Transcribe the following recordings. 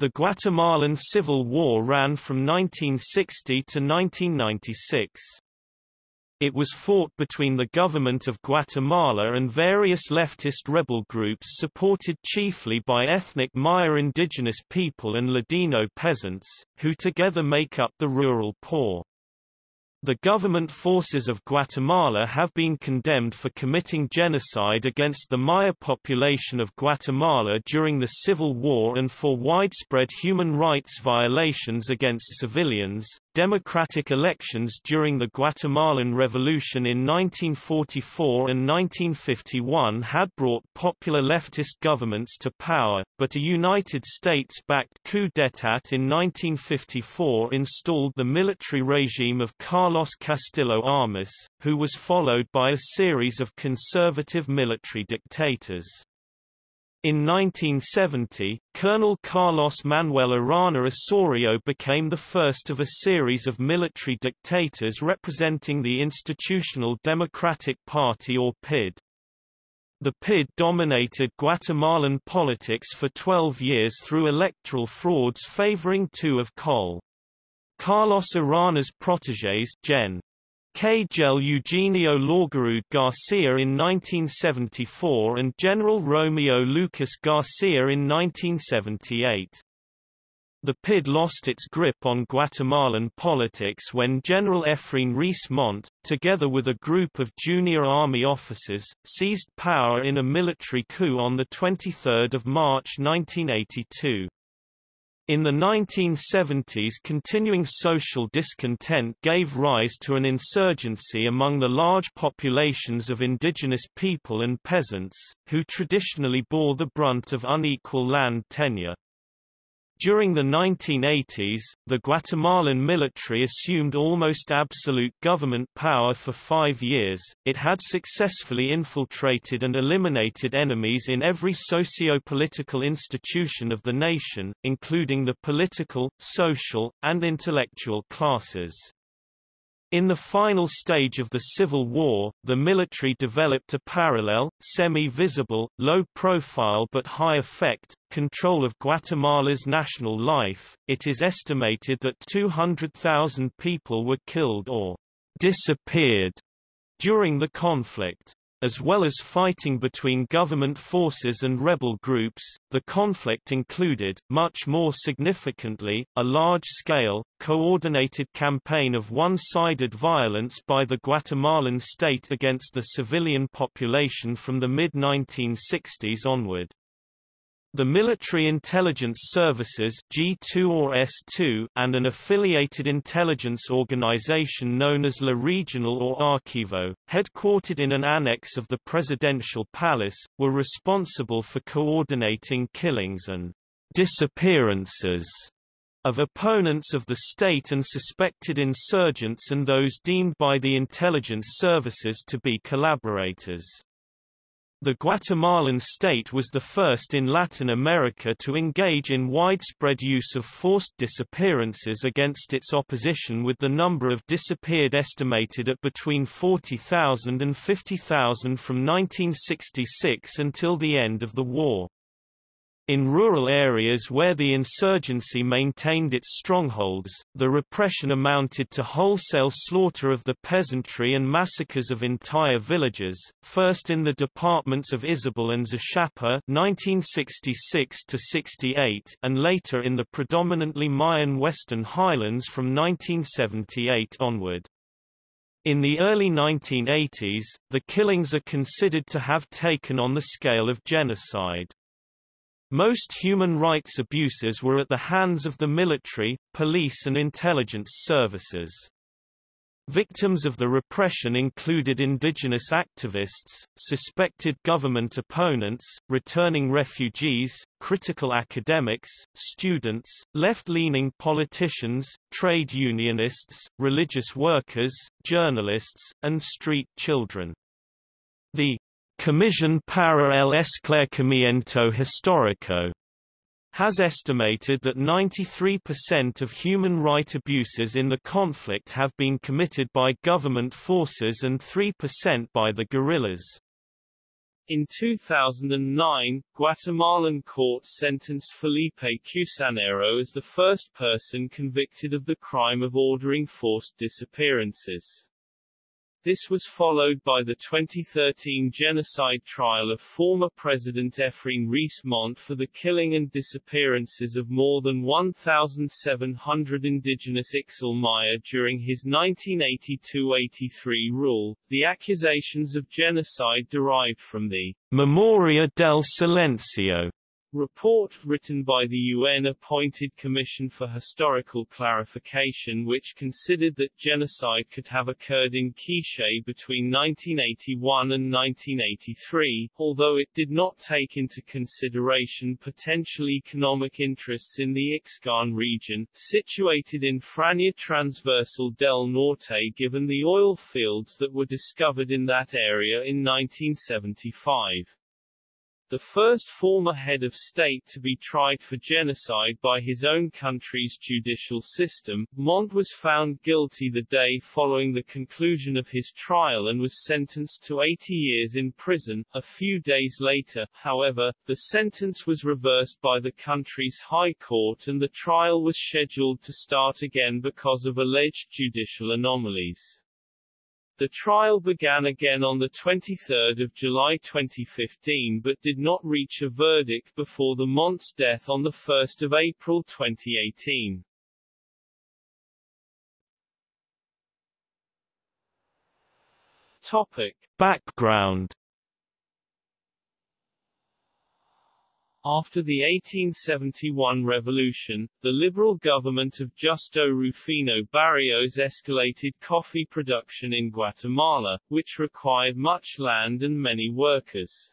The Guatemalan Civil War ran from 1960 to 1996. It was fought between the government of Guatemala and various leftist rebel groups supported chiefly by ethnic Maya indigenous people and Ladino peasants, who together make up the rural poor. The government forces of Guatemala have been condemned for committing genocide against the Maya population of Guatemala during the Civil War and for widespread human rights violations against civilians. Democratic elections during the Guatemalan Revolution in 1944 and 1951 had brought popular leftist governments to power, but a United States-backed coup d'état in 1954 installed the military regime of Carlos Castillo Armas, who was followed by a series of conservative military dictators. In 1970, Colonel Carlos Manuel Arana Osorio became the first of a series of military dictators representing the Institutional Democratic Party or PID. The PID dominated Guatemalan politics for 12 years through electoral frauds favoring two of Col. Carlos Arana's protégés Gen. Kjell Eugenio Laugerud Garcia in 1974 and General Romeo Lucas Garcia in 1978. The PID lost its grip on Guatemalan politics when General Efrain Ríos Montt, together with a group of junior army officers, seized power in a military coup on 23 March 1982. In the 1970s continuing social discontent gave rise to an insurgency among the large populations of indigenous people and peasants, who traditionally bore the brunt of unequal land tenure. During the 1980s, the Guatemalan military assumed almost absolute government power for five years. It had successfully infiltrated and eliminated enemies in every socio-political institution of the nation, including the political, social, and intellectual classes. In the final stage of the Civil War, the military developed a parallel, semi-visible, low-profile but high-effect, control of Guatemala's national life. It is estimated that 200,000 people were killed or disappeared during the conflict. As well as fighting between government forces and rebel groups, the conflict included, much more significantly, a large-scale, coordinated campaign of one-sided violence by the Guatemalan state against the civilian population from the mid-1960s onward. The Military Intelligence Services G2 or S2 and an affiliated intelligence organization known as La Regional or Archivo, headquartered in an annex of the Presidential Palace, were responsible for coordinating killings and disappearances of opponents of the state and suspected insurgents and those deemed by the intelligence services to be collaborators. The Guatemalan state was the first in Latin America to engage in widespread use of forced disappearances against its opposition with the number of disappeared estimated at between 40,000 and 50,000 from 1966 until the end of the war. In rural areas where the insurgency maintained its strongholds, the repression amounted to wholesale slaughter of the peasantry and massacres of entire villages, first in the departments of Izabal and Zacapa 1966 and later in the predominantly Mayan Western Highlands from 1978 onward. In the early 1980s, the killings are considered to have taken on the scale of genocide. Most human rights abuses were at the hands of the military, police and intelligence services. Victims of the repression included indigenous activists, suspected government opponents, returning refugees, critical academics, students, left-leaning politicians, trade unionists, religious workers, journalists, and street children. The Comisión para el Esclarecimiento Histórico has estimated that 93% of human right abuses in the conflict have been committed by government forces and 3% by the guerrillas. In 2009, Guatemalan courts sentenced Felipe Cusanero as the first person convicted of the crime of ordering forced disappearances. This was followed by the 2013 genocide trial of former President Efrain Ríos for the killing and disappearances of more than 1,700 indigenous Ixil Maya during his 1982-83 rule. The accusations of genocide derived from the Memoria del Silencio report written by the UN-appointed Commission for Historical Clarification which considered that genocide could have occurred in Quiché between 1981 and 1983, although it did not take into consideration potential economic interests in the Ixcan region, situated in Franja Transversal del Norte given the oil fields that were discovered in that area in 1975 the first former head of state to be tried for genocide by his own country's judicial system, Montt was found guilty the day following the conclusion of his trial and was sentenced to 80 years in prison. A few days later, however, the sentence was reversed by the country's high court and the trial was scheduled to start again because of alleged judicial anomalies. The trial began again on 23 July 2015 but did not reach a verdict before the Montt's death on 1 April 2018. Topic. Background After the 1871 revolution, the liberal government of Justo Rufino Barrios escalated coffee production in Guatemala, which required much land and many workers.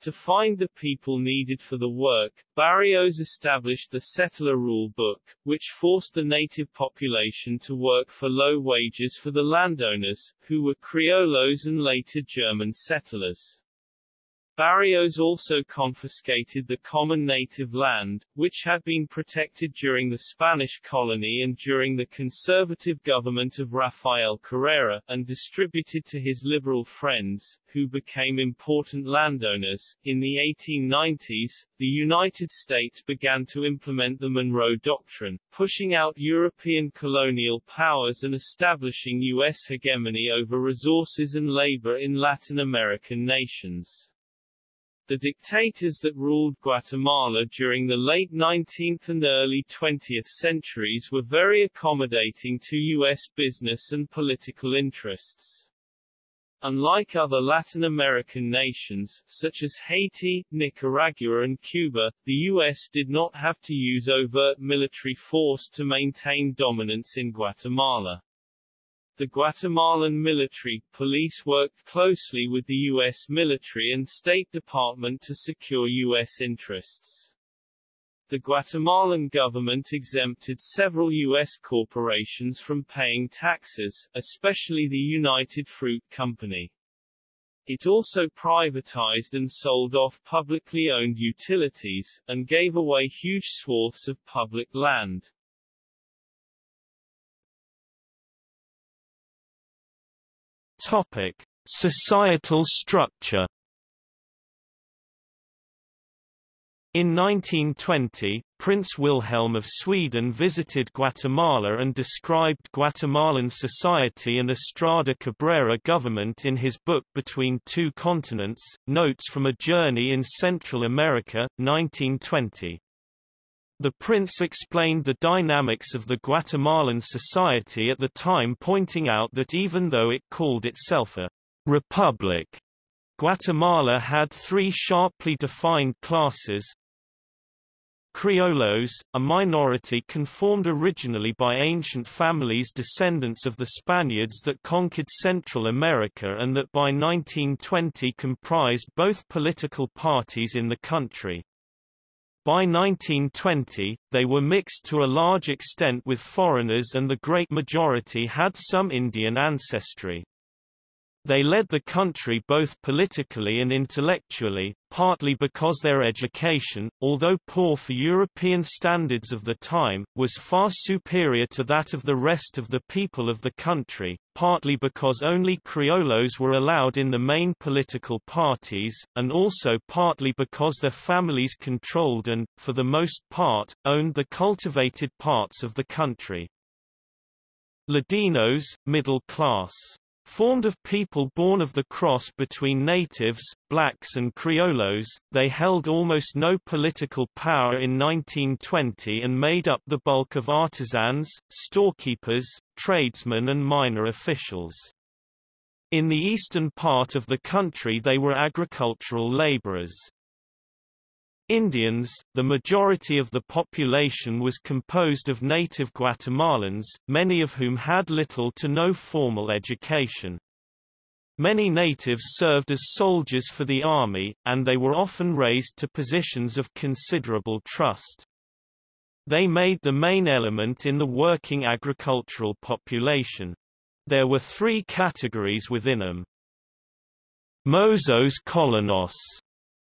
To find the people needed for the work, Barrios established the Settler Rule Book, which forced the native population to work for low wages for the landowners, who were Criollos and later German settlers. Barrios also confiscated the common native land, which had been protected during the Spanish colony and during the conservative government of Rafael Carrera, and distributed to his liberal friends, who became important landowners. In the 1890s, the United States began to implement the Monroe Doctrine, pushing out European colonial powers and establishing U.S. hegemony over resources and labor in Latin American nations. The dictators that ruled Guatemala during the late 19th and early 20th centuries were very accommodating to U.S. business and political interests. Unlike other Latin American nations, such as Haiti, Nicaragua and Cuba, the U.S. did not have to use overt military force to maintain dominance in Guatemala. The Guatemalan military police worked closely with the U.S. military and State Department to secure U.S. interests. The Guatemalan government exempted several U.S. corporations from paying taxes, especially the United Fruit Company. It also privatized and sold off publicly owned utilities, and gave away huge swaths of public land. Topic: Societal structure. In 1920, Prince Wilhelm of Sweden visited Guatemala and described Guatemalan society and Estrada Cabrera government in his book Between Two Continents, Notes from a Journey in Central America, 1920. The prince explained the dynamics of the Guatemalan society at the time pointing out that even though it called itself a republic, Guatemala had three sharply defined classes. Criollos, a minority conformed originally by ancient families descendants of the Spaniards that conquered Central America and that by 1920 comprised both political parties in the country. By 1920, they were mixed to a large extent with foreigners and the great majority had some Indian ancestry. They led the country both politically and intellectually, partly because their education, although poor for European standards of the time, was far superior to that of the rest of the people of the country, partly because only criollos were allowed in the main political parties, and also partly because their families controlled and, for the most part, owned the cultivated parts of the country. Ladinos, middle class Formed of people born of the cross between natives, blacks and criollos, they held almost no political power in 1920 and made up the bulk of artisans, storekeepers, tradesmen and minor officials. In the eastern part of the country they were agricultural laborers. Indians, the majority of the population was composed of native Guatemalans, many of whom had little to no formal education. Many natives served as soldiers for the army, and they were often raised to positions of considerable trust. They made the main element in the working agricultural population. There were three categories within them. Mozos colonos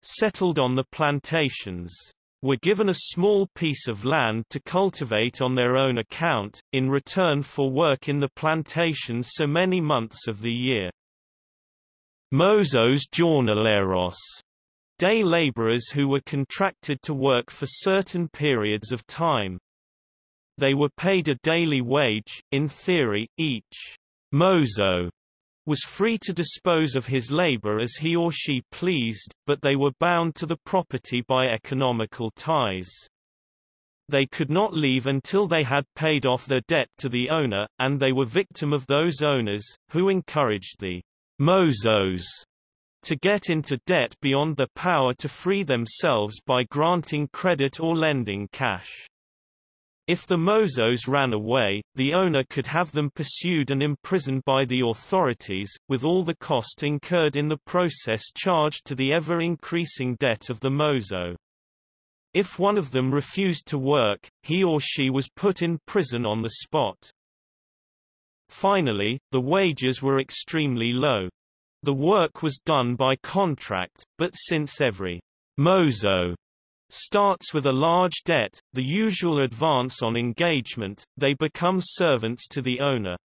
settled on the plantations were given a small piece of land to cultivate on their own account, in return for work in the plantations so many months of the year. Mozos jornaleros, day laborers who were contracted to work for certain periods of time. They were paid a daily wage, in theory, each mozo was free to dispose of his labor as he or she pleased, but they were bound to the property by economical ties. They could not leave until they had paid off their debt to the owner, and they were victim of those owners, who encouraged the mozos to get into debt beyond their power to free themselves by granting credit or lending cash. If the mozos ran away, the owner could have them pursued and imprisoned by the authorities, with all the cost incurred in the process charged to the ever-increasing debt of the mozo. If one of them refused to work, he or she was put in prison on the spot. Finally, the wages were extremely low. The work was done by contract, but since every mozo starts with a large debt, the usual advance on engagement, they become servants to the owner.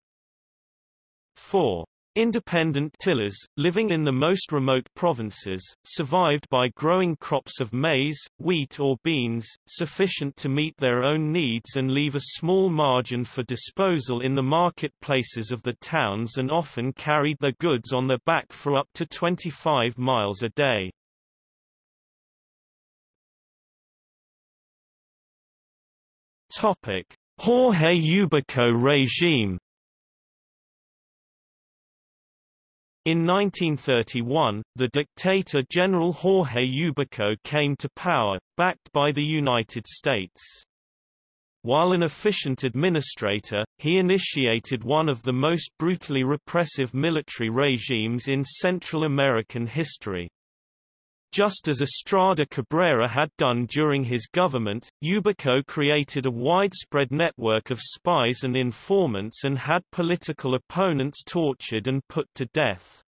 4. Independent tillers, living in the most remote provinces, survived by growing crops of maize, wheat or beans, sufficient to meet their own needs and leave a small margin for disposal in the marketplaces of the towns and often carried their goods on their back for up to 25 miles a day. Topic: Jorge Ubico regime In 1931, the dictator General Jorge Ubico came to power, backed by the United States. While an efficient administrator, he initiated one of the most brutally repressive military regimes in Central American history. Just as Estrada Cabrera had done during his government, Ubico created a widespread network of spies and informants and had political opponents tortured and put to death.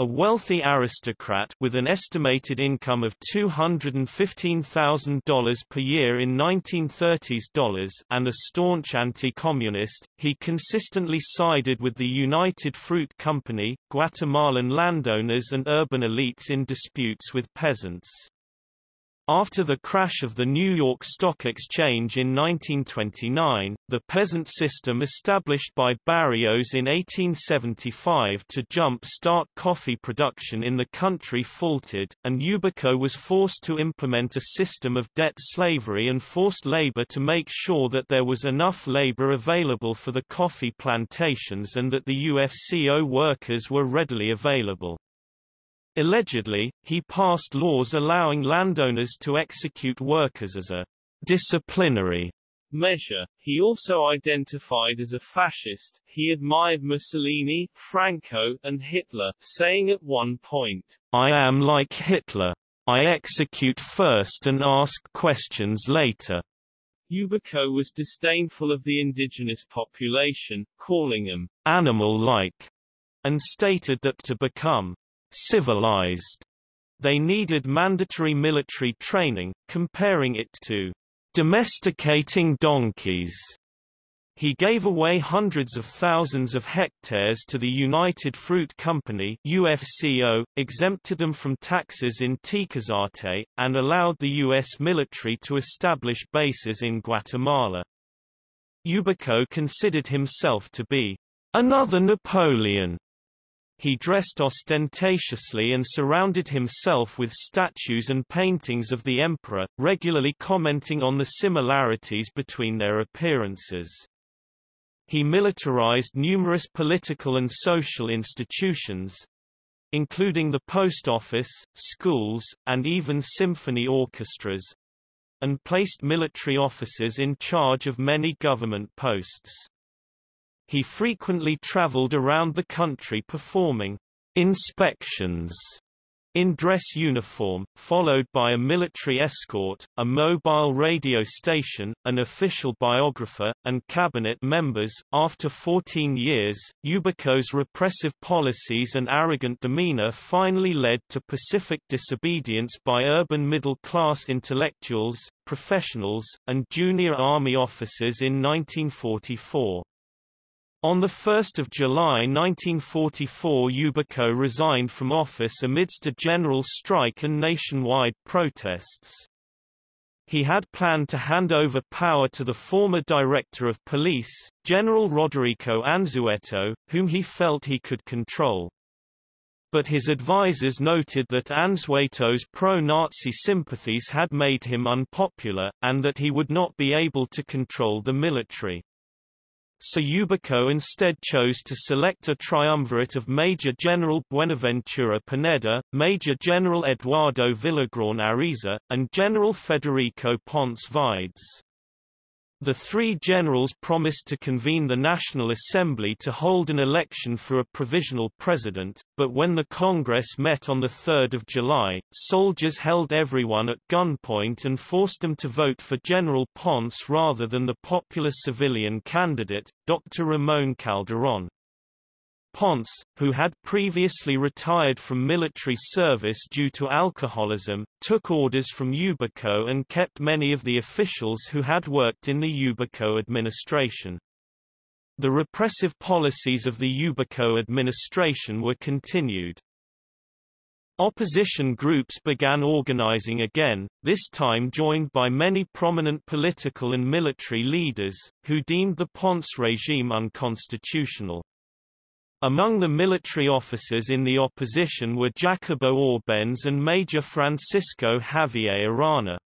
A wealthy aristocrat with an estimated income of $215,000 per year in 1930s dollars and a staunch anti-communist, he consistently sided with the United Fruit Company, Guatemalan landowners and urban elites in disputes with peasants. After the crash of the New York Stock Exchange in 1929, the peasant system established by Barrios in 1875 to jump-start coffee production in the country faltered, and Ubico was forced to implement a system of debt slavery and forced labor to make sure that there was enough labor available for the coffee plantations and that the UFCO workers were readily available. Allegedly, he passed laws allowing landowners to execute workers as a disciplinary measure. He also identified as a fascist. He admired Mussolini, Franco, and Hitler, saying at one point, I am like Hitler. I execute first and ask questions later. Ubico was disdainful of the indigenous population, calling them animal-like and stated that to become civilized, they needed mandatory military training, comparing it to domesticating donkeys. He gave away hundreds of thousands of hectares to the United Fruit Company UFCO, exempted them from taxes in Tiquisate, and allowed the U.S. military to establish bases in Guatemala. Ubico considered himself to be another Napoleon. He dressed ostentatiously and surrounded himself with statues and paintings of the emperor, regularly commenting on the similarities between their appearances. He militarized numerous political and social institutions, including the post office, schools, and even symphony orchestras, and placed military officers in charge of many government posts. He frequently traveled around the country performing inspections in dress uniform, followed by a military escort, a mobile radio station, an official biographer, and cabinet members. After 14 years, Ubico's repressive policies and arrogant demeanor finally led to pacific disobedience by urban middle-class intellectuals, professionals, and junior army officers in 1944. On 1 July 1944 Ubico resigned from office amidst a general strike and nationwide protests. He had planned to hand over power to the former director of police, General Roderico Anzueto, whom he felt he could control. But his advisers noted that Anzueto's pro-Nazi sympathies had made him unpopular, and that he would not be able to control the military so Ubico instead chose to select a triumvirate of Major General Buenaventura Pineda, Major General Eduardo Villagrán Ariza, and General Federico Ponce Vaides. The three generals promised to convene the National Assembly to hold an election for a provisional president, but when the Congress met on 3 July, soldiers held everyone at gunpoint and forced them to vote for General Ponce rather than the popular civilian candidate, Dr. Ramon Calderón. Ponce, who had previously retired from military service due to alcoholism, took orders from Ubico and kept many of the officials who had worked in the Ubico administration. The repressive policies of the Ubico administration were continued. Opposition groups began organizing again, this time joined by many prominent political and military leaders, who deemed the Ponce regime unconstitutional. Among the military officers in the opposition were Jacobo Arbenz and Major Francisco Javier Arana.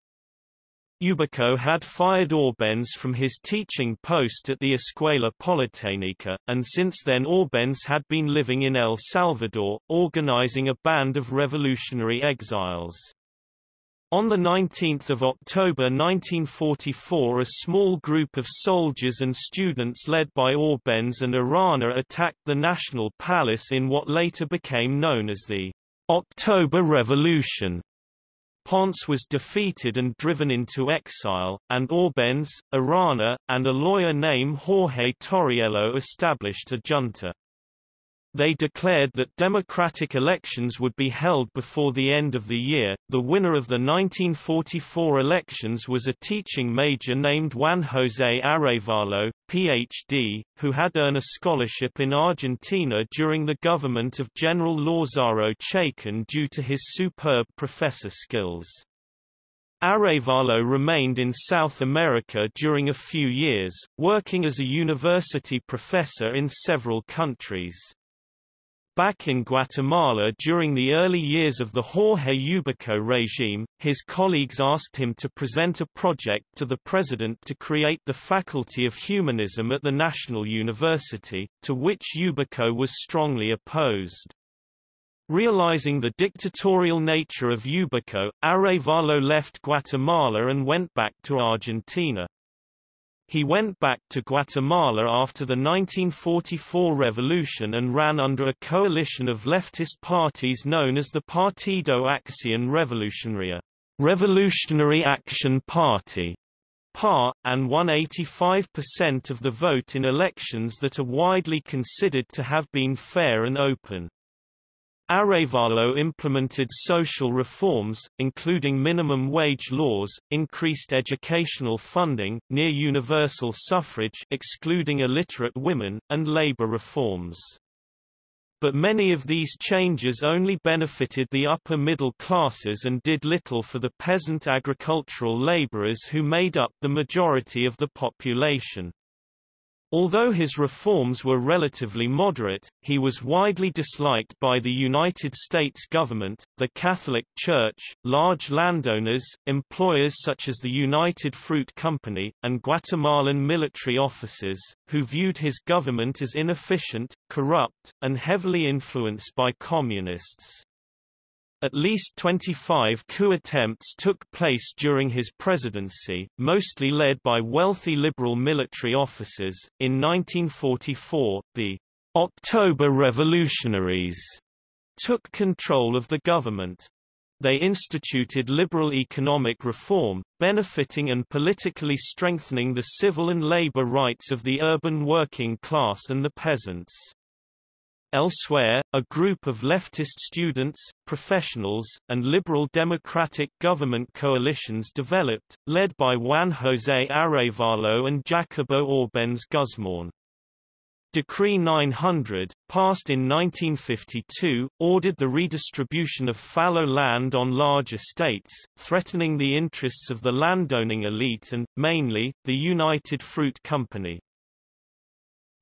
Ubico had fired Arbenz from his teaching post at the Escuela Politécnica, and since then Arbenz had been living in El Salvador, organizing a band of revolutionary exiles. On 19 October 1944 a small group of soldiers and students led by Arbenz and Arana attacked the National Palace in what later became known as the October Revolution. Ponce was defeated and driven into exile, and Arbenz, Arana, and a lawyer named Jorge Torriello established a junta. They declared that democratic elections would be held before the end of the year. The winner of the 1944 elections was a teaching major named Juan José Arevalo, Ph.D., who had earned a scholarship in Argentina during the government of General Lázaro Chacón due to his superb professor skills. Arevalo remained in South America during a few years, working as a university professor in several countries. Back in Guatemala during the early years of the Jorge Ubico regime, his colleagues asked him to present a project to the president to create the Faculty of Humanism at the National University, to which Ubico was strongly opposed. Realizing the dictatorial nature of Ubico, Arevalo left Guatemala and went back to Argentina. He went back to Guatemala after the 1944 revolution and ran under a coalition of leftist parties known as the Partido Acción Revolucionaria Revolutionary Action Party. par, and won 85% of the vote in elections that are widely considered to have been fair and open. Arévalo implemented social reforms, including minimum wage laws, increased educational funding, near universal suffrage excluding illiterate women, and labor reforms. But many of these changes only benefited the upper middle classes and did little for the peasant agricultural laborers who made up the majority of the population. Although his reforms were relatively moderate, he was widely disliked by the United States government, the Catholic Church, large landowners, employers such as the United Fruit Company, and Guatemalan military officers, who viewed his government as inefficient, corrupt, and heavily influenced by communists. At least 25 coup attempts took place during his presidency, mostly led by wealthy liberal military officers. In 1944, the October Revolutionaries took control of the government. They instituted liberal economic reform, benefiting and politically strengthening the civil and labor rights of the urban working class and the peasants. Elsewhere, a group of leftist students, professionals, and liberal democratic government coalitions developed, led by Juan José Arévalo and Jacobo Arbenz Guzmán. Decree 900, passed in 1952, ordered the redistribution of fallow land on large estates, threatening the interests of the landowning elite and, mainly, the United Fruit Company.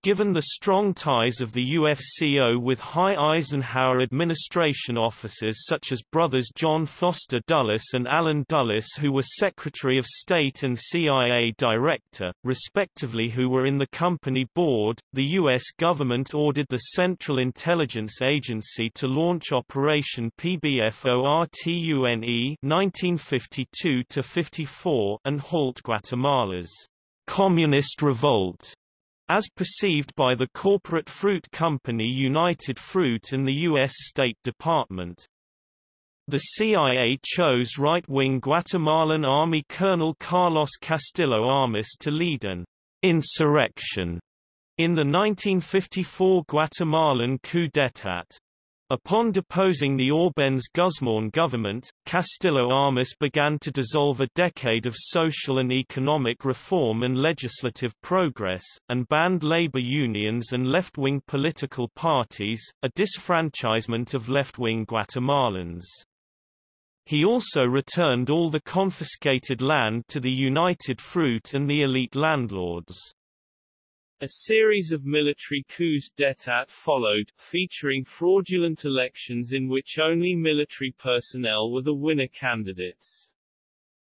Given the strong ties of the UFCO with high Eisenhower administration officers such as brothers John Foster Dulles and Allen Dulles who were Secretary of State and CIA Director, respectively who were in the company board, the U.S. government ordered the Central Intelligence Agency to launch Operation PBFORTUNE 1952-54 and halt Guatemala's communist revolt as perceived by the corporate fruit company United Fruit and the U.S. State Department. The CIA chose right-wing Guatemalan Army Colonel Carlos Castillo Armas to lead an insurrection in the 1954 Guatemalan coup d'état. Upon deposing the Arbenz Guzmán government, Castillo Armas began to dissolve a decade of social and economic reform and legislative progress, and banned labor unions and left-wing political parties, a disfranchisement of left-wing Guatemalans. He also returned all the confiscated land to the United Fruit and the elite landlords. A series of military coups d'état followed, featuring fraudulent elections in which only military personnel were the winner candidates.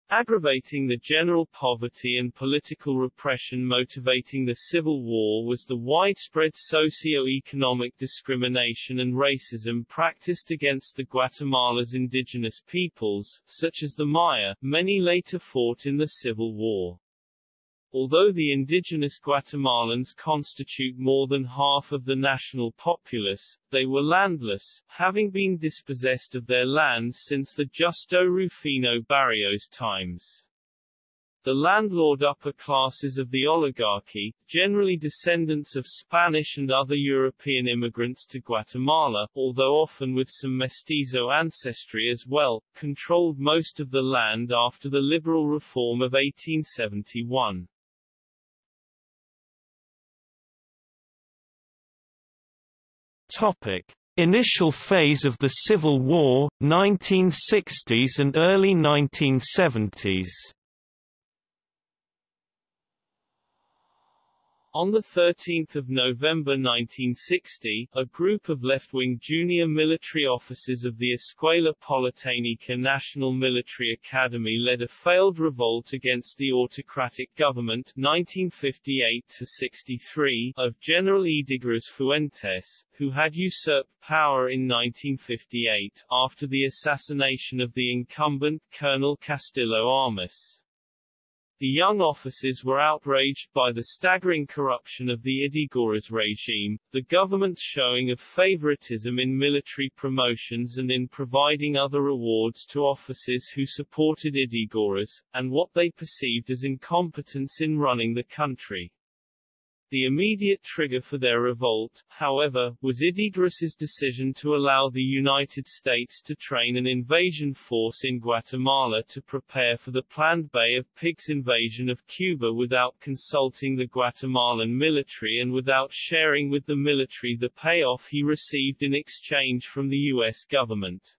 Aggravating the general poverty and political repression motivating the Civil War was the widespread socio-economic discrimination and racism practiced against the Guatemala's indigenous peoples, such as the Maya, many later fought in the Civil War. Although the indigenous Guatemalans constitute more than half of the national populace, they were landless, having been dispossessed of their lands since the Justo Rufino Barrios times. The landlord upper classes of the oligarchy, generally descendants of Spanish and other European immigrants to Guatemala, although often with some mestizo ancestry as well, controlled most of the land after the liberal reform of 1871. Topic: Initial phase of the Civil War, 1960s and early 1970s. On 13 November 1960, a group of left-wing junior military officers of the Escuela Politécnica National Military Academy led a failed revolt against the autocratic government 1958-63 of General Ydígoras Fuentes, who had usurped power in 1958, after the assassination of the incumbent, Colonel Castillo Armas. The young officers were outraged by the staggering corruption of the Ydígoras regime, the government's showing of favoritism in military promotions and in providing other rewards to officers who supported Ydígoras, and what they perceived as incompetence in running the country. The immediate trigger for their revolt, however, was Ydígoras's decision to allow the United States to train an invasion force in Guatemala to prepare for the planned Bay of Pigs invasion of Cuba without consulting the Guatemalan military and without sharing with the military the payoff he received in exchange from the U.S. government.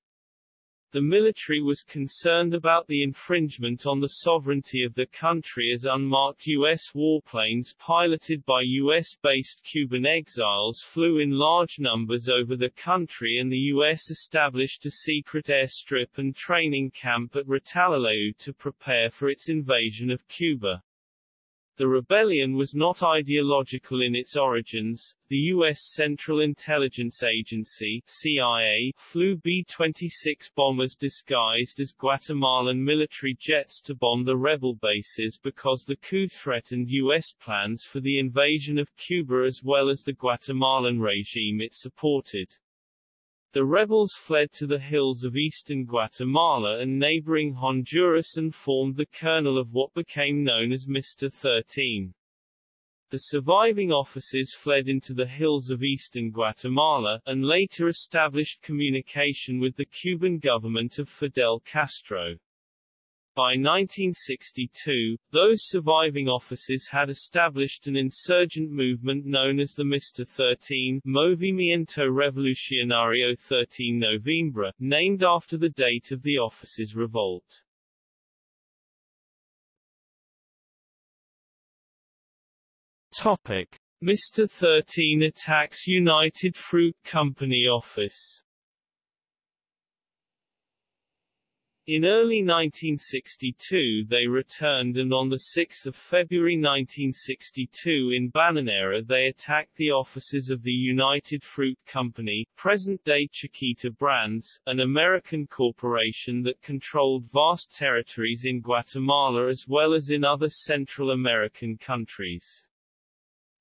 The military was concerned about the infringement on the sovereignty of the country as unmarked U.S. warplanes piloted by U.S.-based Cuban exiles flew in large numbers over the country and the U.S. established a secret airstrip and training camp at Retalhuleu to prepare for its invasion of Cuba. The rebellion was not ideological in its origins. The U.S. Central Intelligence Agency CIA flew B-26 bombers disguised as Guatemalan military jets to bomb the rebel bases because the coup threatened U.S. plans for the invasion of Cuba as well as the Guatemalan regime it supported. The rebels fled to the hills of eastern Guatemala and neighboring Honduras and formed the kernel of what became known as Mr. 13. The surviving officers fled into the hills of eastern Guatemala, and later established communication with the Cuban government of Fidel Castro. By 1962, those surviving officers had established an insurgent movement known as the Mr. 13 Movimiento Revolucionario 13 Noviembre, named after the date of the officers' revolt. Topic. Mr. 13 attacks United Fruit Company office In early 1962 they returned and on 6 February 1962 in Bananera they attacked the offices of the United Fruit Company, present-day Chiquita Brands, an American corporation that controlled vast territories in Guatemala as well as in other Central American countries.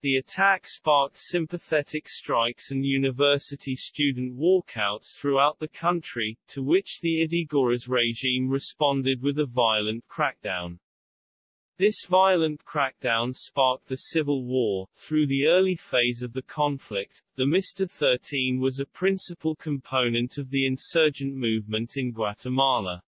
The attack sparked sympathetic strikes and university student walkouts throughout the country, to which the Ydígoras regime responded with a violent crackdown. This violent crackdown sparked the Civil War. Through the early phase of the conflict, the Mr. 13 was a principal component of the insurgent movement in Guatemala.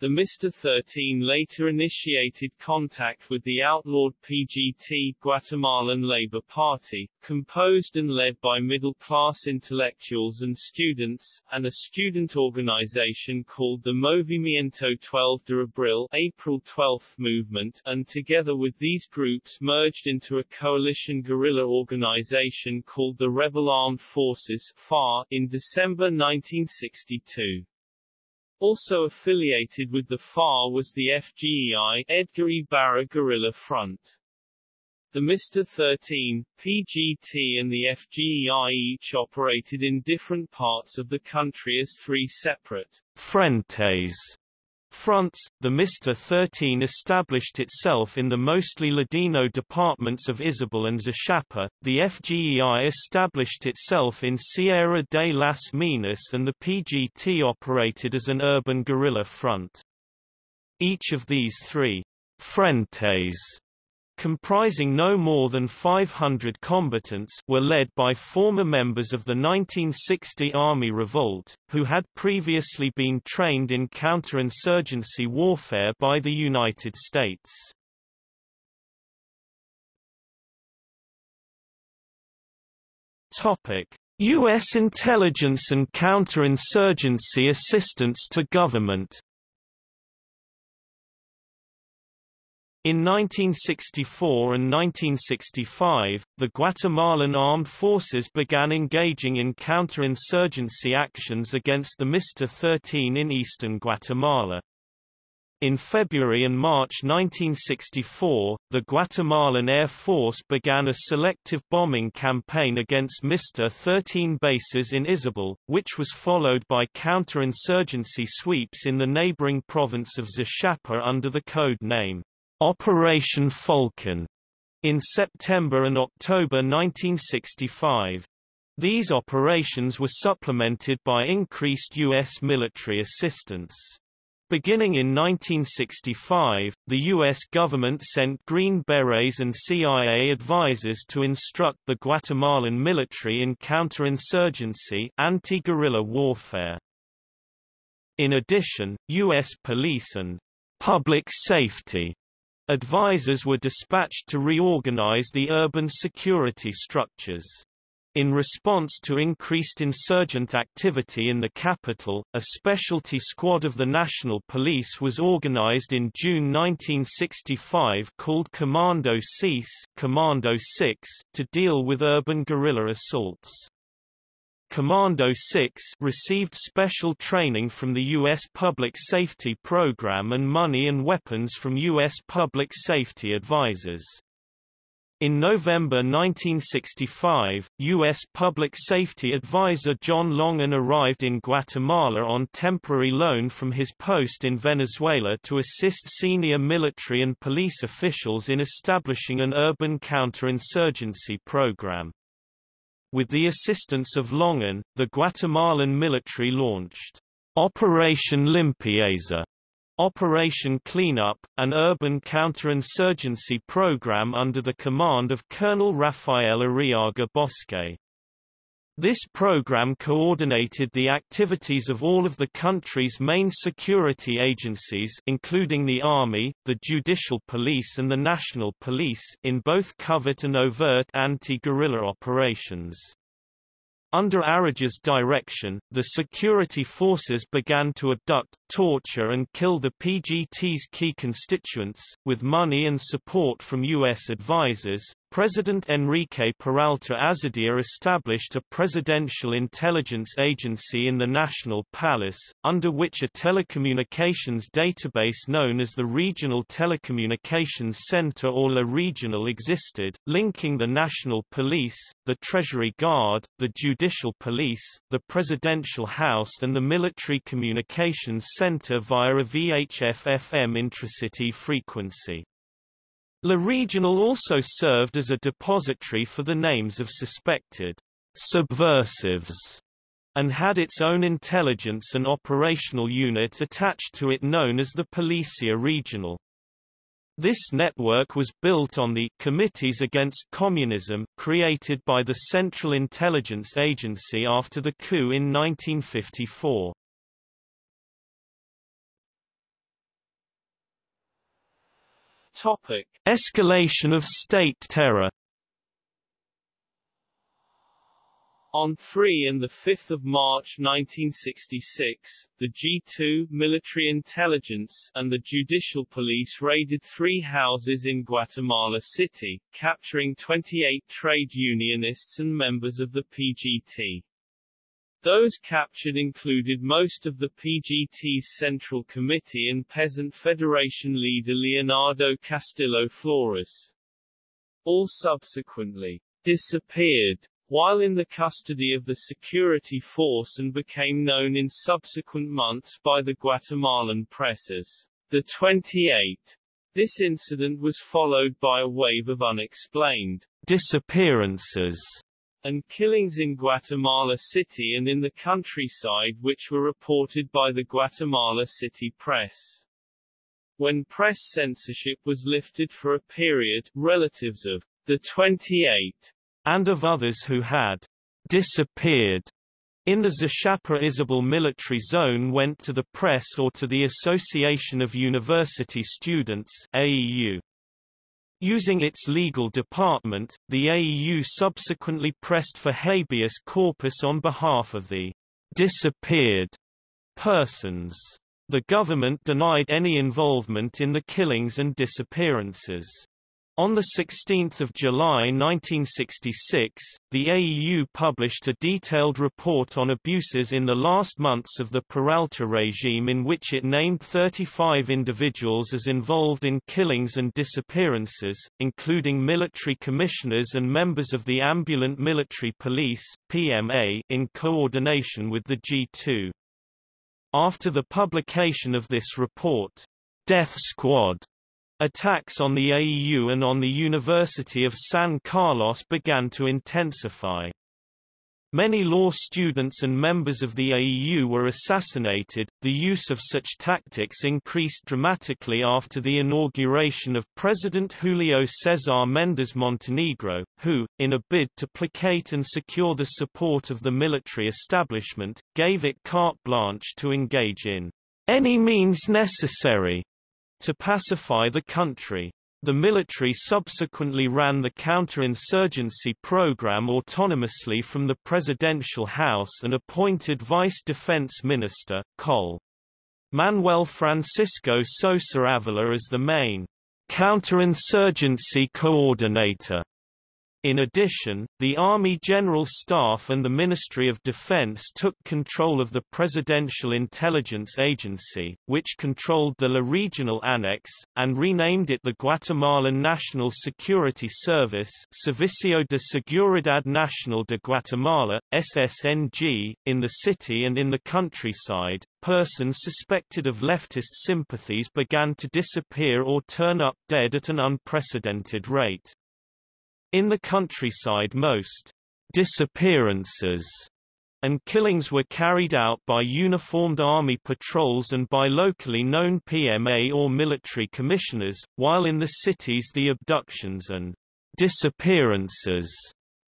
The Mr. 13 later initiated contact with the outlawed PGT Guatemalan Labor Party, composed and led by middle-class intellectuals and students, and a student organization called the Movimiento 12 de Abril April 12 movement, and together with these groups merged into a coalition guerrilla organization called the Rebel Armed Forces FAR, in December 1962. Also affiliated with the FAR was the FGEI Edgar Ibarra Guerrilla Front. The Mr. 13, PGT and the FGEI each operated in different parts of the country as three separate frentes fronts, the Mr. 13 established itself in the mostly Ladino departments of Izabal and Zacapa, the FGEI established itself in Sierra de las Minas and the PGT operated as an urban guerrilla front. Each of these three frentes comprising no more than 500 combatants were led by former members of the 1960 Army Revolt, who had previously been trained in counterinsurgency warfare by the United States. U.S. intelligence and counterinsurgency assistance to government In 1964 and 1965, the Guatemalan armed forces began engaging in counterinsurgency actions against the Mr. 13 in eastern Guatemala. In February and March 1964, the Guatemalan Air Force began a selective bombing campaign against Mr. 13 bases in Izabal, which was followed by counterinsurgency sweeps in the neighboring province of Zacapa under the code name Operation Falcon in September and October 1965. These operations were supplemented by increased U.S. military assistance. Beginning in 1965, the U.S. government sent Green Berets and CIA advisors to instruct the Guatemalan military in counterinsurgency anti-guerrilla warfare. In addition, U.S. police and public safety advisors were dispatched to reorganize the urban security structures. In response to increased insurgent activity in the capital, a specialty squad of the National Police was organized in June 1965 called Commando 6, Commando 6 to deal with urban guerrilla assaults. Commando 6 received special training from the U.S. Public Safety Program and money and weapons from U.S. Public Safety Advisors. In November 1965, U.S. Public Safety Advisor John Longan arrived in Guatemala on temporary loan from his post in Venezuela to assist senior military and police officials in establishing an urban counterinsurgency program. With the assistance of Longan, the Guatemalan military launched Operation Limpieza Operation Cleanup, an urban counterinsurgency program under the command of Colonel Rafael Arriaga Bosque. This program coordinated the activities of all of the country's main security agencies including the Army, the Judicial Police and the National Police in both covert and overt anti-guerrilla operations. Under Arriaga's direction, the security forces began to abduct, torture and kill the PGT's key constituents, with money and support from U.S. advisors, President Enrique Peralta Azurdia established a presidential intelligence agency in the National Palace, under which a telecommunications database known as the Regional Telecommunications Center or La Regional existed, linking the National Police, the Treasury Guard, the Judicial Police, the Presidential House and the Military Communications Center via a VHF-FM intracity frequency. La Regional also served as a depository for the names of suspected subversives and had its own intelligence and operational unit attached to it known as the Policia Regional. This network was built on the Committees Against Communism created by the Central Intelligence Agency after the coup in 1954. Topic: Escalation of state terror. On 3 and 5 March 1966, the G2 military intelligence and the judicial police raided three houses in Guatemala City, capturing 28 trade unionists and members of the PGT. Those captured included most of the PGT's Central Committee and Peasant Federation leader Leonardo Castillo Flores. All subsequently disappeared while in the custody of the security force and became known in subsequent months by the Guatemalan press as the 28. This incident was followed by a wave of unexplained disappearances and killings in Guatemala City and in the countryside which were reported by the Guatemala City press. When press censorship was lifted for a period, relatives of the 28 and of others who had disappeared in the Zacapa Izabal military zone went to the press or to the Association of University Students AEU. Using its legal department, the AEU subsequently pressed for habeas corpus on behalf of the disappeared persons. The government denied any involvement in the killings and disappearances. On 16 July 1966, the AEU published a detailed report on abuses in the last months of the Peralta regime in which it named 35 individuals as involved in killings and disappearances, including military commissioners and members of the Ambulant Military Police PMA, in coordination with the G2. After the publication of this report, Death Squad Attacks on the AEU and on the University of San Carlos began to intensify. Many law students and members of the AEU were assassinated. The use of such tactics increased dramatically after the inauguration of President Julio Cesar Méndez Montenegro, who, in a bid to placate and secure the support of the military establishment, gave it carte blanche to engage in any means necessary to pacify the country. The military subsequently ran the counterinsurgency program autonomously from the presidential house and appointed Vice Defense Minister, Col. Manuel Francisco Sosa Avila as the main counterinsurgency coordinator. In addition, the Army General Staff and the Ministry of Defense took control of the Presidential Intelligence Agency, which controlled the La Regional Annex, and renamed it the Guatemalan National Security Service Servicio de Seguridad Nacional de Guatemala, SSNG, in the city and in the countryside. Persons suspected of leftist sympathies began to disappear or turn up dead at an unprecedented rate. In the countryside most disappearances and killings were carried out by uniformed army patrols and by locally known PMA or military commissioners, while in the cities the abductions and disappearances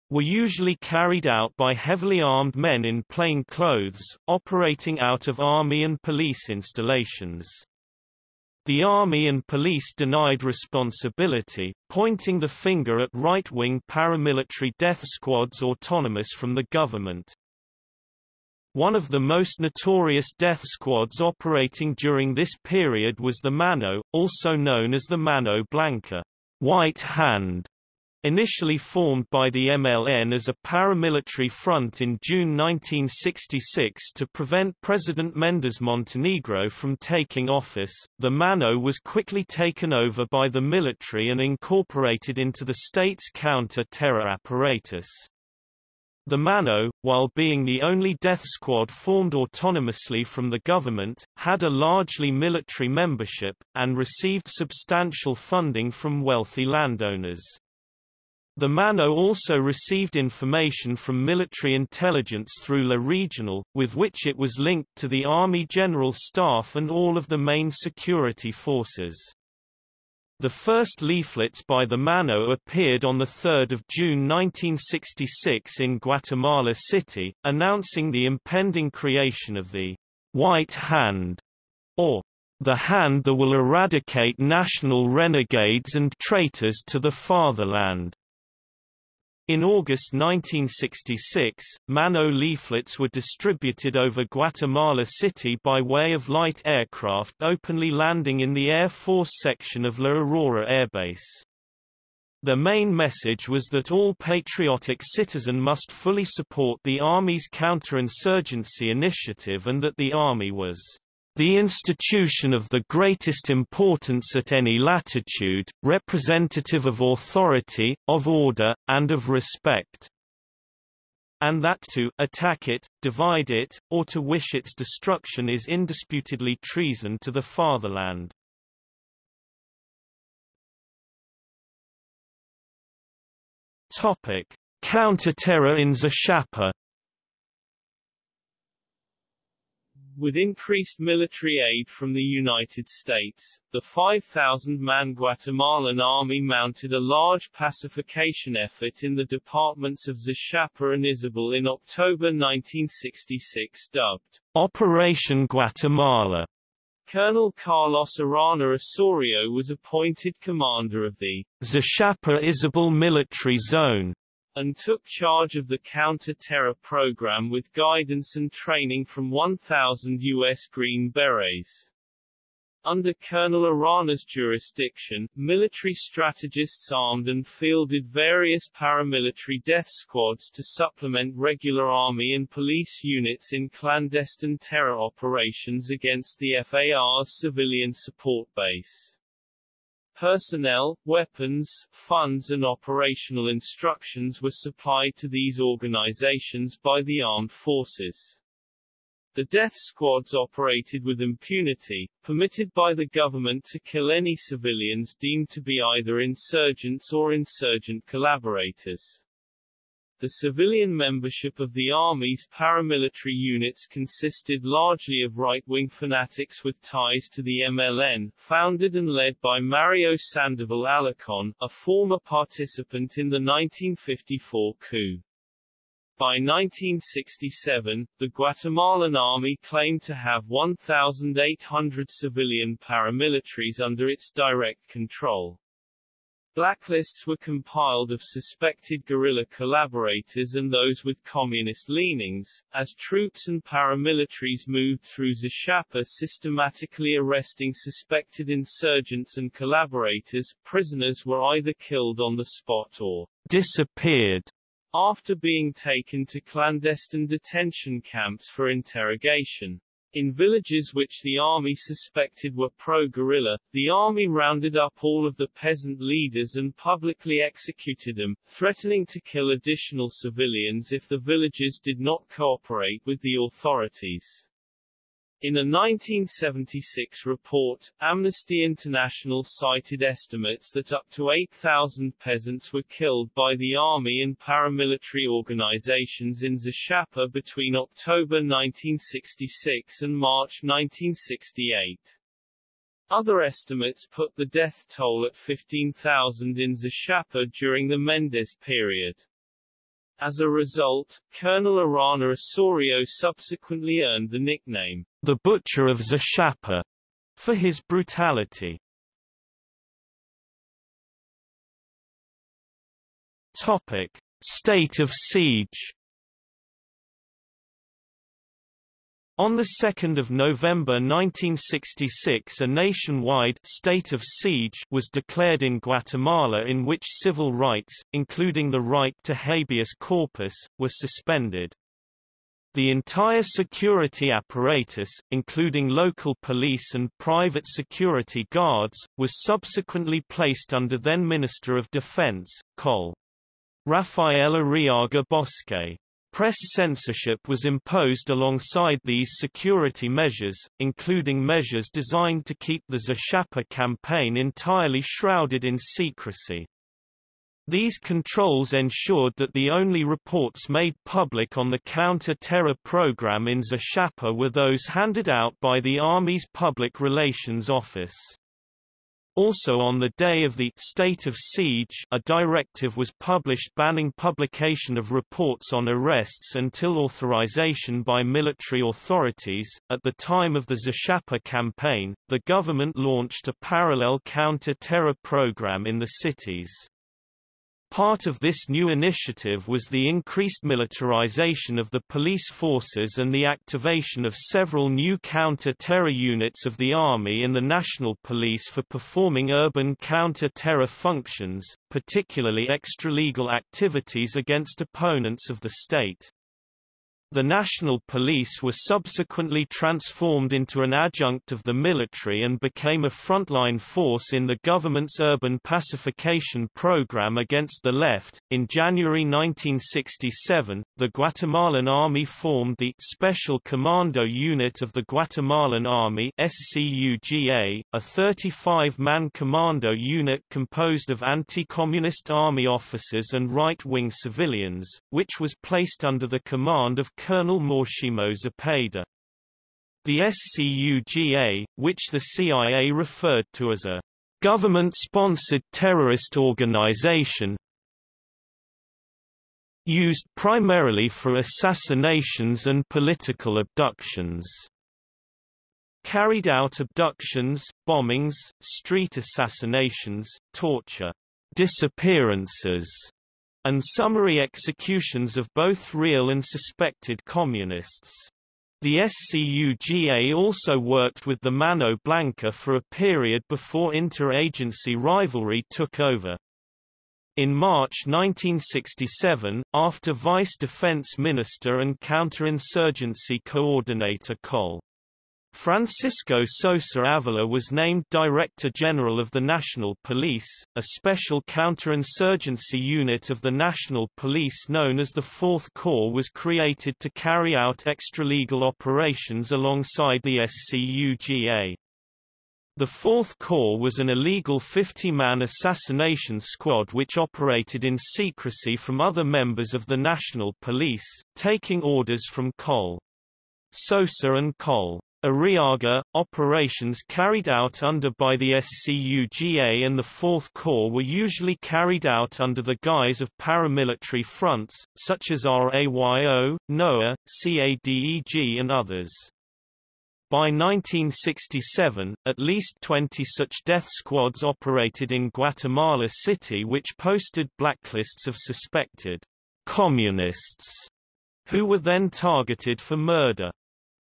were usually carried out by heavily armed men in plain clothes, operating out of army and police installations. The army and police denied responsibility, pointing the finger at right-wing paramilitary death squads autonomous from the government. One of the most notorious death squads operating during this period was the Mano, also known as the Mano Blanca, White Hand, Initially formed by the MLN as a paramilitary front in June 1966 to prevent President Méndez Montenegro from taking office, the MANO was quickly taken over by the military and incorporated into the state's counter-terror apparatus. The MANO, while being the only death squad formed autonomously from the government, had a largely military membership, and received substantial funding from wealthy landowners. The Mano also received information from military intelligence through La Regional, with which it was linked to the Army General Staff and all of the main security forces. The first leaflets by the Mano appeared on 3 June 1966 in Guatemala City, announcing the impending creation of the White Hand, or the hand that will eradicate national renegades and traitors to the fatherland. In August 1966, Mano leaflets were distributed over Guatemala City by way of light aircraft openly landing in the Air Force section of La Aurora Air Base. The main message was that all patriotic citizen must fully support the Army's counterinsurgency initiative and that the Army was the institution of the greatest importance at any latitude, representative of authority, of order, and of respect. And that to attack it, divide it, or to wish its destruction is indisputably treason to the fatherland. Topic: Counter-terror in Zacapa With increased military aid from the United States, the 5,000-man Guatemalan army mounted a large pacification effort in the departments of Zacapa and Izabal in October 1966 dubbed Operation Guatemala. Colonel Carlos Arana Osorio was appointed commander of the Zacapa Izabal Military Zone and took charge of the counter-terror program with guidance and training from 1,000 U.S. Green Berets. Under Colonel Arana's jurisdiction, military strategists armed and fielded various paramilitary death squads to supplement regular army and police units in clandestine terror operations against the FAR's civilian support base. Personnel, weapons, funds and operational instructions were supplied to these organizations by the armed forces. The death squads operated with impunity, permitted by the government to kill any civilians deemed to be either insurgents or insurgent collaborators. The civilian membership of the Army's paramilitary units consisted largely of right-wing fanatics with ties to the MLN, founded and led by Mario Sandoval Alarcon, a former participant in the 1954 coup. By 1967, the Guatemalan army claimed to have 1,800 civilian paramilitaries under its direct control. Blacklists were compiled of suspected guerrilla collaborators and those with communist leanings, as troops and paramilitaries moved through Zacapa systematically arresting suspected insurgents and collaborators. Prisoners were either killed on the spot or disappeared after being taken to clandestine detention camps for interrogation. In villages which the army suspected were pro-guerrilla, the army rounded up all of the peasant leaders and publicly executed them, threatening to kill additional civilians if the villages did not cooperate with the authorities. In a 1976 report, Amnesty International cited estimates that up to 8,000 peasants were killed by the army and paramilitary organizations in Zacapa between October 1966 and March 1968. Other estimates put the death toll at 15,000 in Zacapa during the Mendez period. As a result, Colonel Arana Osorio subsequently earned the nickname, the Butcher of Zacapa, for his brutality. Topic. State of siege On 2 November 1966 a nationwide state of siege was declared in Guatemala in which civil rights, including the right to habeas corpus, were suspended. The entire security apparatus, including local police and private security guards, was subsequently placed under then Minister of Defense, Col. Rafael Arriaga Bosque. Press censorship was imposed alongside these security measures, including measures designed to keep the Zacapa campaign entirely shrouded in secrecy. These controls ensured that the only reports made public on the counter-terror program in Zacapa were those handed out by the Army's Public Relations Office. Also on the day of the state of siege a directive was published banning publication of reports on arrests until authorization by military authorities. At the time of the Zacapa campaign, the government launched a parallel counter-terror program in the cities. Part of this new initiative was the increased militarization of the police forces and the activation of several new counter-terror units of the Army and the National Police for performing urban counter-terror functions, particularly extralegal activities against opponents of the state. The National Police were subsequently transformed into an adjunct of the military and became a frontline force in the government's urban pacification program against the left. In January 1967, the Guatemalan Army formed the Special Commando Unit of the Guatemalan Army SCUGA, a 35-man commando unit composed of anti-communist army officers and right-wing civilians, which was placed under the command of Colonel Máximo Zepeda. The SCUGA, which the CIA referred to as a government-sponsored terrorist organization, used primarily for assassinations and political abductions. Carried out abductions, bombings, street assassinations, torture, disappearances, and summary executions of both real and suspected communists. The SCUGA also worked with the Mano Blanca for a period before interagency rivalry took over. In March 1967, after Vice Defense Minister and Counterinsurgency Coordinator Col. Francisco Sosa Avila was named Director General of the National Police, a special counterinsurgency unit of the National Police known as the Fourth Corps was created to carry out extralegal operations alongside the SCUGA. The Fourth Corps was an illegal 50-man assassination squad which operated in secrecy from other members of the National Police, taking orders from Col. Sosa and Col. Arriaga, operations carried out under by the SCUGA and the Fourth Corps were usually carried out under the guise of paramilitary fronts, such as RAYO, NOA, CADEG and others. By 1967, at least 20 such death squads operated in Guatemala City which posted blacklists of suspected communists who were then targeted for murder.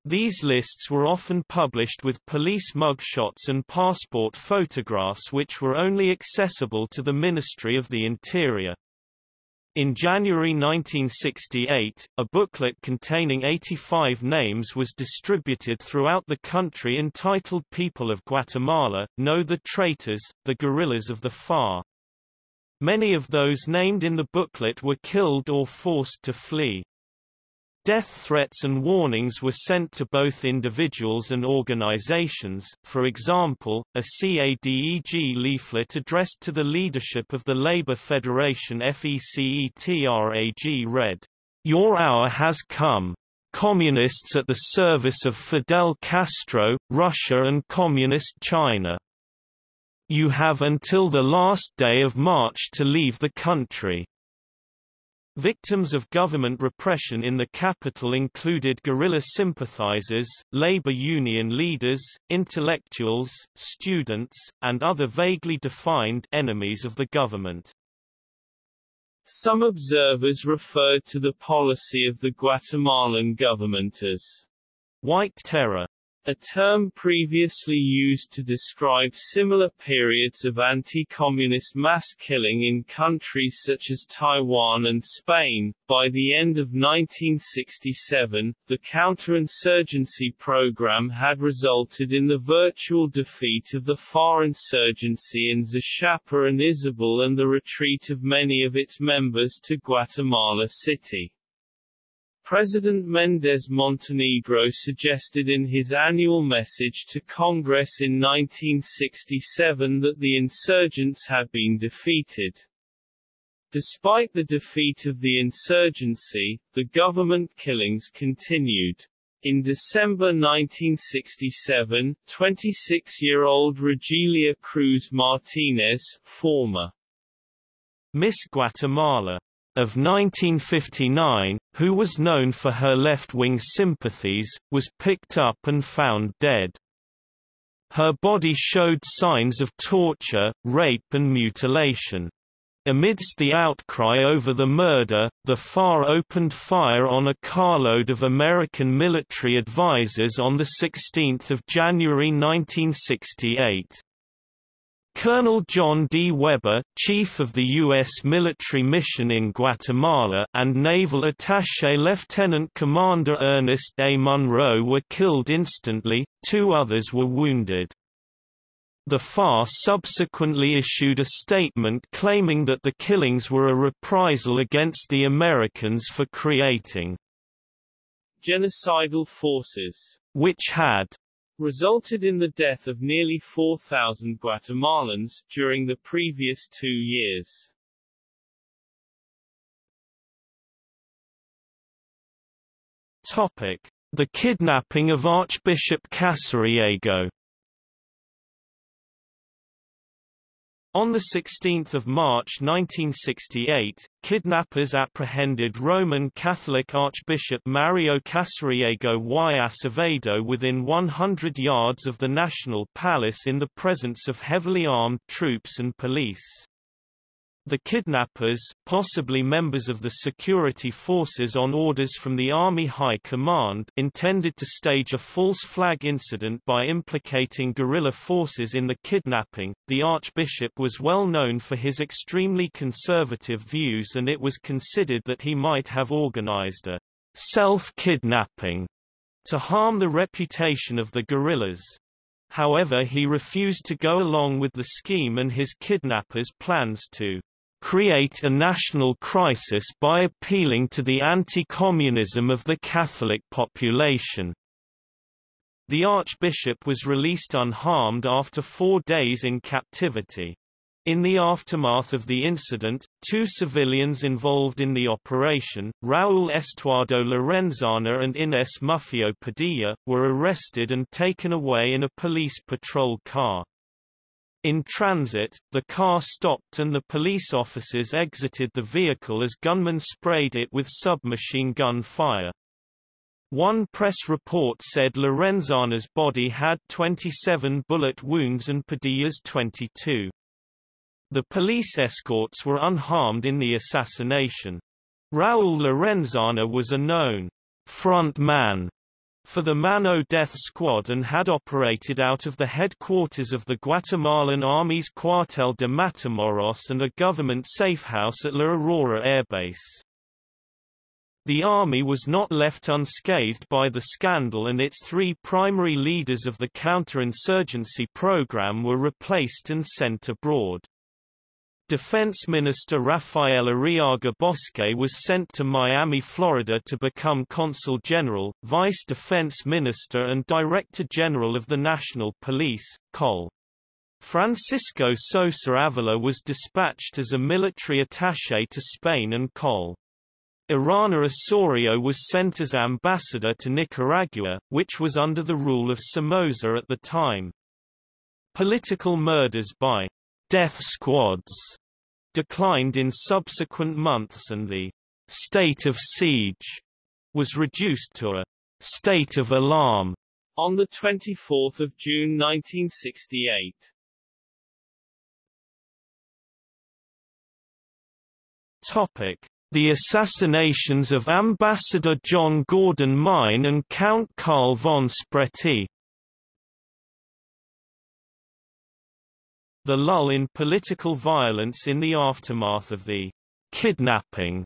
These lists were often published with police mugshots and passport photographs which were only accessible to the Ministry of the Interior. In January 1968, a booklet containing 85 names was distributed throughout the country entitled People of Guatemala, Know the Traitors, the Guerrillas of the FAR. Many of those named in the booklet were killed or forced to flee. Death threats and warnings were sent to both individuals and organizations, for example, a CADEG leaflet addressed to the leadership of the Labor Federation FECETRAG read, Your hour has come. Communists at the service of Fidel Castro, Russia and Communist China. You have until the last day of March to leave the country. Victims of government repression in the capital included guerrilla sympathizers, labor union leaders, intellectuals, students, and other vaguely defined enemies of the government. Some observers referred to the policy of the Guatemalan government as white terror a term previously used to describe similar periods of anti-communist mass killing in countries such as Taiwan and Spain. By the end of 1967, the counterinsurgency program had resulted in the virtual defeat of the FAR insurgency in Zacapa and Izabal and the retreat of many of its members to Guatemala City. President Méndez Montenegro suggested in his annual message to Congress in 1967 that the insurgents had been defeated. Despite the defeat of the insurgency, the government killings continued. In December 1967, 26-year-old Rogelia Cruz Martinez, former Miss Guatemala of 1959, who was known for her left-wing sympathies, was picked up and found dead. Her body showed signs of torture, rape and mutilation. Amidst the outcry over the murder, the FAR opened fire on a carload of American military advisers on 16 January 1968. Colonel John D. Webber, chief of the U.S. military mission in Guatemala and Naval Attaché Lieutenant Commander Ernest A. Munro were killed instantly, two others were wounded. The FAR subsequently issued a statement claiming that the killings were a reprisal against the Americans for creating genocidal forces, which had resulted in the death of nearly 4,000 Guatemalans, during the previous two years. Topic. The kidnapping of Archbishop Casariego On 16 March 1968, kidnappers apprehended Roman Catholic Archbishop Mario Casariego y Acevedo within 100 yards of the National Palace in the presence of heavily armed troops and police. The kidnappers, possibly members of the security forces on orders from the Army High Command, intended to stage a false flag incident by implicating guerrilla forces in the kidnapping. The Archbishop was well known for his extremely conservative views and it was considered that he might have organized a self-kidnapping to harm the reputation of the guerrillas. However he refused to go along with the scheme and his kidnappers' plans to create a national crisis by appealing to the anti-communism of the Catholic population. The archbishop was released unharmed after four days in captivity. In the aftermath of the incident, two civilians involved in the operation, Raúl Estuardo Lorenzana and Inés Muffio Padilla, were arrested and taken away in a police patrol car. In transit, the car stopped and the police officers exited the vehicle as gunmen sprayed it with submachine gun fire. One press report said Lorenzana's body had 27 bullet wounds and Padilla's 22. The police escorts were unharmed in the assassination. Raúl Lorenzana was a known front man for the Mano Death Squad and had operated out of the headquarters of the Guatemalan Army's Cuartel de Matamoros and a government safehouse at La Aurora Air Base. The army was not left unscathed by the scandal and its three primary leaders of the counterinsurgency program were replaced and sent abroad. Defense Minister Rafael Arriaga Bosque was sent to Miami, Florida to become Consul General, Vice Defense Minister and Director General of the National Police, Col. Francisco Sosa Avila was dispatched as a military attaché to Spain and Col. Arana Osorio was sent as ambassador to Nicaragua, which was under the rule of Somoza at the time. Political murders by death squads declined in subsequent months and the state of siege was reduced to a state of alarm on 24 June 1968. Topic: The assassinations of Ambassador John Gordon Mein and Count Karl von Spreti. The lull in political violence in the aftermath of the kidnapping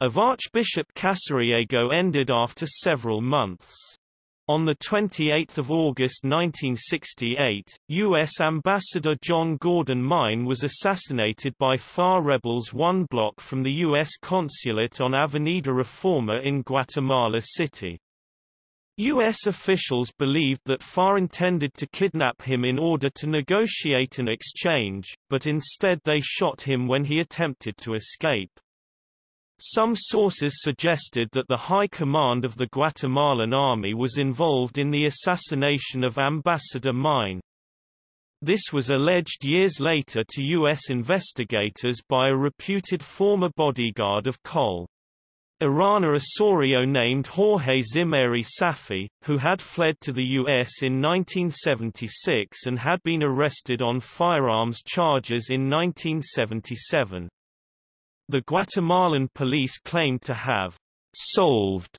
of Archbishop Casariego ended after several months. On 28 August 1968, U.S. Ambassador John Gordon Mein was assassinated by FAR rebels one block from the U.S. consulate on Avenida Reforma in Guatemala City. U.S. officials believed that FAR intended to kidnap him in order to negotiate an exchange, but instead they shot him when he attempted to escape. Some sources suggested that the high command of the Guatemalan army was involved in the assassination of Ambassador Mein. This was alleged years later to U.S. investigators by a reputed former bodyguard of Col. Arana Osorio named Jorge Zimeri Safi, who had fled to the U.S. in 1976 and had been arrested on firearms charges in 1977. The Guatemalan police claimed to have solved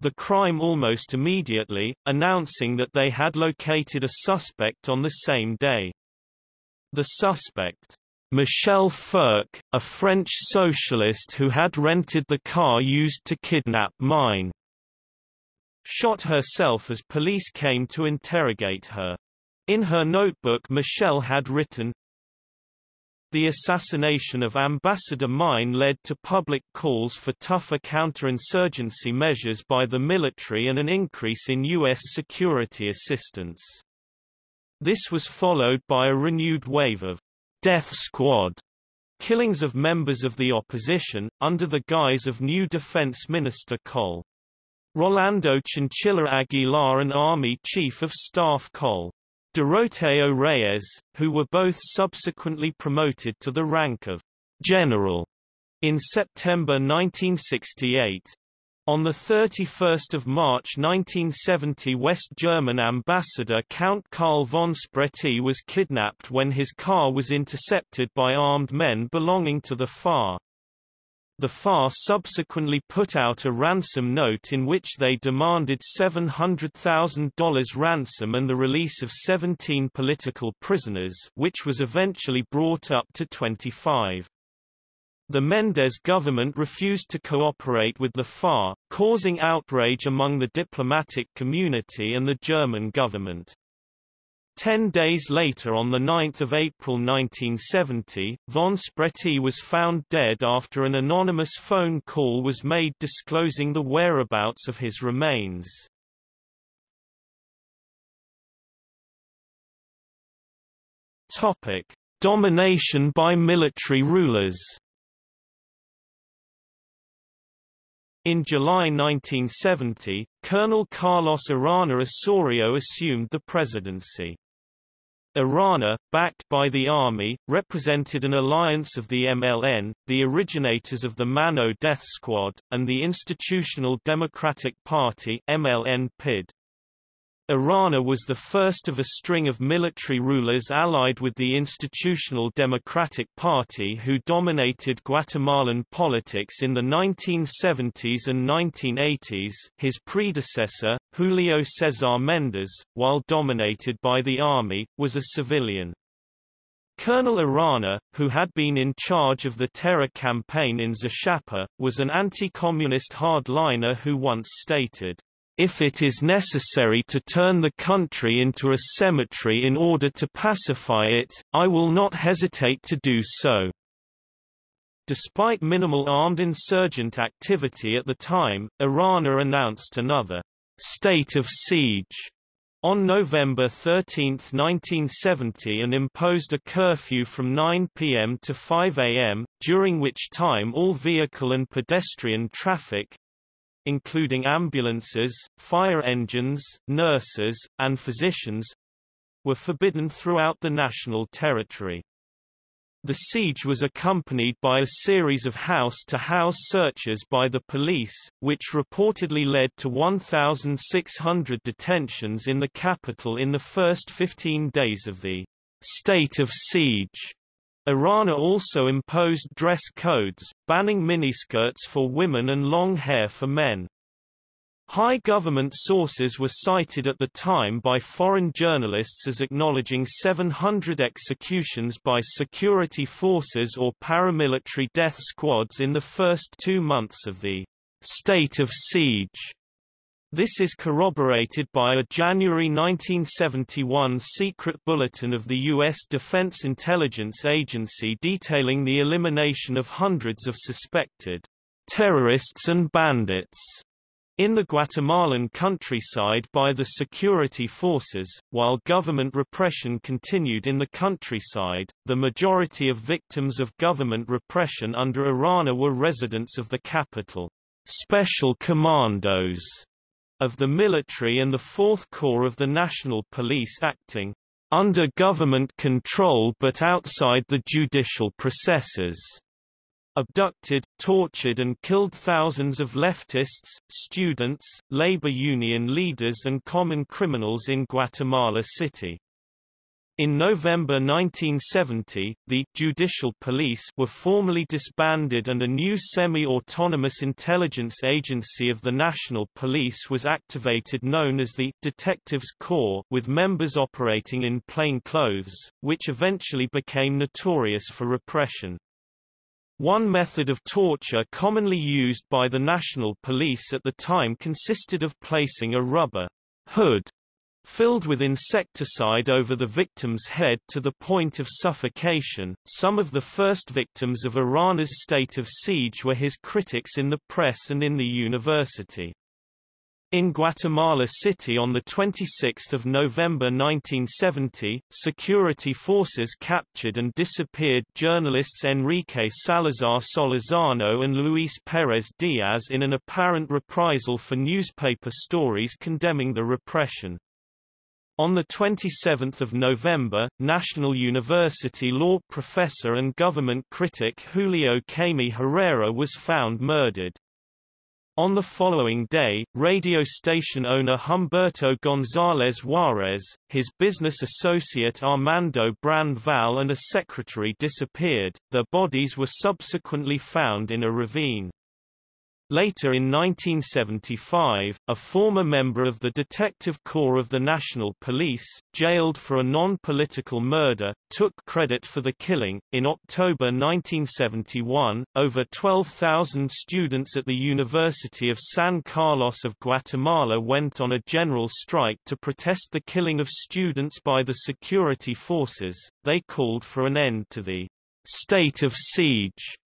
the crime almost immediately, announcing that they had located a suspect on the same day. The suspect Michèle Firk, a French socialist who had rented the car used to kidnap Mein, shot herself as police came to interrogate her. In her notebook Michelle had written, the assassination of Ambassador Mein led to public calls for tougher counterinsurgency measures by the military and an increase in U.S. security assistance. This was followed by a renewed wave of death squad killings of members of the opposition, under the guise of new Defense Minister Col. Rolando Chinchilla Aguilar and Army Chief of Staff Col. Doroteo Reyes, who were both subsequently promoted to the rank of general in September 1968. On 31 March 1970 West German ambassador Count Karl von Spreti was kidnapped when his car was intercepted by armed men belonging to the FAR. The FAR subsequently put out a ransom note in which they demanded $700,000 ransom and the release of 17 political prisoners which was eventually brought up to 25. The Mendez government refused to cooperate with the FAR, causing outrage among the diplomatic community and the German government. Ten days later on 9 April 1970, von Spreti was found dead after an anonymous phone call was made disclosing the whereabouts of his remains. Domination by military rulers In July 1970, Colonel Carlos Arana Osorio assumed the presidency. Arana, backed by the army, represented an alliance of the MLN, the originators of the Mano Death Squad, and the Institutional Democratic Party MLN PID. Arana was the first of a string of military rulers allied with the Institutional Democratic Party who dominated Guatemalan politics in the 1970s and 1980s. His predecessor, Julio Cesar Mendez, while dominated by the army, was a civilian. Colonel Arana, who had been in charge of the terror campaign in Zacapa, was an anti-communist hardliner who once stated, if it is necessary to turn the country into a cemetery in order to pacify it, I will not hesitate to do so. Despite minimal armed insurgent activity at the time, Arana announced another state of siege on November 13, 1970 and imposed a curfew from 9 p.m. to 5 a.m., during which time all vehicle and pedestrian traffic, including ambulances, fire engines, nurses, and physicians, were forbidden throughout the national territory. The siege was accompanied by a series of house-to-house -house searches by the police, which reportedly led to 1,600 detentions in the capital in the first 15 days of the state of siege. Arana also imposed dress codes, banning miniskirts for women and long hair for men. High government sources were cited at the time by foreign journalists as acknowledging 700 executions by security forces or paramilitary death squads in the first two months of the state of siege. This is corroborated by a January 1971 secret bulletin of the U.S. Defense Intelligence Agency detailing the elimination of hundreds of suspected terrorists and bandits in the Guatemalan countryside by the security forces, while government repression continued in the countryside, the majority of victims of government repression under Arana were residents of the capital. Special Commandos of the military and the Fourth Corps of the National Police acting under government control but outside the judicial processes abducted, tortured and killed thousands of leftists, students, labor union leaders and common criminals in Guatemala City. In November 1970, the «judicial police» were formally disbanded and a new semi-autonomous intelligence agency of the National Police was activated known as the «Detectives Corps» with members operating in plain clothes, which eventually became notorious for repression. One method of torture commonly used by the National Police at the time consisted of placing a rubber hood filled with insecticide over the victim's head to the point of suffocation. Some of the first victims of Arana's state of siege were his critics in the press and in the university. In Guatemala City on 26 November 1970, security forces captured and disappeared journalists Enrique Salazar Solorzano and Luis Perez Diaz in an apparent reprisal for newspaper stories condemning the repression. On 27 November, National University law professor and government critic Julio Camey Herrera was found murdered. On the following day, radio station owner Humberto González Juárez, his business associate Armando Brand Val and a secretary disappeared, their bodies were subsequently found in a ravine. Later in 1975, a former member of the Detective Corps of the National Police, jailed for a non-political murder, took credit for the killing. In October 1971, over 12,000 students at the University of San Carlos of Guatemala went on a general strike to protest the killing of students by the security forces. They called for an end to the state of siege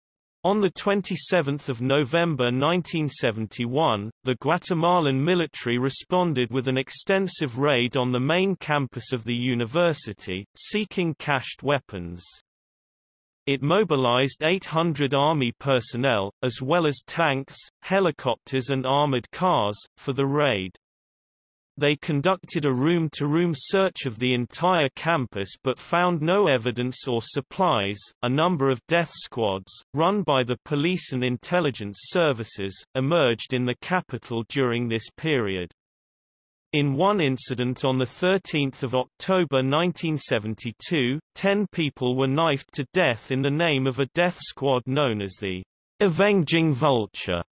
on 27 November 1971, the Guatemalan military responded with an extensive raid on the main campus of the university, seeking cached weapons. It mobilized 800 army personnel, as well as tanks, helicopters and armored cars, for the raid. They conducted a room-to-room -room search of the entire campus but found no evidence or supplies. A number of death squads, run by the police and intelligence services, emerged in the capital during this period. In one incident on 13 October 1972, ten people were knifed to death in the name of a death squad known as the Avenging Vulture.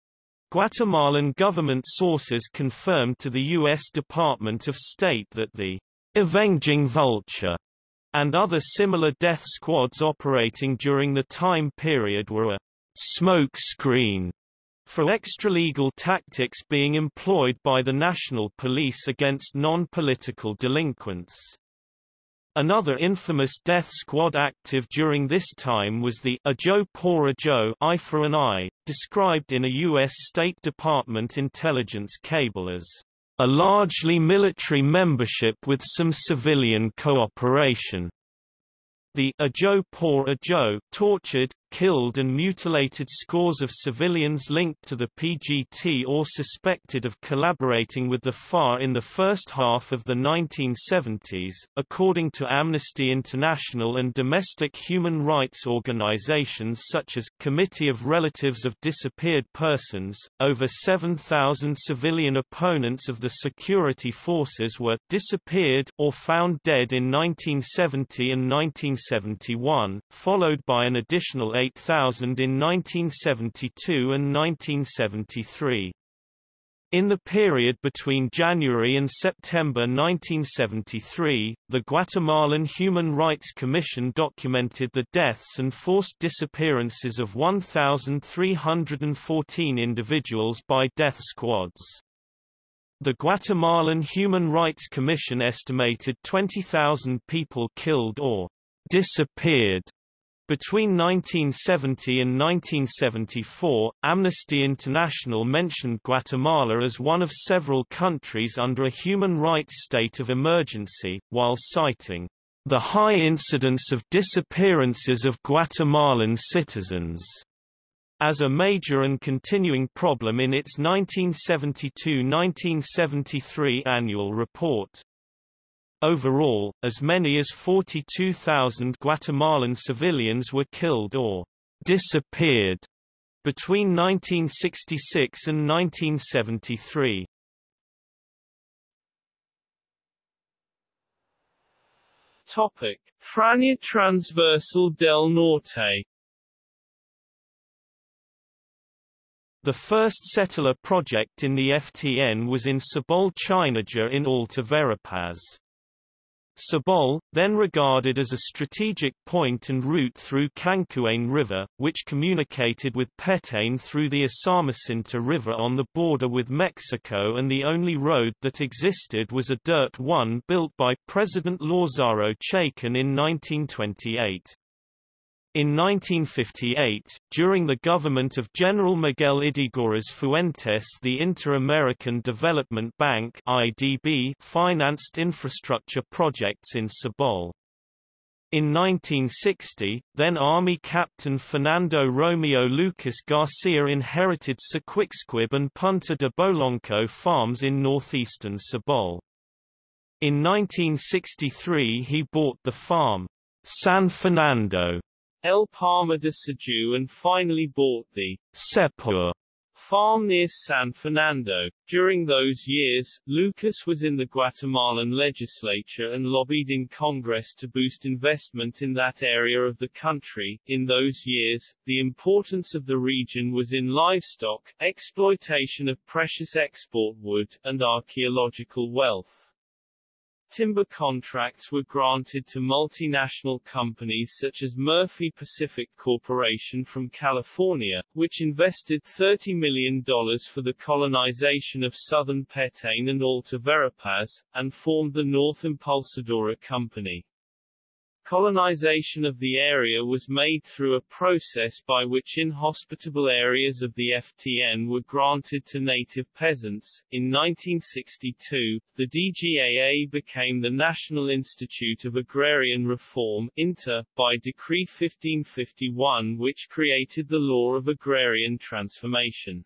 Guatemalan government sources confirmed to the U.S. Department of State that the Avenging Vulture and other similar death squads operating during the time period were a smoke screen for extralegal tactics being employed by the national police against non-political delinquents. Another infamous death squad active during this time was the A Joe Por a Joe Eye for an Eye, described in a U.S. State Department intelligence cable as a largely military membership with some civilian cooperation. The Ojo por Ojo tortured, killed and mutilated scores of civilians linked to the PGT or suspected of collaborating with the FAR in the first half of the 1970s. According to Amnesty International and domestic human rights organizations such as Committee of Relatives of Disappeared Persons, over 7,000 civilian opponents of the security forces were disappeared or found dead in 1970 and 1971, followed by an additional 8,000 in 1972 and 1973. In the period between January and September 1973, the Guatemalan Human Rights Commission documented the deaths and forced disappearances of 1,314 individuals by death squads. The Guatemalan Human Rights Commission estimated 20,000 people killed or disappeared between 1970 and 1974, Amnesty International mentioned Guatemala as one of several countries under a human rights state of emergency, while citing the high incidence of disappearances of Guatemalan citizens as a major and continuing problem in its 1972–1973 annual report. Overall, as many as 42,000 Guatemalan civilians were killed or disappeared between 1966 and 1973. Topic: Franja Transversal del Norte The first settler project in the FTN was in Sobol Chinaja in Alta Verapaz. Sobol, then regarded as a strategic point and route through Cancuén River, which communicated with Petén through the Usumacinta River on the border with Mexico and the only road that existed was a dirt one built by President Lázaro Chacón in 1928. In 1958, during the government of General Miguel Ydígoras Fuentes the Inter-American Development Bank IDB financed infrastructure projects in Sobol. In 1960, then Army Captain Fernando Romeo Lucas Garcia inherited Siquicsquib and Punta de Bolonco farms in northeastern Sobol. In 1963 he bought the farm, San Fernando, El Palma de Saju and finally bought the Sepur farm near San Fernando. During those years, Lucas was in the Guatemalan legislature and lobbied in Congress to boost investment in that area of the country. In those years, the importance of the region was in livestock, exploitation of precious export wood, and archaeological wealth. Timber contracts were granted to multinational companies such as Murphy Pacific Corporation from California, which invested $30 million for the colonization of southern Petén and Alta Verapaz, and formed the North Impulsadora Company. Colonization of the area was made through a process by which inhospitable areas of the FTN were granted to native peasants. In 1962, the DGAA became the National Institute of Agrarian Reform INTA, by Decree 1551 which created the law of agrarian transformation.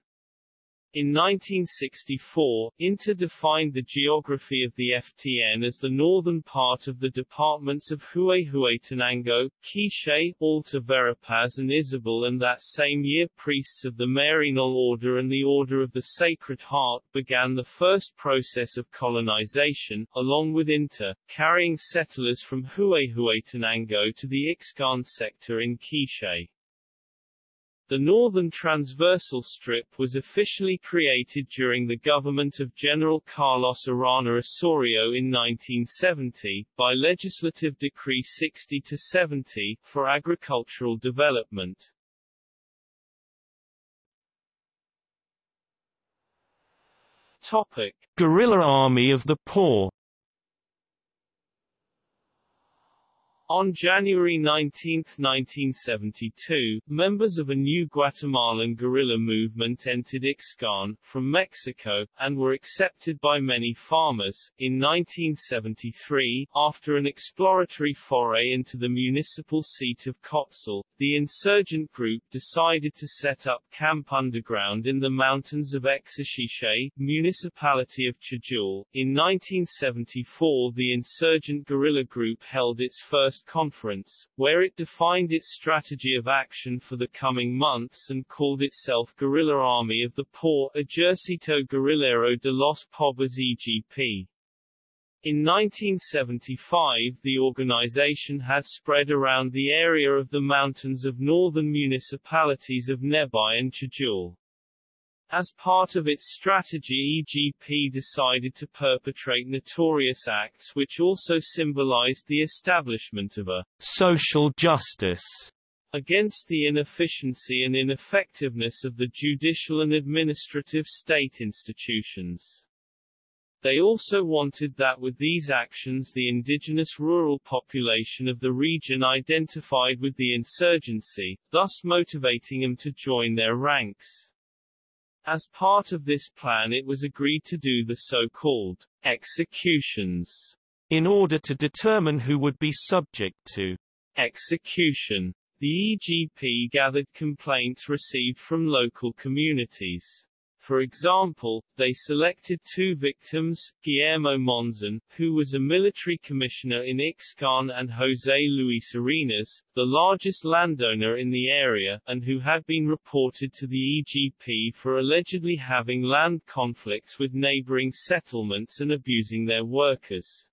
In 1964, INTA defined the geography of the FTN as the northern part of the departments of Huehuetenango, Quiché, Alta Verapaz and Izabal and that same year priests of the Maryknoll Order and the Order of the Sacred Heart began the first process of colonization, along with INTA, carrying settlers from Huehuetenango to the Ixcan sector in Quiché. The Northern Transversal Strip was officially created during the government of General Carlos Arana Osorio in 1970, by Legislative Decree 60-70, for agricultural development. Topic. Guerrilla Army of the Poor On January 19, 1972, members of a new Guatemalan guerrilla movement entered Ixcan, from Mexico, and were accepted by many farmers. In 1973, after an exploratory foray into the municipal seat of Cotzal, the insurgent group decided to set up camp underground in the mountains of Exaxiche, municipality of Chajul. In 1974 the insurgent guerrilla group held its first First Conference, where it defined its strategy of action for the coming months and called itself Guerrilla Army of the Poor Ejército Guerrillero de los Pobres EGP. In 1975 the organization had spread around the area of the mountains of northern municipalities of Nebaj and Chajul. As part of its strategy EGP decided to perpetrate notorious acts which also symbolized the establishment of a social justice against the inefficiency and ineffectiveness of the judicial and administrative state institutions. They also wanted that with these actions the indigenous rural population of the region identified with the insurgency, thus motivating them to join their ranks. As part of this plan it was agreed to do the so-called executions in order to determine who would be subject to execution. The EGP gathered complaints received from local communities. For example, they selected two victims, Guillermo Monzon, who was a military commissioner in Ixcan and José Luis Arenas, the largest landowner in the area, and who had been reported to the EGP for allegedly having land conflicts with neighboring settlements and abusing their workers.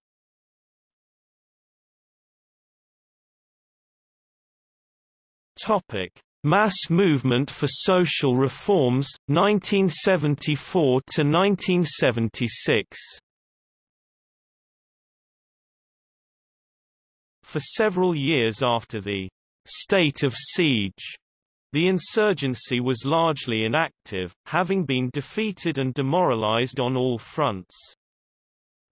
Topic. Mass Movement for Social Reforms, 1974–1976 For several years after the «state of siege», the insurgency was largely inactive, having been defeated and demoralized on all fronts.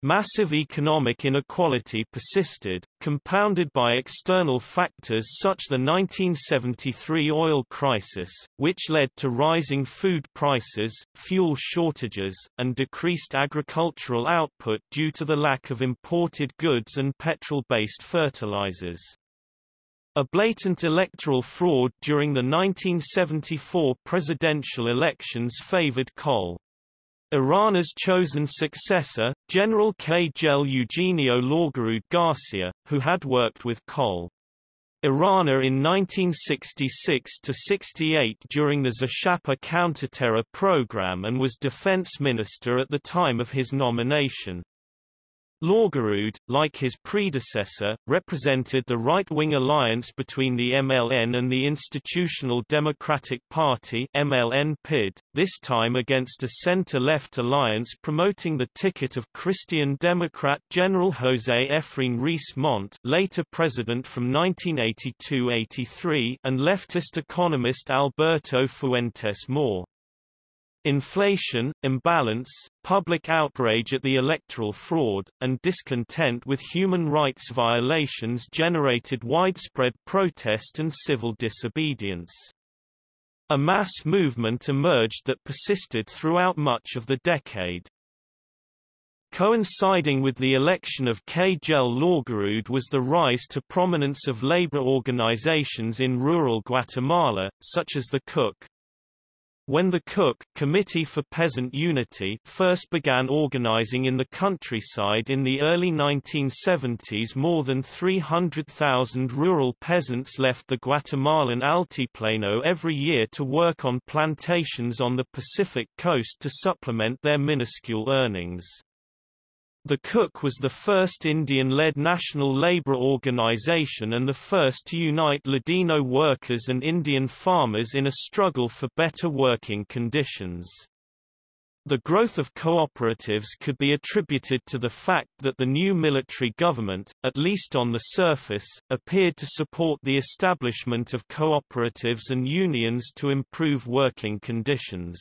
Massive economic inequality persisted, compounded by external factors such the 1973 oil crisis, which led to rising food prices, fuel shortages, and decreased agricultural output due to the lack of imported goods and petrol-based fertilizers. A blatant electoral fraud during the 1974 presidential elections favored coal. Arana's chosen successor, General Kjell Eugenio Laugerud Garcia, who had worked with Col. Arana in 1966–68 during the Zacapa counterterror program and was defense minister at the time of his nomination. Laugerud, like his predecessor, represented the right-wing alliance between the MLN and the Institutional Democratic Party MLN PID, this time against a center-left alliance promoting the ticket of Christian Democrat General José Efraín Ríos Montt later president from 1982–83 and leftist economist Alberto Fuentes Mohr. Inflation, imbalance, public outrage at the electoral fraud, and discontent with human rights violations generated widespread protest and civil disobedience. A mass movement emerged that persisted throughout much of the decade. Coinciding with the election of Kjell Laugerud was the rise to prominence of labor organizations in rural Guatemala, such as the CUC, when the CUC Committee for Peasant Unity first began organizing in the countryside in the early 1970s more than 300,000 rural peasants left the Guatemalan Altiplano every year to work on plantations on the Pacific coast to supplement their minuscule earnings. The CUC was the first Indian-led national labor organization and the first to unite Ladino workers and Indian farmers in a struggle for better working conditions. The growth of cooperatives could be attributed to the fact that the new military government, at least on the surface, appeared to support the establishment of cooperatives and unions to improve working conditions.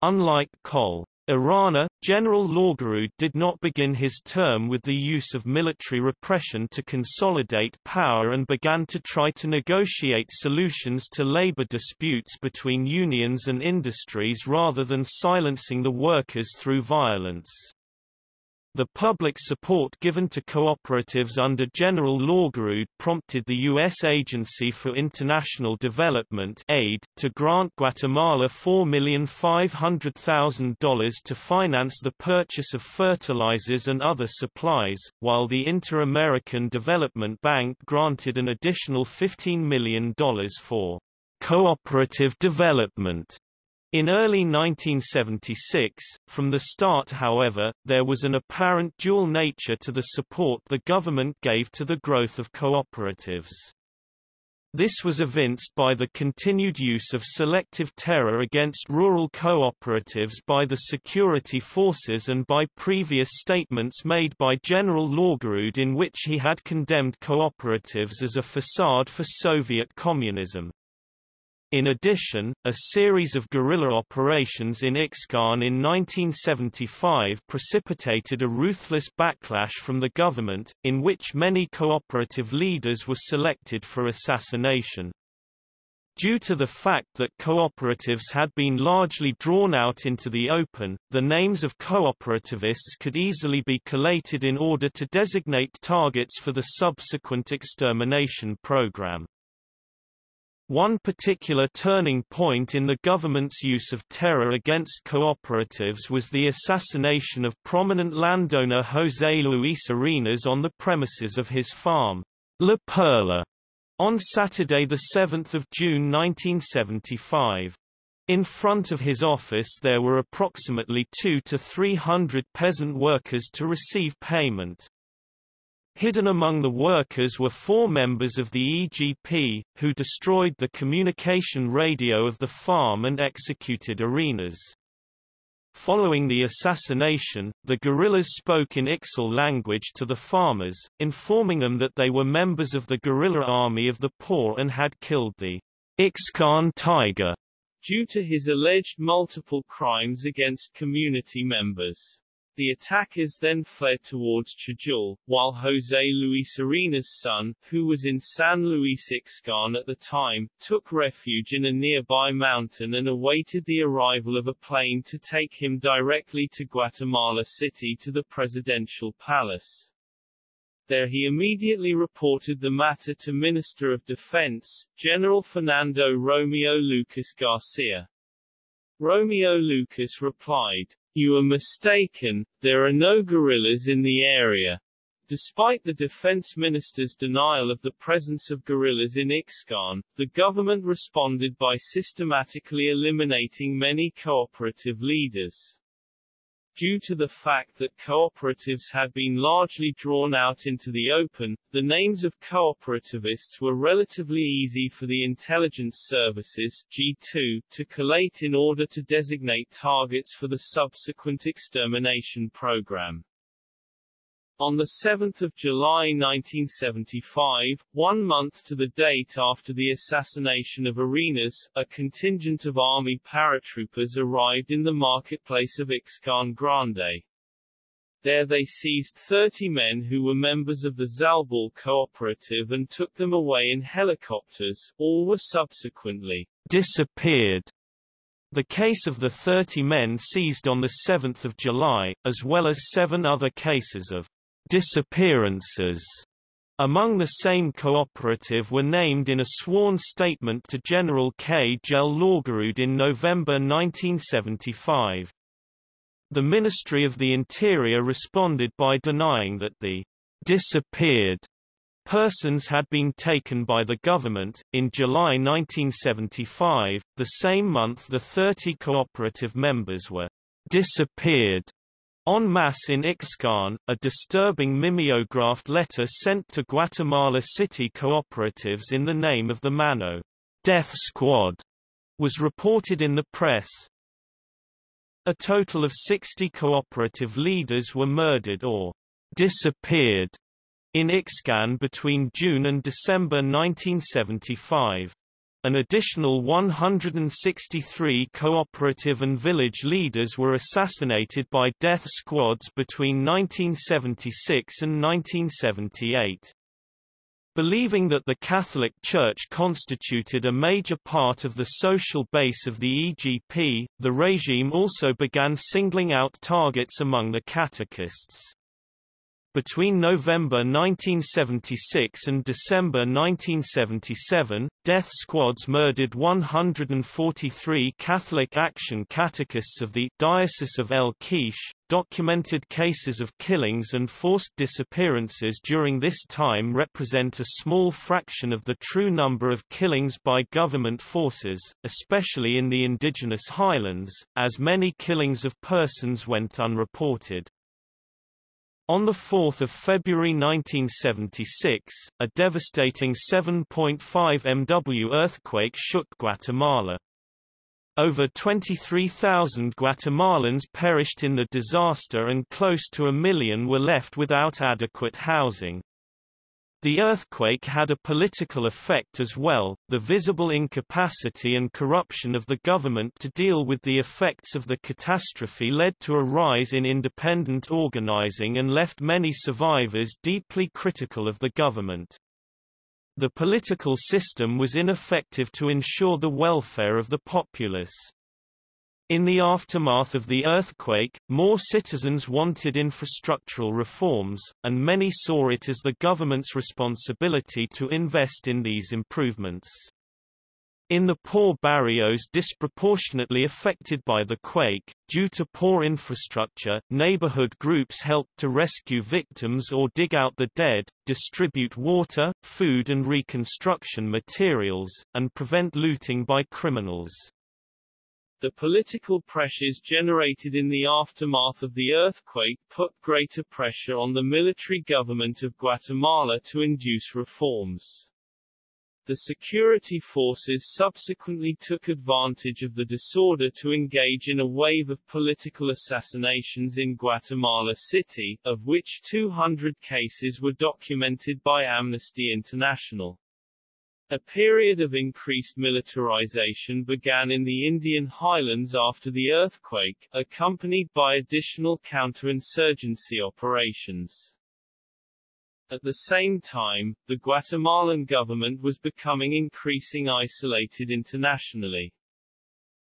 Unlike Col., Arana, General Laugerud did not begin his term with the use of military repression to consolidate power and began to try to negotiate solutions to labor disputes between unions and industries rather than silencing the workers through violence. The public support given to cooperatives under General Laugerud prompted the U.S. Agency for International Development aid to grant Guatemala $4,500,000 to finance the purchase of fertilizers and other supplies, while the Inter-American Development Bank granted an additional $15 million for cooperative development in early 1976, from the start however, there was an apparent dual nature to the support the government gave to the growth of cooperatives. This was evinced by the continued use of selective terror against rural cooperatives by the security forces and by previous statements made by General Laugerud in which he had condemned cooperatives as a facade for Soviet communism. In addition, a series of guerrilla operations in Ixcan in 1975 precipitated a ruthless backlash from the government, in which many cooperative leaders were selected for assassination. Due to the fact that cooperatives had been largely drawn out into the open, the names of cooperativists could easily be collated in order to designate targets for the subsequent extermination program. One particular turning point in the government's use of terror against cooperatives was the assassination of prominent landowner José Luis Arenas on the premises of his farm, La Perla, on Saturday 7 June 1975. In front of his office there were approximately two to three hundred peasant workers to receive payment. Hidden among the workers were four members of the EGP, who destroyed the communication radio of the farm and executed Arenas. Following the assassination, the guerrillas spoke in Ixil language to the farmers, informing them that they were members of the guerrilla army of the poor and had killed the Ixcan tiger, due to his alleged multiple crimes against community members. The attackers then fled towards Chajul, while José Luis Arenas' son, who was in San Luis Ixcan at the time, took refuge in a nearby mountain and awaited the arrival of a plane to take him directly to Guatemala City to the presidential palace. There he immediately reported the matter to Minister of Defense, General Fernando Romeo Lucas Garcia. Romeo Lucas replied, you are mistaken, there are no guerrillas in the area. Despite the defense minister's denial of the presence of guerrillas in Ixcan, the government responded by systematically eliminating many cooperative leaders. Due to the fact that cooperatives had been largely drawn out into the open, the names of cooperativists were relatively easy for the intelligence services G2, to collate in order to designate targets for the subsequent extermination program. On 7 July 1975, one month to the date after the assassination of Arenas, a contingent of army paratroopers arrived in the marketplace of Ixcan Grande. There they seized 30 men who were members of the Zalbal cooperative and took them away in helicopters, all were subsequently disappeared. The case of the 30 men seized on 7 July, as well as seven other cases of disappearances among the same cooperative were named in a sworn statement to General Kjell Laugerud in November 1975. The Ministry of the Interior responded by denying that the disappeared persons had been taken by the government. In July 1975, the same month the 30 cooperative members were disappeared En masse in Ixcan, a disturbing mimeographed letter sent to Guatemala City cooperatives in the name of the Mano Death Squad was reported in the press. A total of 60 cooperative leaders were murdered or disappeared in Ixcan between June and December 1975. An additional 163 cooperative and village leaders were assassinated by death squads between 1976 and 1978. Believing that the Catholic Church constituted a major part of the social base of the EGP, the regime also began singling out targets among the catechists. Between November 1976 and December 1977, death squads murdered 143 Catholic Action catechists of the Diocese of El Quiche. Documented cases of killings and forced disappearances during this time represent a small fraction of the true number of killings by government forces, especially in the indigenous highlands, as many killings of persons went unreported. On 4 February 1976, a devastating 7.5 MW earthquake shook Guatemala. Over 23,000 Guatemalans perished in the disaster and close to a million were left without adequate housing. The earthquake had a political effect as well, the visible incapacity and corruption of the government to deal with the effects of the catastrophe led to a rise in independent organizing and left many survivors deeply critical of the government. The political system was ineffective to ensure the welfare of the populace. In the aftermath of the earthquake, more citizens wanted infrastructural reforms, and many saw it as the government's responsibility to invest in these improvements. In the poor barrios disproportionately affected by the quake, due to poor infrastructure, neighborhood groups helped to rescue victims or dig out the dead, distribute water, food and reconstruction materials, and prevent looting by criminals. The political pressures generated in the aftermath of the earthquake put greater pressure on the military government of Guatemala to induce reforms. The security forces subsequently took advantage of the disorder to engage in a wave of political assassinations in Guatemala City, of which 200 cases were documented by Amnesty International. A period of increased militarization began in the Indian highlands after the earthquake, accompanied by additional counterinsurgency operations. At the same time, the Guatemalan government was becoming increasing isolated internationally.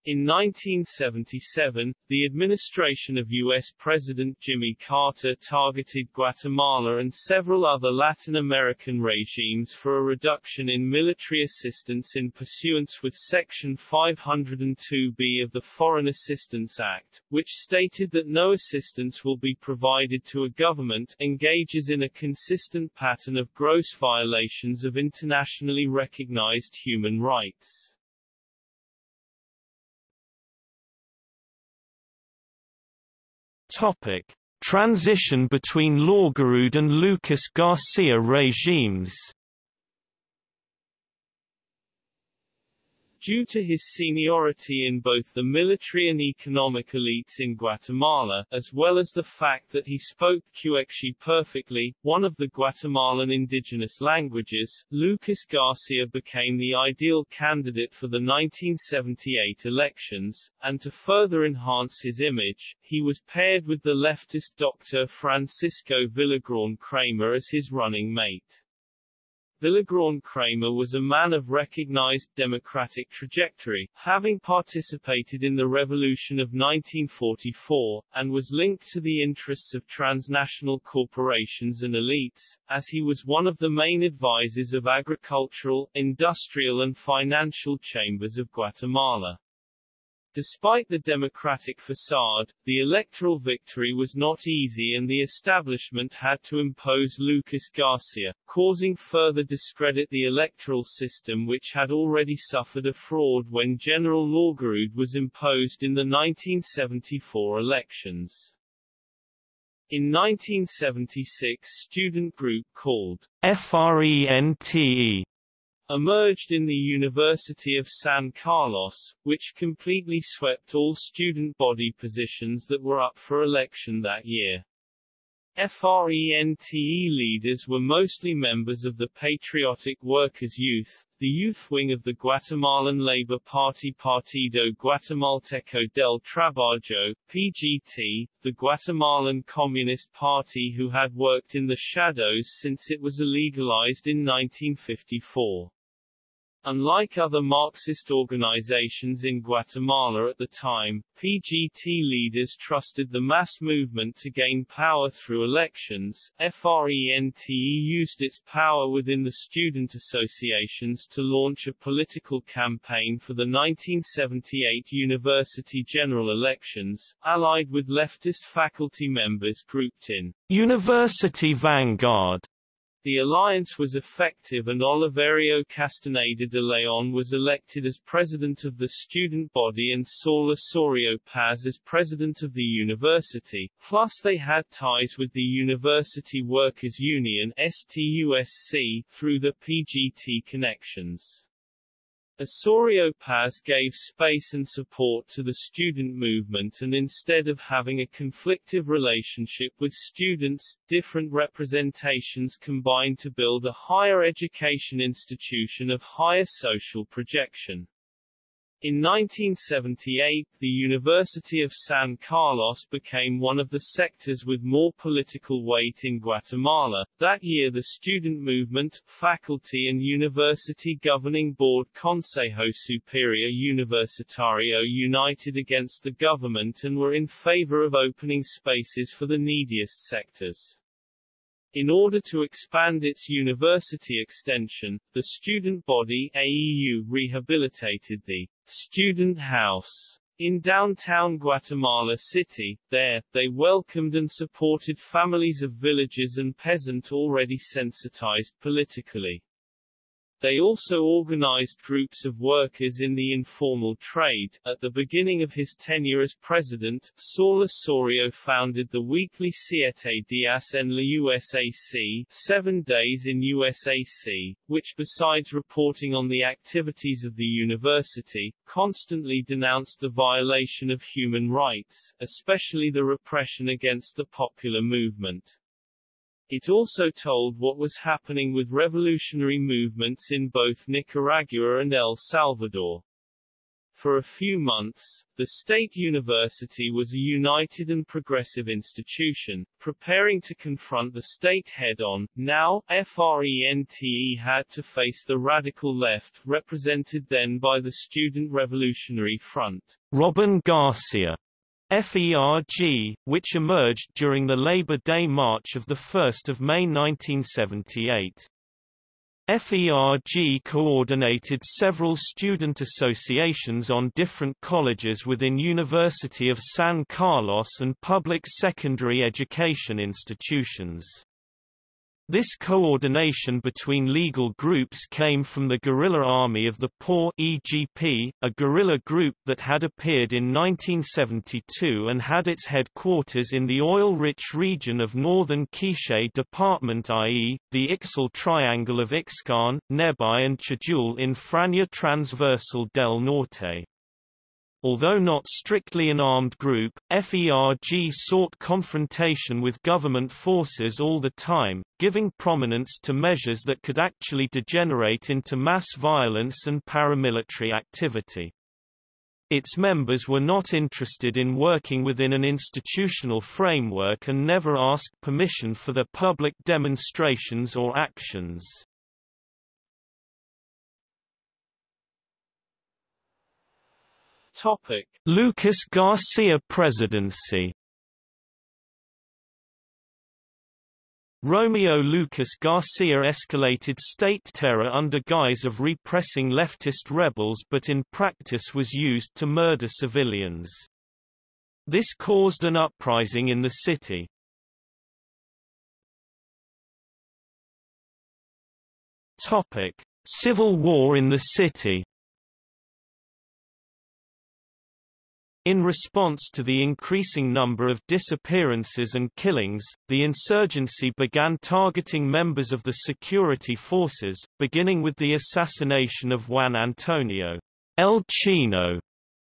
In 1977, the administration of U.S. President Jimmy Carter targeted Guatemala and several other Latin American regimes for a reduction in military assistance in pursuance with Section 502b of the Foreign Assistance Act, which stated that no assistance will be provided to a government engages in a consistent pattern of gross violations of internationally recognized human rights. Topic: Transition between Laugerud and Lucas Garcia regimes. Due to his seniority in both the military and economic elites in Guatemala, as well as the fact that he spoke Quechua perfectly, one of the Guatemalan indigenous languages, Lucas Garcia became the ideal candidate for the 1978 elections, and to further enhance his image, he was paired with the leftist Dr. Francisco Villagrán Kramer as his running mate. Villagrán Kramer was a man of recognized democratic trajectory, having participated in the Revolution of 1944, and was linked to the interests of transnational corporations and elites, as he was one of the main advisors of agricultural, industrial and financial chambers of Guatemala. Despite the democratic facade, the electoral victory was not easy and the establishment had to impose Lucas Garcia, causing further discredit the electoral system which had already suffered a fraud when General Laugerud was imposed in the 1974 elections. In 1976 student group called FRENTE emerged in the University of San Carlos, which completely swept all student body positions that were up for election that year. FRENTE leaders were mostly members of the Patriotic Workers' Youth, the youth wing of the Guatemalan Labor Party Partido Guatemalteco del Trabajo, PGT, the Guatemalan Communist Party who had worked in the shadows since it was illegalized in 1954. Unlike other Marxist organizations in Guatemala at the time, PGT leaders trusted the mass movement to gain power through elections. FRENTE used its power within the student associations to launch a political campaign for the 1978 university general elections, allied with leftist faculty members grouped in University Vanguard the alliance was effective and Oliverio Castaneda de Leon was elected as president of the student body and Saul Osorio Paz as president of the university, plus they had ties with the University Workers Union STUSC through the PGT connections. Osorio Paz gave space and support to the student movement and instead of having a conflictive relationship with students, different representations combined to build a higher education institution of higher social projection. In 1978 the University of San Carlos became one of the sectors with more political weight in Guatemala. That year the student movement, faculty and university governing board Consejo Superior Universitario united against the government and were in favor of opening spaces for the neediest sectors. In order to expand its university extension, the student body AEU rehabilitated the Student House in downtown Guatemala City. There, they welcomed and supported families of villagers and peasant already sensitized politically. They also organized groups of workers in the informal trade. At the beginning of his tenure as president, Saul Osorio founded the weekly Siete Días en la USAC, Seven Days in USAC, which besides reporting on the activities of the university, constantly denounced the violation of human rights, especially the repression against the popular movement. It also told what was happening with revolutionary movements in both Nicaragua and El Salvador. For a few months, the state university was a united and progressive institution, preparing to confront the state head-on. Now, FRENTE had to face the radical left, represented then by the Student Revolutionary Front. Robin Garcia FERG, which emerged during the Labor Day March of 1 May 1978. FERG coordinated several student associations on different colleges within University of San Carlos and public secondary education institutions. This coordination between legal groups came from the Guerrilla Army of the Poor EGP, a guerrilla group that had appeared in 1972 and had its headquarters in the oil-rich region of northern Quiché Department i.e., the Ixil Triangle of Ixcan, Nebaj and Chajul in Franja Transversal del Norte. Although not strictly an armed group, FERG sought confrontation with government forces all the time, giving prominence to measures that could actually degenerate into mass violence and paramilitary activity. Its members were not interested in working within an institutional framework and never asked permission for their public demonstrations or actions. Topic: Lucas Garcia presidency. Romeo Lucas Garcia escalated state terror under guise of repressing leftist rebels but in practice was used to murder civilians. This caused an uprising in the city. Topic: Civil war in the city. In response to the increasing number of disappearances and killings, the insurgency began targeting members of the security forces, beginning with the assassination of Juan Antonio El Chino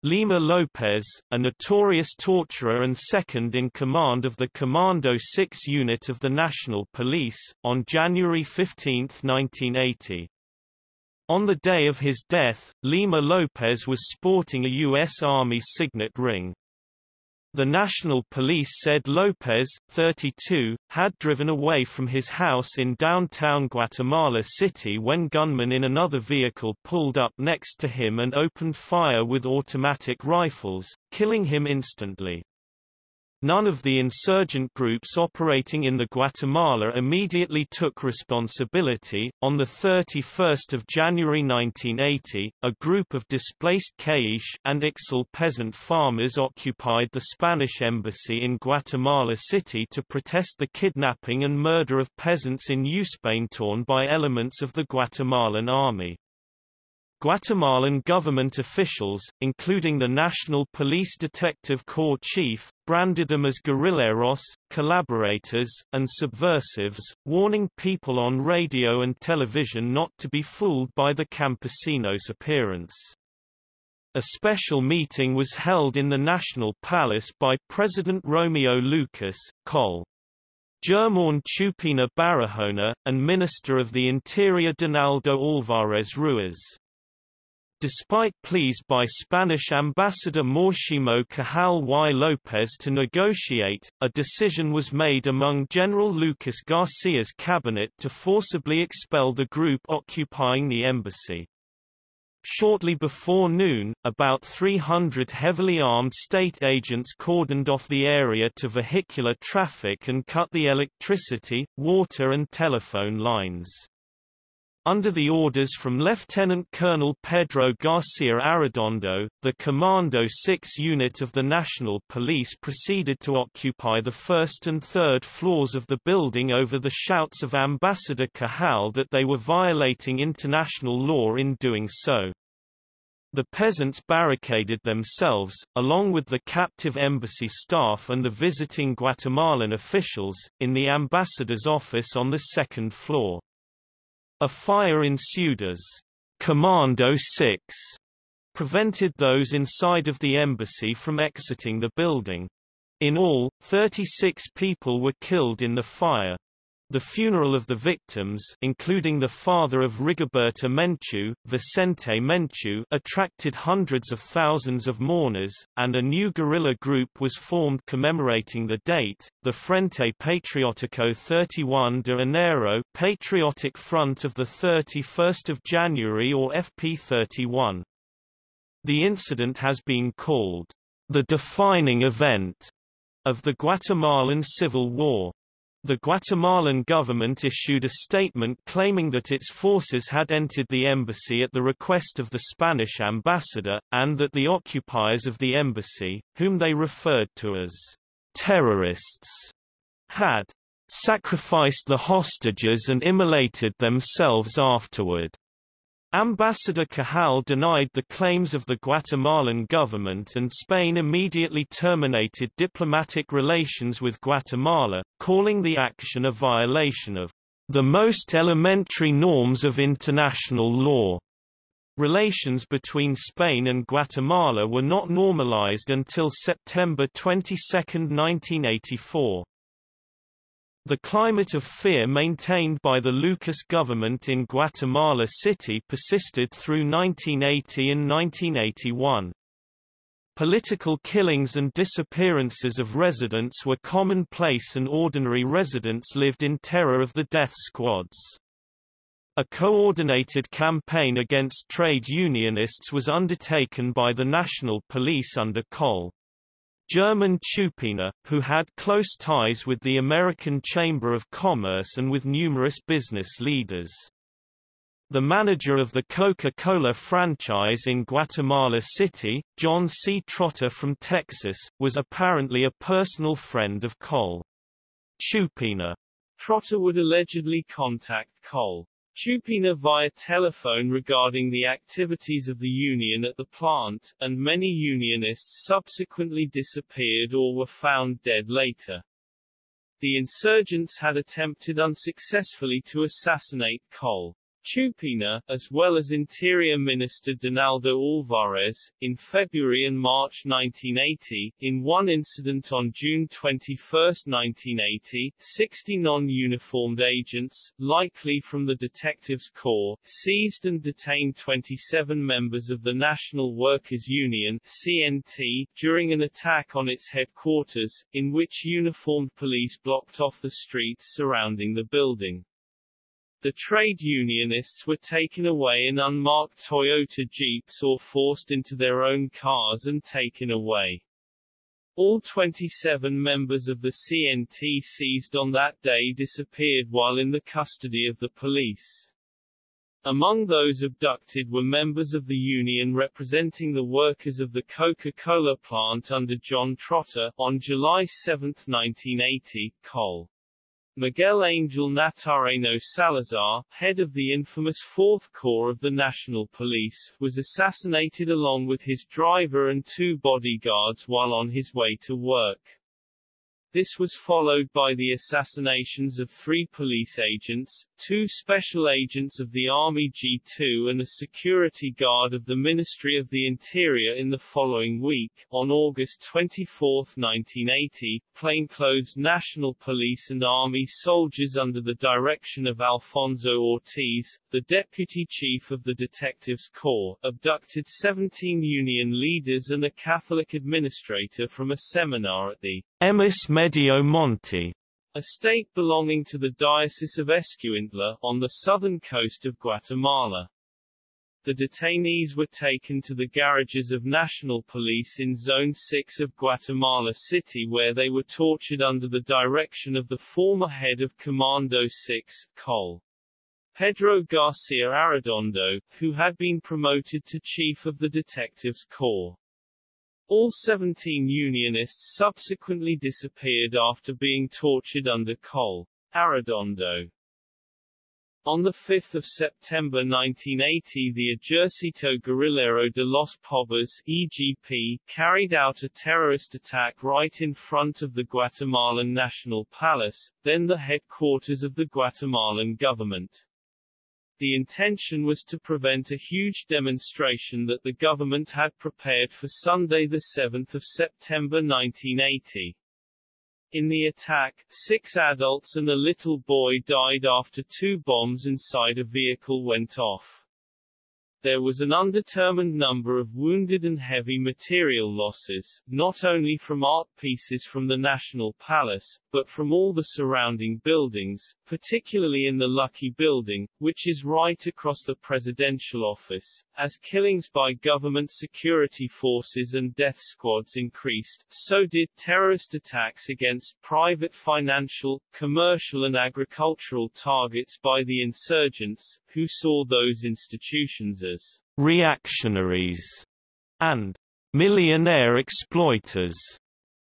Lima Lopez, a notorious torturer and second in command of the Commando 6 unit of the National Police, on January 15, 1980. On the day of his death, Lima Lopez was sporting a U.S. Army signet ring. The National Police said Lopez, 32, had driven away from his house in downtown Guatemala City when gunmen in another vehicle pulled up next to him and opened fire with automatic rifles, killing him instantly. None of the insurgent groups operating in the Guatemala immediately took responsibility. On the 31st of January 1980, a group of displaced Quiche and Ixil peasant farmers occupied the Spanish embassy in Guatemala City to protest the kidnapping and murder of peasants in Uspantán by elements of the Guatemalan army. Guatemalan government officials, including the National Police Detective Corps chief, branded them as guerrilleros, collaborators, and subversives, warning people on radio and television not to be fooled by the campesinos' appearance. A special meeting was held in the National Palace by President Romeo Lucas, Col. Germán Chupina Barahona, and Minister of the Interior Donaldo Alvarez Ruiz. Despite pleas by Spanish ambassador Máximo Cajal y López to negotiate, a decision was made among General Lucas Garcia's cabinet to forcibly expel the group occupying the embassy. Shortly before noon, about 300 heavily armed state agents cordoned off the area to vehicular traffic and cut the electricity, water and telephone lines. Under the orders from Lieutenant Colonel Pedro Garcia Arredondo, the Commando 6 unit of the National Police proceeded to occupy the first and third floors of the building over the shouts of Ambassador Cajal that they were violating international law in doing so. The peasants barricaded themselves, along with the captive embassy staff and the visiting Guatemalan officials, in the ambassador's office on the second floor. A fire ensued as Commando 6 prevented those inside of the embassy from exiting the building. In all, 36 people were killed in the fire. The funeral of the victims including the father of Rigoberta Menchú, Vicente Menchú attracted hundreds of thousands of mourners, and a new guerrilla group was formed commemorating the date, the Frente Patriótico 31 de Enero Patriotic Front of 31 January or FP31. The incident has been called the defining event of the Guatemalan Civil War. The Guatemalan government issued a statement claiming that its forces had entered the embassy at the request of the Spanish ambassador, and that the occupiers of the embassy, whom they referred to as terrorists, had sacrificed the hostages and immolated themselves afterward. Ambassador Cajal denied the claims of the Guatemalan government and Spain immediately terminated diplomatic relations with Guatemala, calling the action a violation of the most elementary norms of international law. Relations between Spain and Guatemala were not normalized until September 22, 1984. The climate of fear maintained by the Lucas government in Guatemala City persisted through 1980 and 1981. Political killings and disappearances of residents were commonplace and ordinary residents lived in terror of the death squads. A coordinated campaign against trade unionists was undertaken by the National Police under Col. German Chupina, who had close ties with the American Chamber of Commerce and with numerous business leaders. The manager of the Coca-Cola franchise in Guatemala City, John C. Trotter from Texas, was apparently a personal friend of Col. Chupina. Trotter would allegedly contact Col. Chupina via telephone regarding the activities of the union at the plant, and many unionists subsequently disappeared or were found dead later. The insurgents had attempted unsuccessfully to assassinate Col. Chupina, as well as Interior Minister Donaldo Alvarez, in February and March 1980. In one incident on June 21, 1980, 60 non-uniformed agents, likely from the Detectives Corps, seized and detained 27 members of the National Workers' Union CNT, during an attack on its headquarters, in which uniformed police blocked off the streets surrounding the building. The trade unionists were taken away in unmarked Toyota Jeeps or forced into their own cars and taken away. All 27 members of the CNT seized on that day disappeared while in the custody of the police. Among those abducted were members of the union representing the workers of the Coca-Cola plant under John Trotter. On July 7, 1980, Col. Miguel Angel Natareno Salazar, head of the infamous Fourth Corps of the National Police, was assassinated along with his driver and two bodyguards while on his way to work. This was followed by the assassinations of three police agents, two special agents of the Army G2 and a security guard of the Ministry of the Interior in the following week. On August 24, 1980, plainclothes National Police and Army soldiers under the direction of Alfonso Ortiz, the Deputy Chief of the Detectives Corps, abducted 17 Union leaders and a Catholic administrator from a seminar at the Emaús Medio Monte, a state belonging to the Diocese of Escuintla, on the southern coast of Guatemala. The detainees were taken to the garages of National Police in Zone 6 of Guatemala City where they were tortured under the direction of the former head of Commando 6, Col. Pedro Garcia Arredondo, who had been promoted to chief of the Detectives Corps. All 17 Unionists subsequently disappeared after being tortured under Col. Arredondo. On 5 September 1980 the Ejército Guerrillero de los Pobres EGP, carried out a terrorist attack right in front of the Guatemalan National Palace, then the headquarters of the Guatemalan government. The intention was to prevent a huge demonstration that the government had prepared for Sunday 7 September 1980. In the attack, six adults and a little boy died after two bombs inside a vehicle went off. There was an undetermined number of wounded and heavy material losses, not only from art pieces from the National Palace, but from all the surrounding buildings, particularly in the Lucky Building, which is right across the presidential office. As killings by government security forces and death squads increased, so did terrorist attacks against private financial, commercial and agricultural targets by the insurgents, who saw those institutions as reactionaries and millionaire exploiters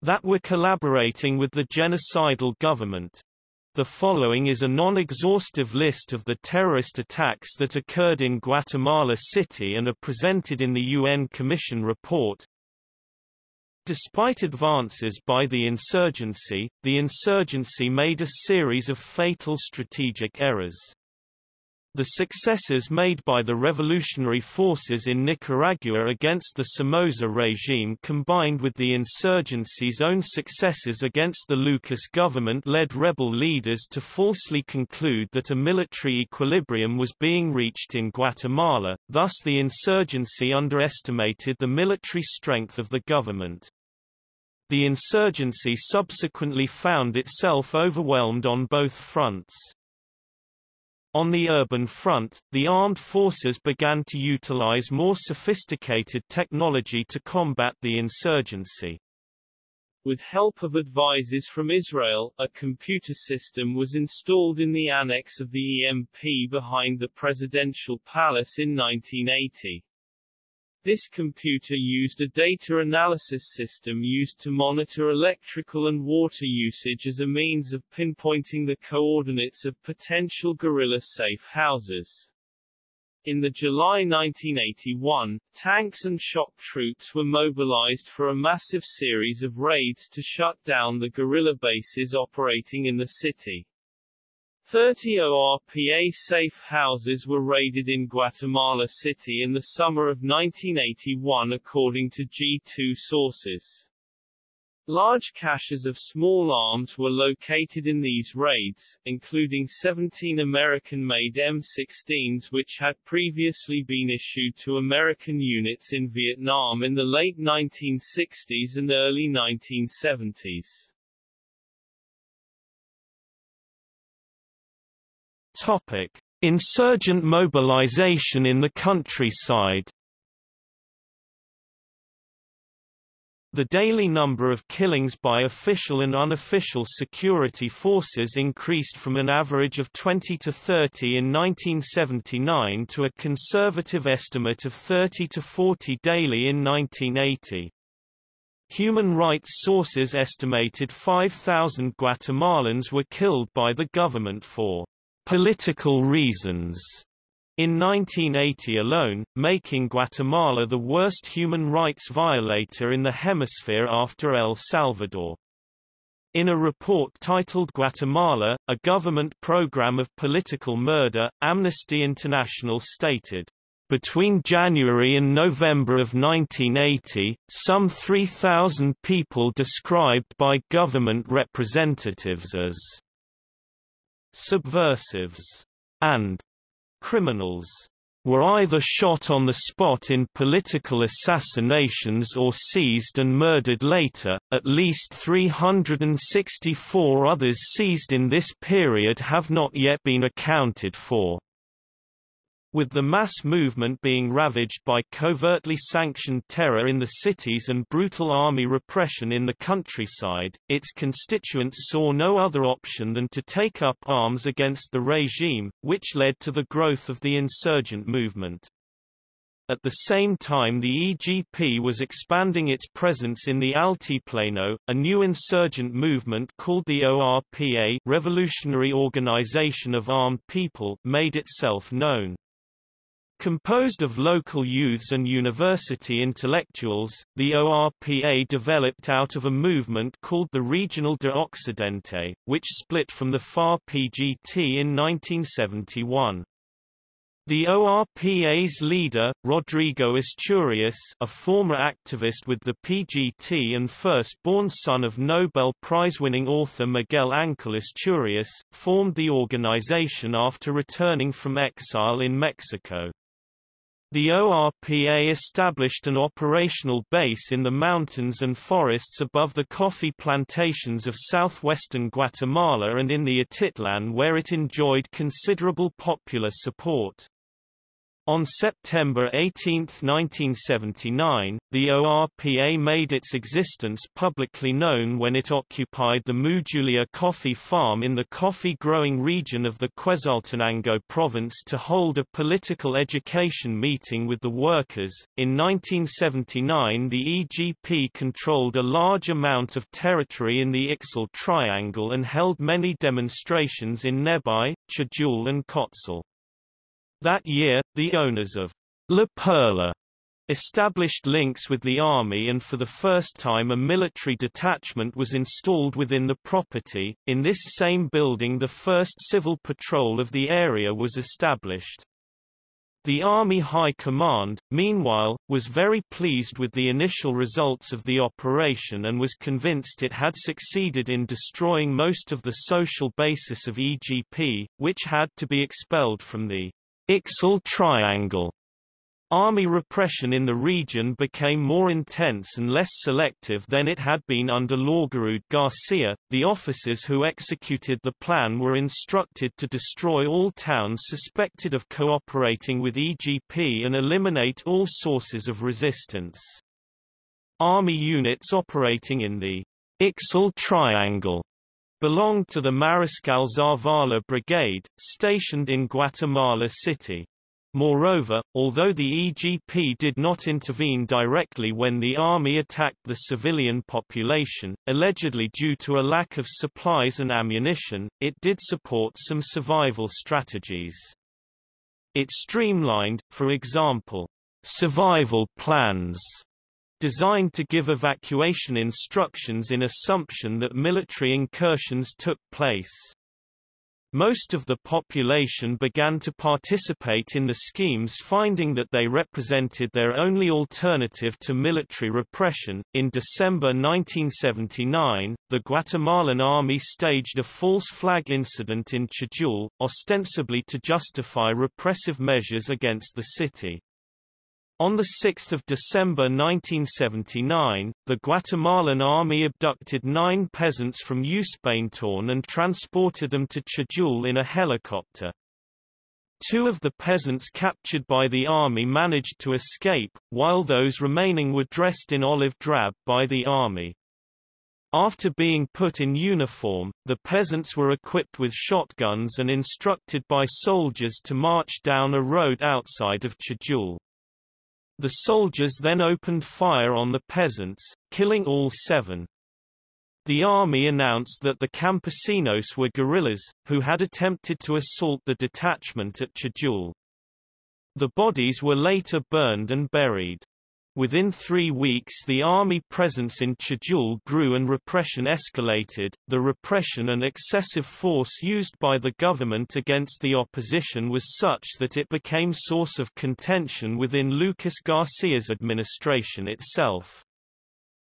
that were collaborating with the genocidal government. The following is a non-exhaustive list of the terrorist attacks that occurred in Guatemala City and are presented in the UN Commission report. Despite advances by the insurgency, the insurgency made a series of fatal strategic errors. The successes made by the revolutionary forces in Nicaragua against the Somoza regime combined with the insurgency's own successes against the Lucas government led rebel leaders to falsely conclude that a military equilibrium was being reached in Guatemala, thus the insurgency underestimated the military strength of the government. The insurgency subsequently found itself overwhelmed on both fronts. On the urban front, the armed forces began to utilize more sophisticated technology to combat the insurgency. With help of advisors from Israel, a computer system was installed in the annex of the EMP behind the presidential palace in 1980. This computer used a data analysis system used to monitor electrical and water usage as a means of pinpointing the coordinates of potential guerrilla-safe houses. In the July 1981, tanks and shock troops were mobilized for a massive series of raids to shut down the guerrilla bases operating in the city. 30 ORPA safe houses were raided in Guatemala City in the summer of 1981 according to G2 sources. Large caches of small arms were located in these raids, including 17 American-made M16s which had previously been issued to American units in Vietnam in the late 1960s and early 1970s. Topic: Insurgent mobilization in the countryside. The daily number of killings by official and unofficial security forces increased from an average of 20 to 30 in 1979 to a conservative estimate of 30 to 40 daily in 1980. Human rights sources estimated 5,000 Guatemalans were killed by the government for political reasons in 1980 alone, making Guatemala the worst human rights violator in the hemisphere after El Salvador. In a report titled Guatemala, a government program of political murder, Amnesty International stated, between January and November of 1980, some 3,000 people described by government representatives as subversives, and criminals were either shot on the spot in political assassinations or seized and murdered later. At least 364 others seized in this period have not yet been accounted for. With the mass movement being ravaged by covertly sanctioned terror in the cities and brutal army repression in the countryside, its constituents saw no other option than to take up arms against the regime, which led to the growth of the insurgent movement. At the same time the EGP was expanding its presence in the Altiplano, a new insurgent movement called the ORPA Revolutionary Organization of Armed People made itself known. Composed of local youths and university intellectuals, the ORPA developed out of a movement called the Regional de Occidente, which split from the FAR-PGT in 1971. The ORPA's leader, Rodrigo Asturias a former activist with the PGT and first-born son of Nobel Prize-winning author Miguel Ángel Asturias, formed the organization after returning from exile in Mexico. The ORPA established an operational base in the mountains and forests above the coffee plantations of southwestern Guatemala and in the Atitlan where it enjoyed considerable popular support. On September 18, 1979, the ORPA made its existence publicly known when it occupied the Mujulia coffee farm in the coffee-growing region of the Quetzaltenango province to hold a political education meeting with the workers. In 1979 the EGP controlled a large amount of territory in the Ixil Triangle and held many demonstrations in Nebaj, Chajul and Cotzal. That year, the owners of La Perla established links with the army and for the first time a military detachment was installed within the property. In this same building the first civil patrol of the area was established. The Army High Command, meanwhile, was very pleased with the initial results of the operation and was convinced it had succeeded in destroying most of the social basis of EGP, which had to be expelled from the Ixil Triangle. Army repression in the region became more intense and less selective than it had been under Laugerud Garcia. The officers who executed the plan were instructed to destroy all towns suspected of cooperating with EGP and eliminate all sources of resistance. Army units operating in the Ixil Triangle belonged to the Mariscal Zavala Brigade, stationed in Guatemala City. Moreover, although the EGP did not intervene directly when the army attacked the civilian population, allegedly due to a lack of supplies and ammunition, it did support some survival strategies. It streamlined, for example, survival plans designed to give evacuation instructions in assumption that military incursions took place. Most of the population began to participate in the schemes finding that they represented their only alternative to military repression. In December 1979, the Guatemalan army staged a false flag incident in Chajul, ostensibly to justify repressive measures against the city. On 6 December 1979, the Guatemalan army abducted nine peasants from Uspantán and transported them to Chajul in a helicopter. Two of the peasants captured by the army managed to escape, while those remaining were dressed in olive drab by the army. After being put in uniform, the peasants were equipped with shotguns and instructed by soldiers to march down a road outside of Chajul. The soldiers then opened fire on the peasants, killing all seven. The army announced that the campesinos were guerrillas, who had attempted to assault the detachment at Chajul. The bodies were later burned and buried. Within three weeks the army presence in Chajul grew and repression escalated. The repression and excessive force used by the government against the opposition was such that it became source of contention within Lucas Garcia's administration itself.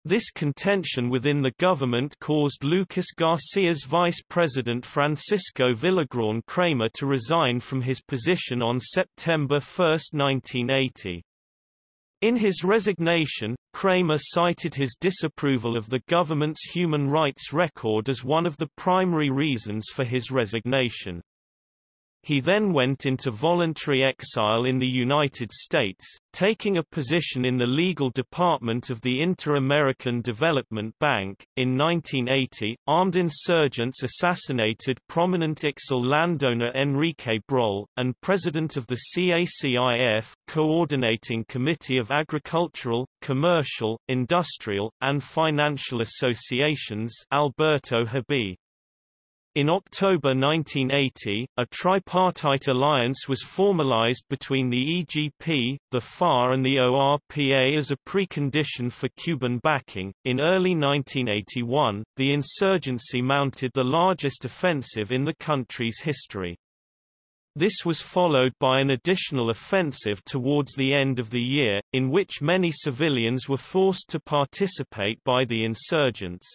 This contention within the government caused Lucas Garcia's vice president Francisco Villagrán Kramer to resign from his position on September 1, 1980. In his resignation, Kramer cited his disapproval of the government's human rights record as one of the primary reasons for his resignation. He then went into voluntary exile in the United States, taking a position in the legal department of the Inter-American Development Bank. In 1980, armed insurgents assassinated prominent Ixil landowner Enrique Broll, and president of the CACIF, Coordinating Committee of Agricultural, Commercial, Industrial, and Financial Associations Alberto Habib. In October 1980, a tripartite alliance was formalized between the EGP, the FAR and the ORPA as a precondition for Cuban backing. In early 1981, the insurgency mounted the largest offensive in the country's history. This was followed by an additional offensive towards the end of the year, in which many civilians were forced to participate by the insurgents.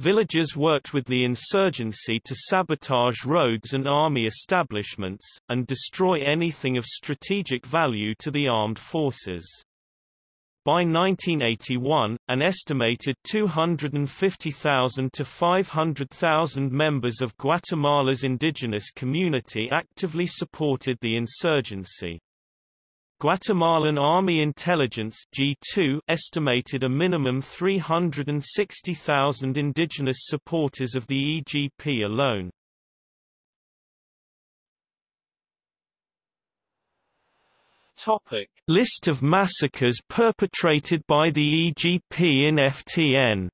Villagers worked with the insurgency to sabotage roads and army establishments, and destroy anything of strategic value to the armed forces. By 1981, an estimated 250,000 to 500,000 members of Guatemala's indigenous community actively supported the insurgency. Guatemalan Army Intelligence G2 estimated a minimum 360,000 indigenous supporters of the EGP alone. Topic. List of massacres perpetrated by the EGP in FTN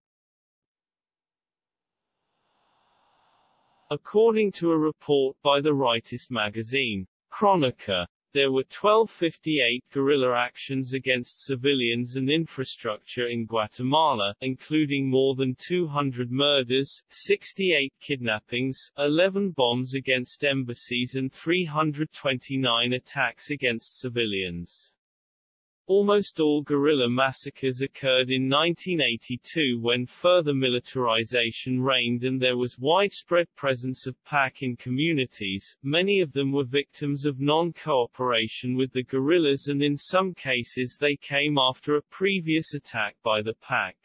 According to a report by the rightist magazine, Chronica, there were 1258 guerrilla actions against civilians and infrastructure in Guatemala, including more than 200 murders, 68 kidnappings, 11 bombs against embassies and 329 attacks against civilians. Almost all guerrilla massacres occurred in 1982 when further militarization reigned and there was widespread presence of PAC in communities, many of them were victims of non-cooperation with the guerrillas and in some cases they came after a previous attack by the PAC.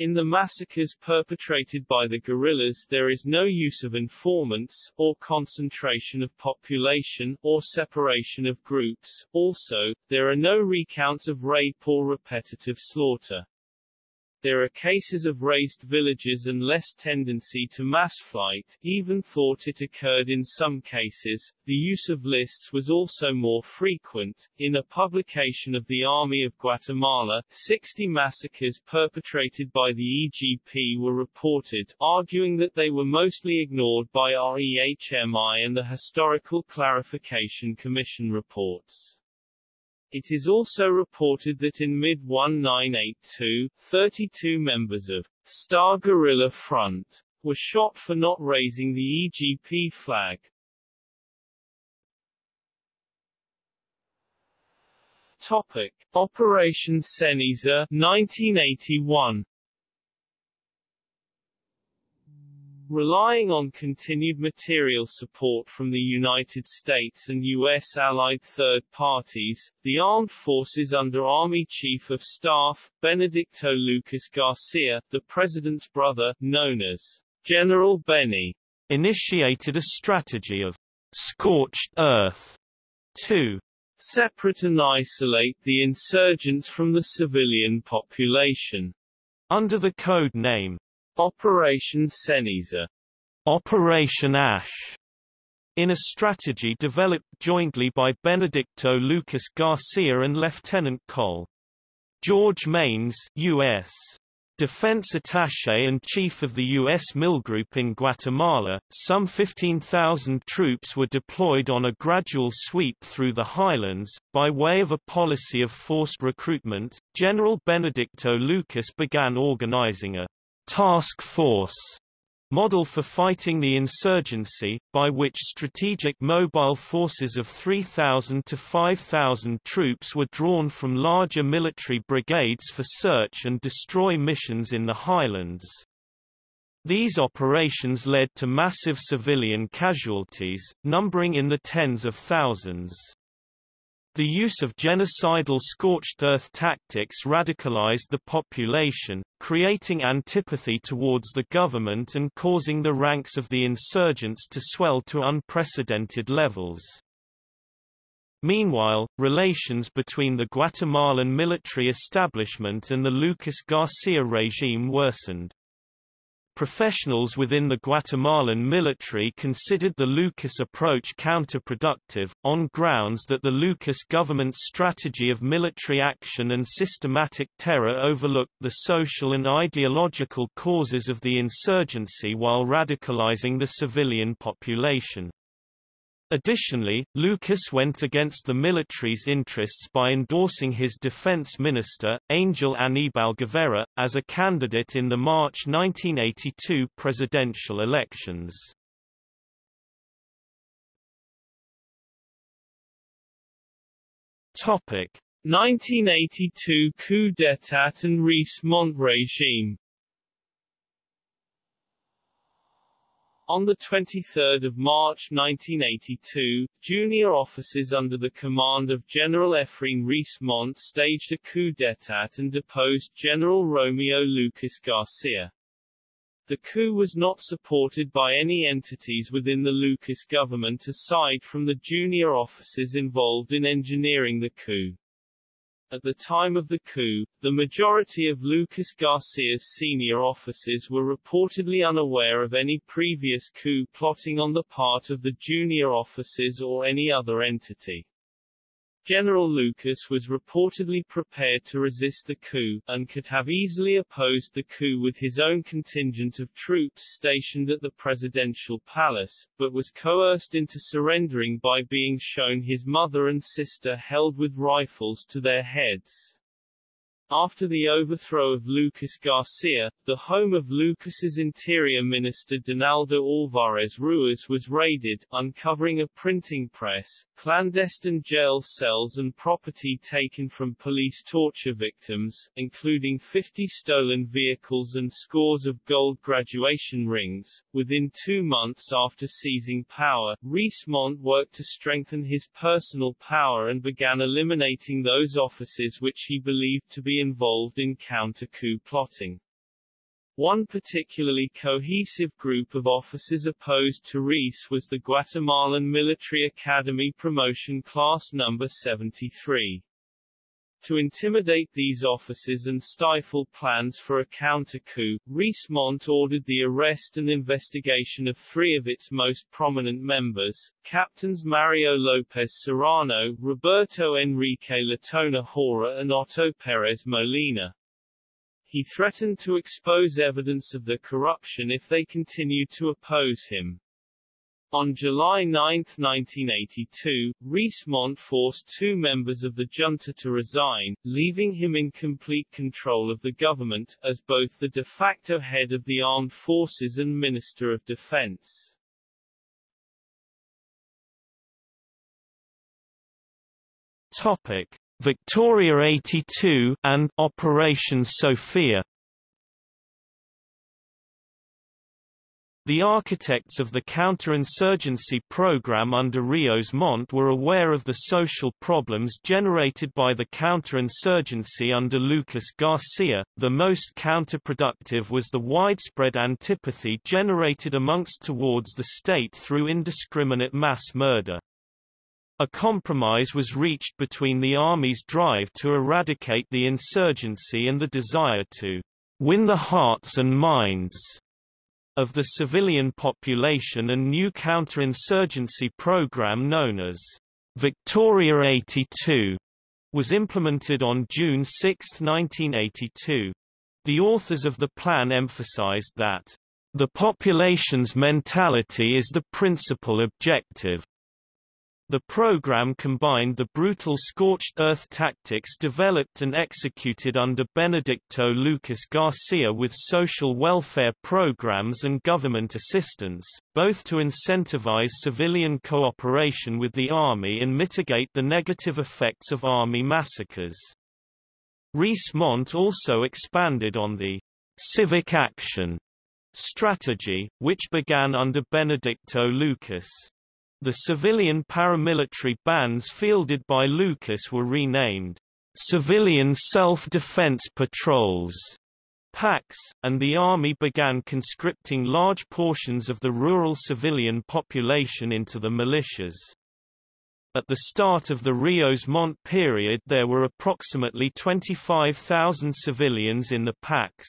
In the massacres perpetrated by the guerrillas there is no use of informants, or concentration of population, or separation of groups. Also, there are no recounts of rape or repetitive slaughter. There are cases of razed villages and less tendency to mass flight, even thought it occurred in some cases. The use of lists was also more frequent. In a publication of the Army of Guatemala, 60 massacres perpetrated by the EGP were reported, arguing that they were mostly ignored by REMHI and the Historical Clarification Commission reports. It is also reported that in mid-1982, 32 members of Star Guerrilla Front were shot for not raising the EGP flag. Topic: Operation Ceniza 1981 Relying on continued material support from the United States and U.S. allied third parties, the armed forces under Army Chief of Staff, Benedicto Lucas Garcia, the president's brother, known as General Benny, initiated a strategy of scorched earth to separate and isolate the insurgents from the civilian population. Under the code name Operation Ceniza Operation Ash in a strategy developed jointly by Benedicto Lucas Garcia and Lieutenant Col. George Maynes, U.S. Defense Attaché and Chief of the U.S. MilGroup in Guatemala, some 15,000 troops were deployed on a gradual sweep through the highlands. By way of a policy of forced recruitment, General Benedicto Lucas began organizing a task force model for fighting the insurgency, by which strategic mobile forces of 3,000 to 5,000 troops were drawn from larger military brigades for search and destroy missions in the highlands. These operations led to massive civilian casualties, numbering in the tens of thousands. The use of genocidal scorched earth tactics radicalized the population, creating antipathy towards the government and causing the ranks of the insurgents to swell to unprecedented levels. Meanwhile, relations between the Guatemalan military establishment and the Lucas Garcia regime worsened. Professionals within the Guatemalan military considered the Lucas approach counterproductive, on grounds that the Lucas government's strategy of military action and systematic terror overlooked the social and ideological causes of the insurgency while radicalizing the civilian population. Additionally, Lucas went against the military's interests by endorsing his defense minister, Angel Aníbal Guevara, as a candidate in the March 1982 presidential elections. Topic: 1982 coup d'état and Ríos Montt regime On 23 March 1982, junior officers under the command of General Efraín Ríos Montt staged a coup d'état and deposed General Romeo Lucas Garcia. The coup was not supported by any entities within the Lucas government aside from the junior officers involved in engineering the coup. At the time of the coup, the majority of Lucas Garcia's senior officers were reportedly unaware of any previous coup plotting on the part of the junior officers or any other entity. General Lucas was reportedly prepared to resist the coup, and could have easily opposed the coup with his own contingent of troops stationed at the presidential palace, but was coerced into surrendering by being shown his mother and sister held with rifles to their heads. After the overthrow of Lucas Garcia, the home of Lucas's interior minister Donaldo Alvarez Ruiz was raided, uncovering a printing press, clandestine jail cells and property taken from police torture victims, including 50 stolen vehicles and scores of gold graduation rings. Within two months after seizing power, Ríos Montt worked to strengthen his personal power and began eliminating those offices which he believed to be involved in counter-coup plotting. One particularly cohesive group of officers opposed to Ríos was the Guatemalan Military Academy Promotion Class No. 73. To intimidate these officers and stifle plans for a counter-coup, Ríos Montt ordered the arrest and investigation of three of its most prominent members, Captains Mario Lopez Serrano, Roberto Enrique Letona Hora and Otto Perez Molina. He threatened to expose evidence of the corruption if they continued to oppose him. On July 9, 1982, Ríos Montt forced two members of the junta to resign, leaving him in complete control of the government, as both the de facto head of the armed forces and Minister of Defense. Topic: Victoria 82 and Operation Sofía The architects of the counterinsurgency program under Rios Montt were aware of the social problems generated by the counterinsurgency under Lucas Garcia. The most counterproductive was the widespread antipathy generated amongst towards the state through indiscriminate mass murder. A compromise was reached between the army's drive to eradicate the insurgency and the desire to win the hearts and minds of the civilian population and new counterinsurgency program known as Victoria 82 was implemented on June 6, 1982. The authors of the plan emphasized that the population's mentality is the principal objective, the program combined the brutal scorched earth tactics developed and executed under Benedicto Lucas Garcia with social welfare programs and government assistance, both to incentivize civilian cooperation with the army and mitigate the negative effects of army massacres. Ríos Montt also expanded on the civic action strategy, which began under Benedicto Lucas. The civilian paramilitary bands fielded by Lucas were renamed Civilian Self-Defense Patrols PACs, and the army began conscripting large portions of the rural civilian population into the militias. At the start of the Rios Montt period there were approximately 25,000 civilians in the PACs.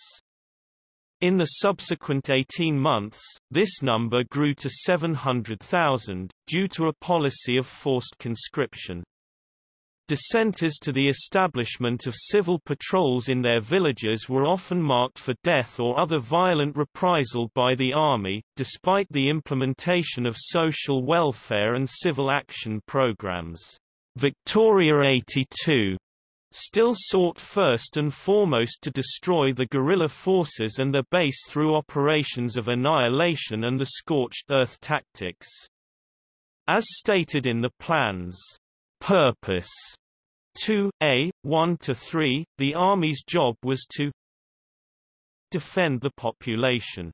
In the subsequent 18 months, this number grew to 700,000, due to a policy of forced conscription. Dissenters to the establishment of civil patrols in their villages were often marked for death or other violent reprisal by the army, despite the implementation of social welfare and civil action programs. Victoria 82 still sought first and foremost to destroy the guerrilla forces and their base through operations of annihilation and the scorched earth tactics. As stated in the plan's purpose, 2a, 1 to 3, the Army's job was to defend the population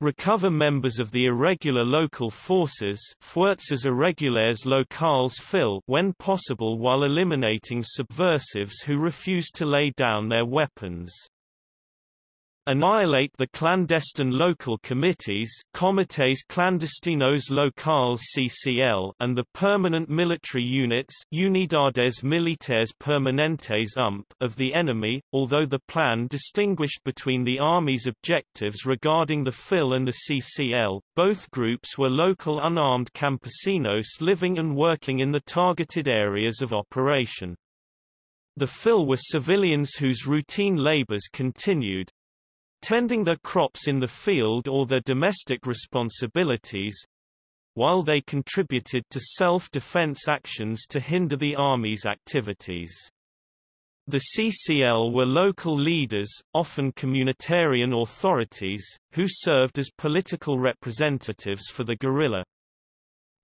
recover members of the irregular local forces Fuerzas Irregulares Locales FIL when possible while eliminating subversives who refuse to lay down their weapons annihilate the clandestine local committees Comités Clandestinos Locales CCL and the permanent military units Unidades Militares Permanentes UMP of the enemy, although the plan distinguished between the Army's objectives regarding the FIL and the CCL, both groups were local unarmed campesinos living and working in the targeted areas of operation. The FIL were civilians whose routine labors continued, tending their crops in the field or their domestic responsibilities, while they contributed to self-defense actions to hinder the Army's activities. The CCL were local leaders, often communitarian authorities, who served as political representatives for the guerrilla.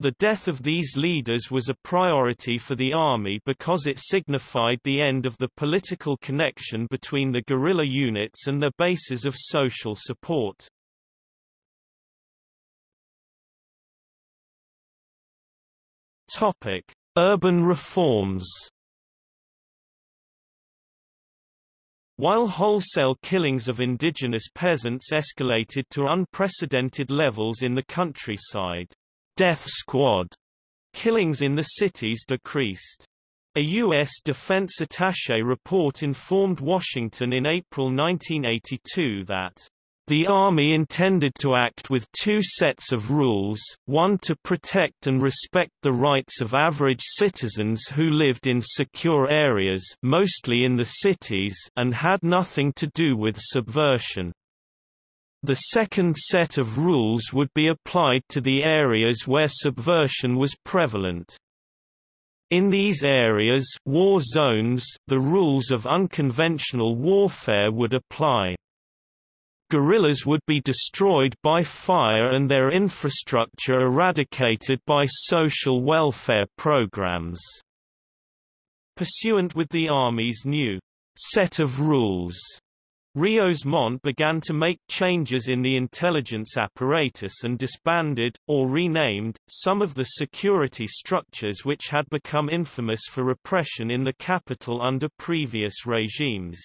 The death of these leaders was a priority for the army because it signified the end of the political connection between the guerrilla units and their bases of social support. Topic: Urban reforms. While wholesale killings of indigenous peasants escalated to unprecedented levels in the countryside, death squad killings in the cities decreased. A U.S. Defense Attaché report informed Washington in April 1982 that the Army intended to act with two sets of rules, one to protect and respect the rights of average citizens who lived in secure areas mostly in the cities and had nothing to do with subversion. The second set of rules would be applied to the areas where subversion was prevalent. In these areas war zones, the rules of unconventional warfare would apply. Guerrillas would be destroyed by fire and their infrastructure eradicated by social welfare programs. Pursuant with the Army's new set of rules, Rios Montt began to make changes in the intelligence apparatus and disbanded, or renamed, some of the security structures which had become infamous for repression in the capital under previous regimes.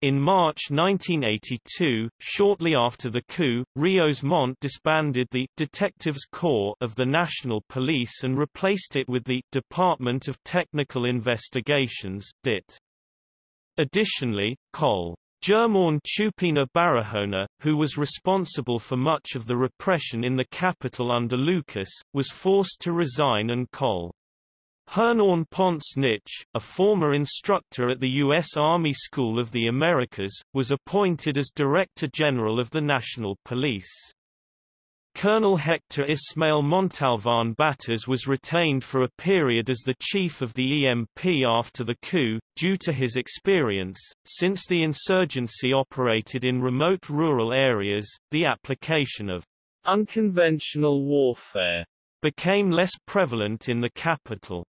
In March 1982, shortly after the coup, Rios Montt disbanded the Detectives Corps of the National Police and replaced it with the Department of Technical Investigations DIT. Additionally, Col. Germán Chupina Barahona, who was responsible for much of the repression in the capital under Lucas, was forced to resign and Col. Hernan Ponce Nitsch, a former instructor at the U.S. Army School of the Americas, was appointed as Director General of the National Police. Colonel Hector Ismael Montalvan Batres was retained for a period as the chief of the EMP after the coup, due to his experience. Since the insurgency operated in remote rural areas, the application of unconventional warfare became less prevalent in the capital.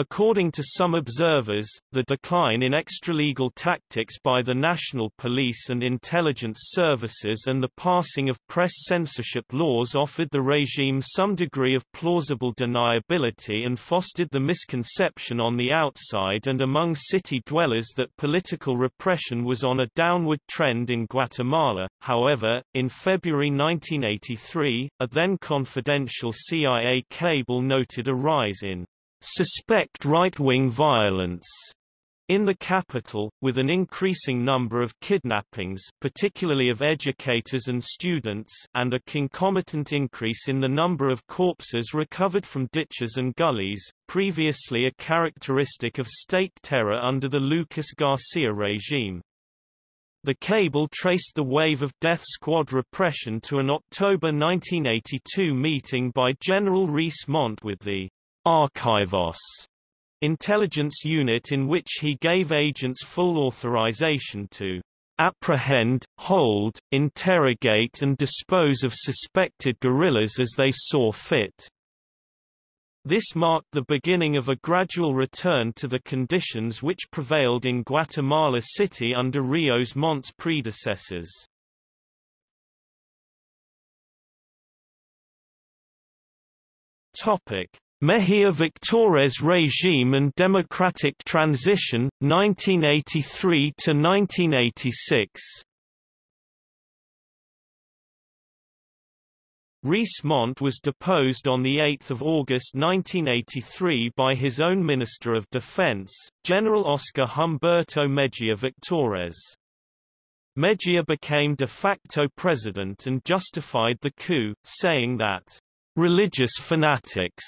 According to some observers, the decline in extralegal tactics by the national police and intelligence services and the passing of press censorship laws offered the regime some degree of plausible deniability and fostered the misconception on the outside and among city dwellers that political repression was on a downward trend in Guatemala. However, in February 1983, a then confidential CIA cable noted a rise in suspect right-wing violence in the capital, with an increasing number of kidnappings particularly of educators and students and a concomitant increase in the number of corpses recovered from ditches and gullies, previously a characteristic of state terror under the Lucas Garcia regime. The cable traced the wave of death squad repression to an October 1982 meeting by General Rios Montt with the Archivos intelligence unit in which he gave agents full authorization to apprehend, hold, interrogate and dispose of suspected guerrillas as they saw fit. This marked the beginning of a gradual return to the conditions which prevailed in Guatemala City under Rios Montt's predecessors. Topic: Mejia Victores regime and democratic transition 1983 to 1986. Rios Montt was deposed on 8 August 1983 by his own Minister of Defense, General Oscar Humberto Mejia Victores. Mejia became de facto president and justified the coup, saying that religious fanatics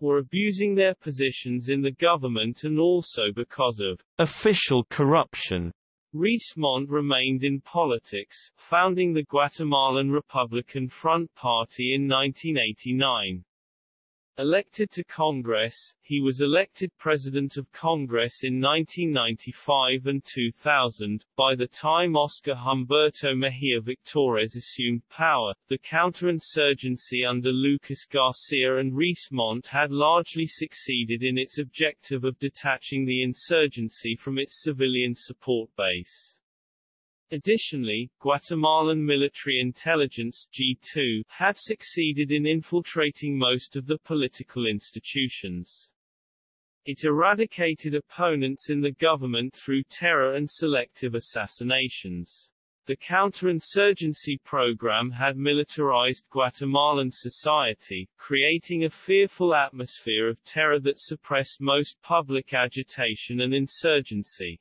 were abusing their positions in the government and also because of official corruption. Rios Montt remained in politics, founding the Guatemalan Republican Front Party in 1989. Elected to Congress, he was elected President of Congress in 1995 and 2000. By the time Oscar Humberto Mejia Victores assumed power, the counterinsurgency under Lucas Garcia and Rios Montt had largely succeeded in its objective of detaching the insurgency from its civilian support base. Additionally, Guatemalan military intelligence G2 had succeeded in infiltrating most of the political institutions. It eradicated opponents in the government through terror and selective assassinations. The counterinsurgency program had militarized Guatemalan society, creating a fearful atmosphere of terror that suppressed most public agitation and insurgency.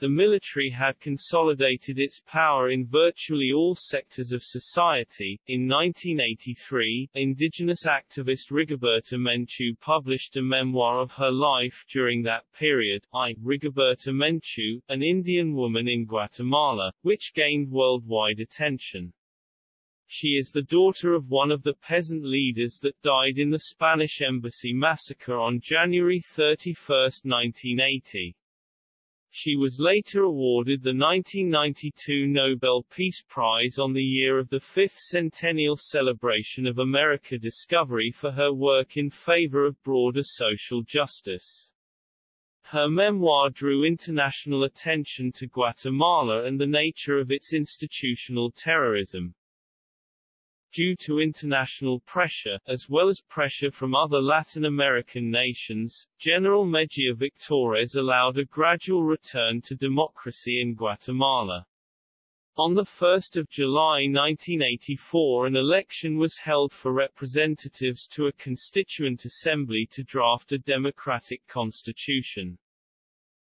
The military had consolidated its power in virtually all sectors of society. In 1983, indigenous activist Rigoberta Menchú published a memoir of her life during that period, I, Rigoberta Menchú, an Indian woman in Guatemala, which gained worldwide attention. She is the daughter of one of the peasant leaders that died in the Spanish Embassy massacre on January 31, 1980. She was later awarded the 1992 Nobel Peace Prize on the year of the fifth centennial celebration of America discovery for her work in favor of broader social justice. Her memoir drew international attention to Guatemala and the nature of its institutional terrorism. Due to international pressure, as well as pressure from other Latin American nations, General Mejia Victores allowed a gradual return to democracy in Guatemala. On 1 July 1984 an election was held for representatives to a constituent assembly to draft a democratic constitution.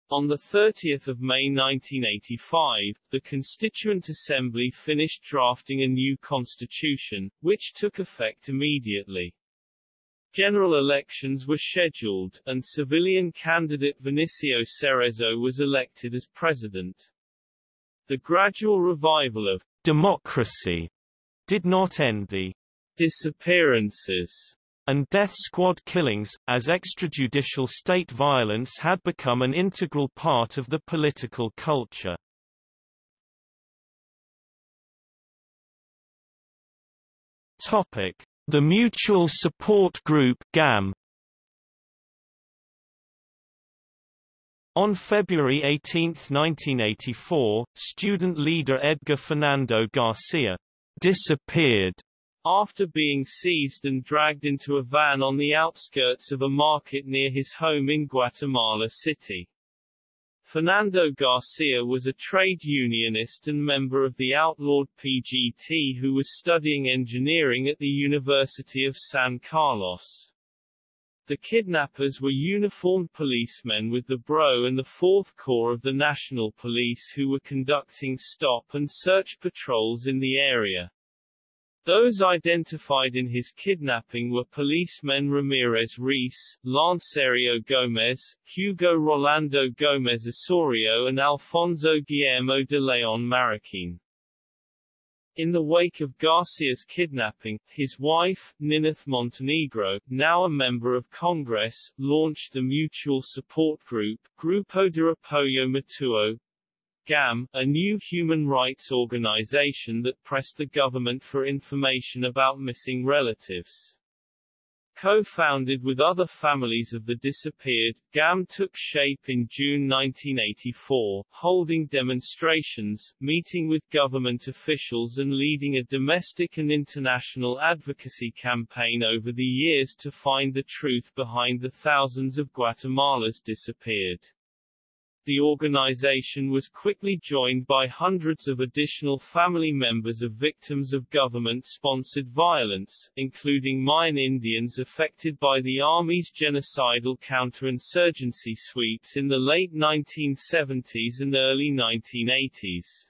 On 30 May 1985, the Constituent Assembly finished drafting a new constitution, which took effect immediately. General elections were scheduled, and civilian candidate Vinicio Cerezo was elected as president. The gradual revival of democracy did not end the disappearances and death squad killings, as extrajudicial state violence had become an integral part of the political culture. The Mutual Support Group (GAM). On February 18, 1984, student leader Edgar Fernando Garcia disappeared after being seized and dragged into a van on the outskirts of a market near his home in Guatemala City. Fernando Garcia was a trade unionist and member of the outlawed PGT who was studying engineering at the University of San Carlos. The kidnappers were uniformed policemen with the BRO and the 4th Corps of the National Police who were conducting stop and search patrols in the area. Those identified in his kidnapping were policemen Ramirez Ríos, Lancerio Gomez, Hugo Rolando Gomez Osorio and Alfonso Guillermo de Leon Marroquin. In the wake of Garcia's kidnapping, his wife, Nineth Montenegro, now a member of Congress, launched the Mutual Support Group, Grupo de Apoyo Mutuo, GAM, a new human rights organization that pressed the government for information about missing relatives. Co-founded with other families of the disappeared, GAM took shape in June 1984, holding demonstrations, meeting with government officials and leading a domestic and international advocacy campaign over the years to find the truth behind the thousands of Guatemalans disappeared. The organization was quickly joined by hundreds of additional family members of victims of government-sponsored violence, including Mayan Indians affected by the Army's genocidal counterinsurgency sweeps in the late 1970s and early 1980s.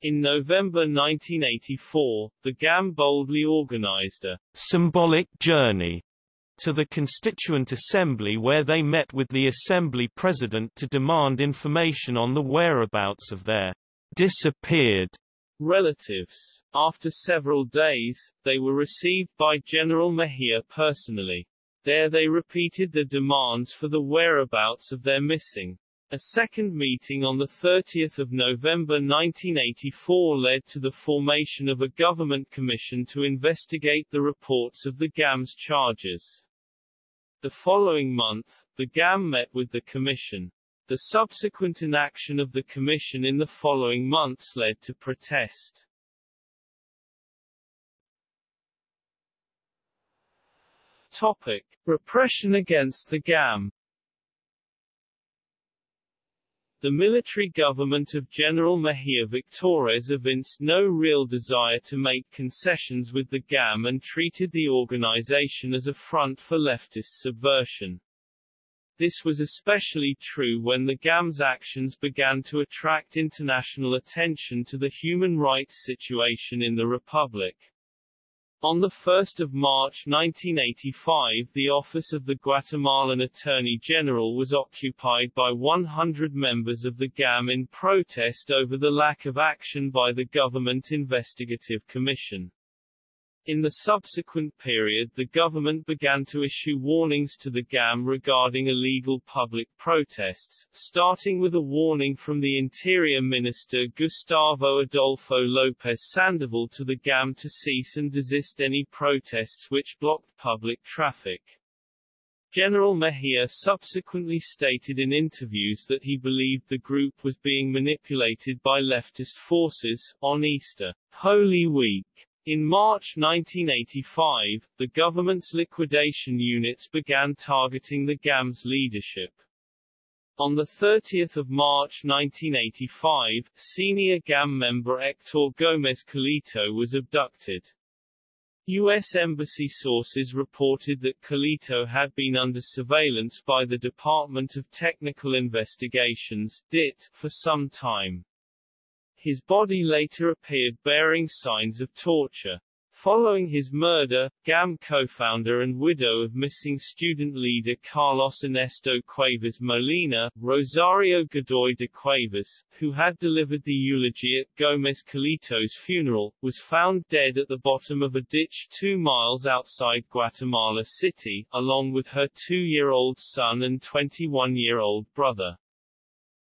In November 1984, the GAM boldly organized a symbolic journey to the Constituent Assembly where they met with the Assembly President to demand information on the whereabouts of their disappeared relatives. After several days, they were received by General Mejia personally. There they repeated the demands for the whereabouts of their missing. A second meeting on 30 November 1984 led to the formation of a government commission to investigate the reports of the GAM's charges. The following month, the GAM met with the Commission. The subsequent inaction of the Commission in the following months led to protest. Topic. Repression against the GAM the military government of General Mejia Victores evinced no real desire to make concessions with the GAM and treated the organization as a front for leftist subversion. This was especially true when the GAM's actions began to attract international attention to the human rights situation in the Republic. On 1 March 1985 the office of the Guatemalan Attorney General was occupied by 100 members of the GAM in protest over the lack of action by the Government Investigative Commission. In the subsequent period the government began to issue warnings to the GAM regarding illegal public protests, starting with a warning from the Interior Minister Gustavo Adolfo López Sandoval to the GAM to cease and desist any protests which blocked public traffic. General Mejia subsequently stated in interviews that he believed the group was being manipulated by leftist forces. On Easter, Holy Week, in March 1985, the government's liquidation units began targeting the GAM's leadership. On 30 March 1985, senior GAM member Hector Gómez Colito was abducted. U.S. Embassy sources reported that Colito had been under surveillance by the Department of Technical Investigations DIT, for some time. His body later appeared bearing signs of torture. Following his murder, GAM co-founder and widow of missing student leader Carlos Ernesto Cuevas Molina, Rosario Godoy de Cuevas, who had delivered the eulogy at Gomez Colito's funeral, was found dead at the bottom of a ditch two miles outside Guatemala City, along with her two-year-old son and 21-year-old brother.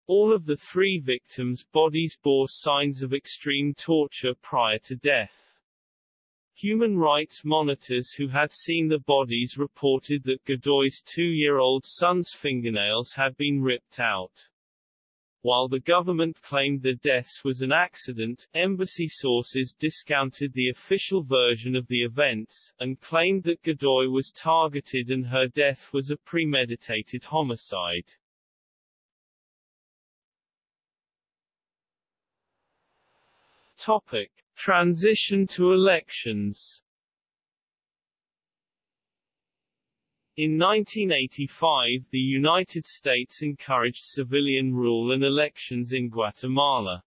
All of the three victims' bodies bore signs of extreme torture prior to death. Human rights monitors who had seen the bodies reported that Godoy's two-year-old son's fingernails had been ripped out. While the government claimed the deaths was an accident, embassy sources discounted the official version of the events, and claimed that Godoy was targeted and her death was a premeditated homicide. Topic. Transition to elections In 1985 the United States encouraged civilian rule and elections in Guatemala.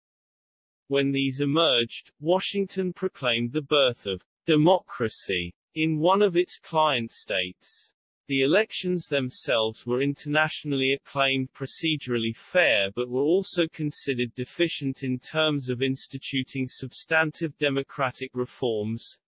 When these emerged, Washington proclaimed the birth of democracy in one of its client states. The elections themselves were internationally acclaimed procedurally fair but were also considered deficient in terms of instituting substantive democratic reforms.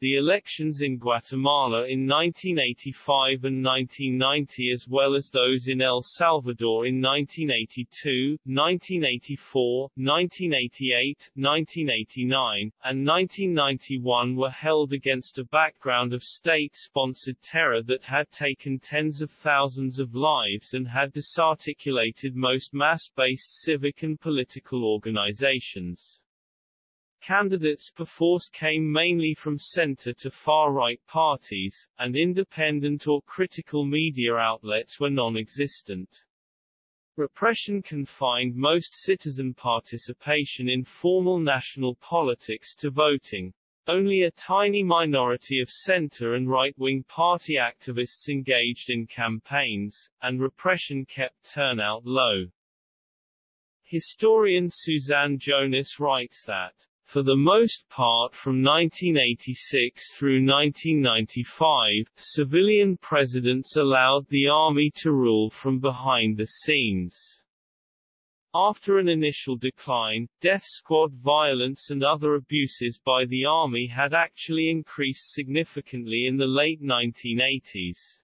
The elections in Guatemala in 1985 and 1990 as well as those in El Salvador in 1982, 1984, 1988, 1989, and 1991 were held against a background of state-sponsored terror that had taken tens of thousands of lives and had disarticulated most mass-based civic and political organizations. Candidates perforce came mainly from center to far-right parties, and independent or critical media outlets were non-existent. Repression confined most citizen participation in formal national politics to voting. Only a tiny minority of center and right-wing party activists engaged in campaigns, and repression kept turnout low. Historian Suzanne Jonas writes that for the most part from 1986 through 1995, civilian presidents allowed the army to rule from behind the scenes. After an initial decline, death squad violence and other abuses by the army had actually increased significantly in the late 1980s.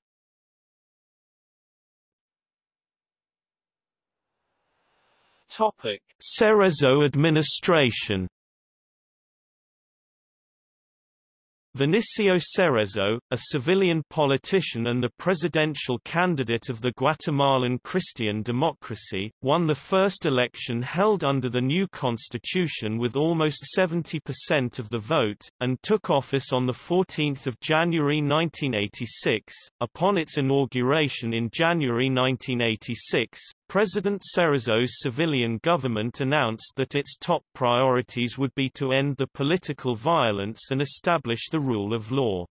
Topic: Cerezo administration Vinicio Cerezo, a civilian politician and the presidential candidate of the Guatemalan Christian Democracy, won the first election held under the new constitution with almost 70% of the vote, and took office on 14 January 1986. Upon its inauguration in January 1986, President Cerezo's civilian government announced that its top priorities would be to end the political violence and establish the rule of law.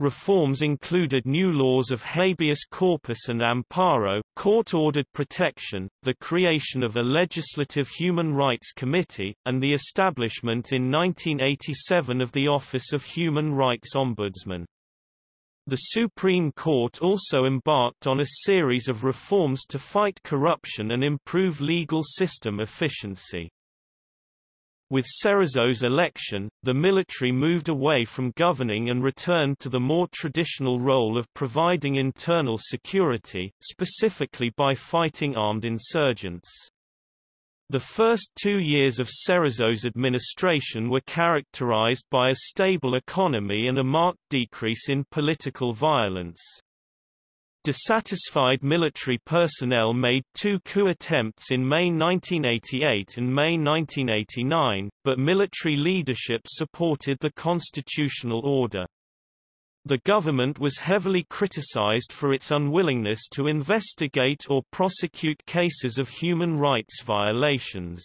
Reforms included new laws of habeas corpus and amparo, court-ordered protection, the creation of a legislative human rights committee, and the establishment in 1987 of the Office of Human Rights Ombudsman. The Supreme Court also embarked on a series of reforms to fight corruption and improve legal system efficiency. With Cerezo's election, the military moved away from governing and returned to the more traditional role of providing internal security, specifically by fighting armed insurgents. The first two years of Cerezo's administration were characterized by a stable economy and a marked decrease in political violence. Dissatisfied military personnel made two coup attempts in May 1988 and May 1989, but military leadership supported the constitutional order. The government was heavily criticized for its unwillingness to investigate or prosecute cases of human rights violations.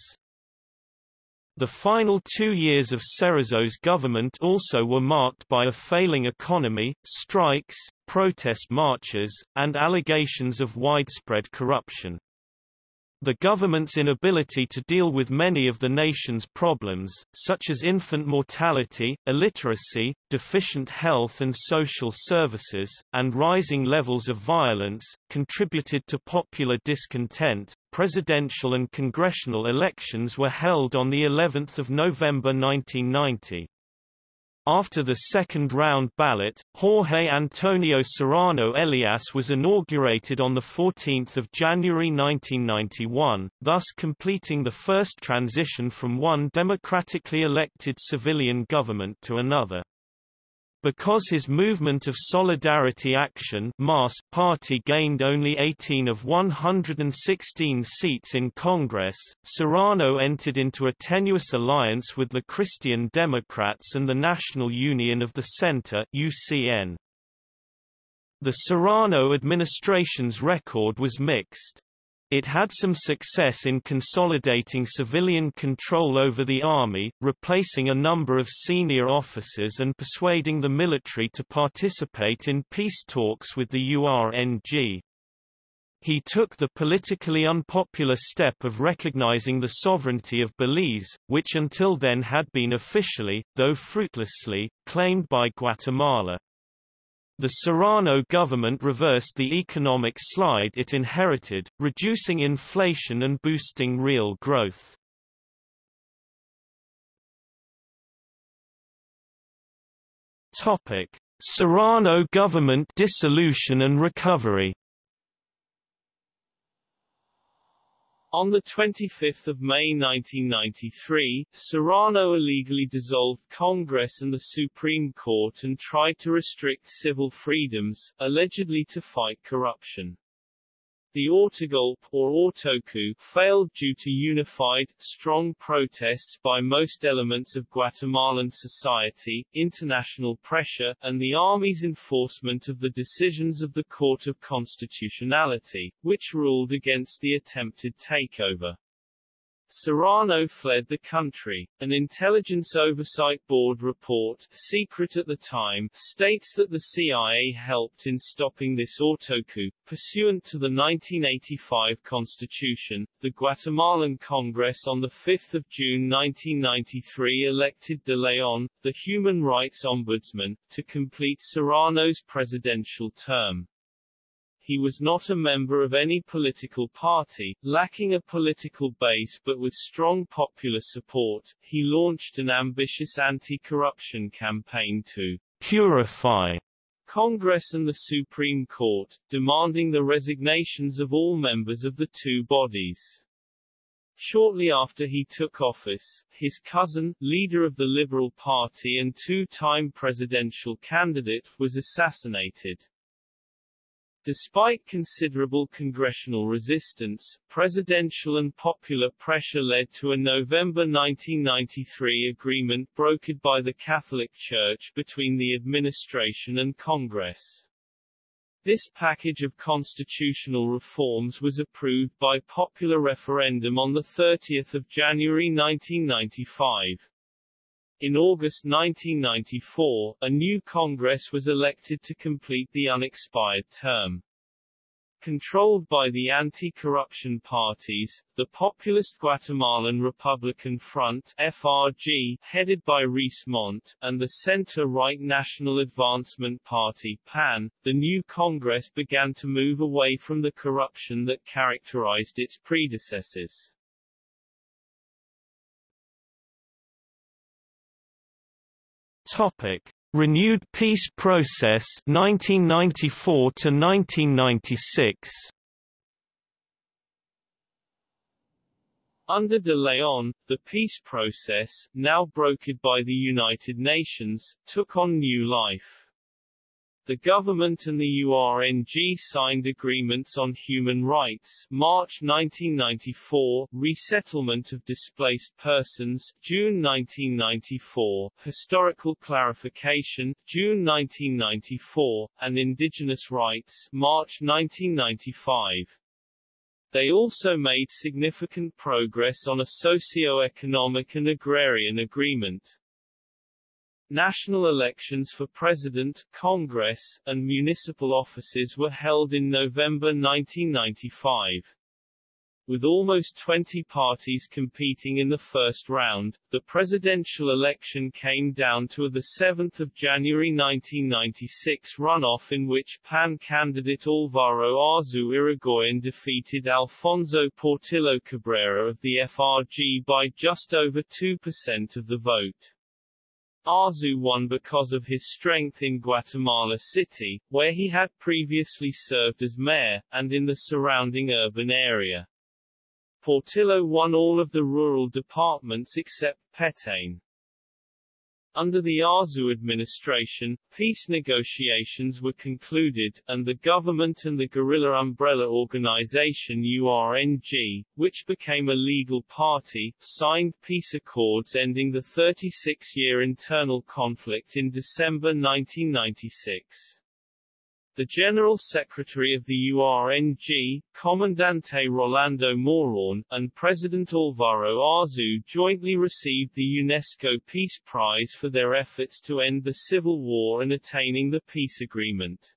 The final two years of Cerezo's government also were marked by a failing economy, strikes, protest marches, and allegations of widespread corruption. The government's inability to deal with many of the nation's problems, such as infant mortality, illiteracy, deficient health and social services, and rising levels of violence, contributed to popular discontent. Presidential and congressional elections were held on the 11th of November 1990. After the second-round ballot, Jorge Antonio Serrano Elias was inaugurated on 14 January 1991, thus completing the first transition from one democratically elected civilian government to another. Because his Movement of Solidarity Action MAS party gained only 18 of 116 seats in Congress, Serrano entered into a tenuous alliance with the Christian Democrats and the National Union of the Center UCN. The Serrano administration's record was mixed. It had some success in consolidating civilian control over the army, replacing a number of senior officers and persuading the military to participate in peace talks with the URNG. He took the politically unpopular step of recognizing the sovereignty of Belize, which until then had been officially, though fruitlessly, claimed by Guatemala. The Serrano government reversed the economic slide it inherited, reducing inflation and boosting real growth. Topic: Serrano government dissolution and recovery. On 25 May 1993, Serrano illegally dissolved Congress and the Supreme Court and tried to restrict civil freedoms, allegedly to fight corruption. The autogolpe, or autocoup, failed due to unified, strong protests by most elements of Guatemalan society, international pressure, and the army's enforcement of the decisions of the Court of Constitutionality, which ruled against the attempted takeover. Serrano fled the country. An Intelligence Oversight Board report, secret at the time, states that the CIA helped in stopping this autocoup. Pursuant to the 1985 Constitution, the Guatemalan Congress on 5 June 1993 elected De Leon, the Human Rights Ombudsman, to complete Serrano's presidential term he was not a member of any political party, lacking a political base but with strong popular support, he launched an ambitious anti-corruption campaign to purify Congress and the Supreme Court, demanding the resignations of all members of the two bodies. Shortly after he took office, his cousin, leader of the Liberal Party and two-time presidential candidate, was assassinated. Despite considerable congressional resistance, presidential and popular pressure led to a November 1993 agreement brokered by the Catholic Church between the administration and Congress. This package of constitutional reforms was approved by popular referendum on 30 January 1995. In August 1994, a new Congress was elected to complete the unexpired term. Controlled by the anti-corruption parties, the populist Guatemalan Republican Front FRG, headed by Ríos Montt, and the center-right National Advancement Party PAN, the new Congress began to move away from the corruption that characterized its predecessors. Topic: Renewed peace process 1994 to 1996. Under de Leon, the peace process, now brokered by the United Nations, took on new life. The government and the URNG signed agreements on human rights March 1994, resettlement of displaced persons June 1994, historical clarification June 1994, and indigenous rights March 1995. They also made significant progress on a socio-economic and agrarian agreement. National elections for President, Congress, and municipal offices were held in November 1995. With almost 20 parties competing in the first round, the presidential election came down to a 7 January 1996 runoff in which PAN candidate Alvaro Arzu Irigoyen defeated Alfonso Portillo Cabrera of the FRG by just over 2% of the vote. Arzu won because of his strength in Guatemala City, where he had previously served as mayor, and in the surrounding urban area. Portillo won all of the rural departments except Petén. Under the Arzu administration, peace negotiations were concluded, and the government and the guerrilla umbrella organization URNG, which became a legal party, signed peace accords ending the 36-year internal conflict in December 1996. The General Secretary of the URNG, Comandante Rolando Morán, and President Alvaro Arzu jointly received the UNESCO Peace Prize for their efforts to end the civil war and attaining the peace agreement.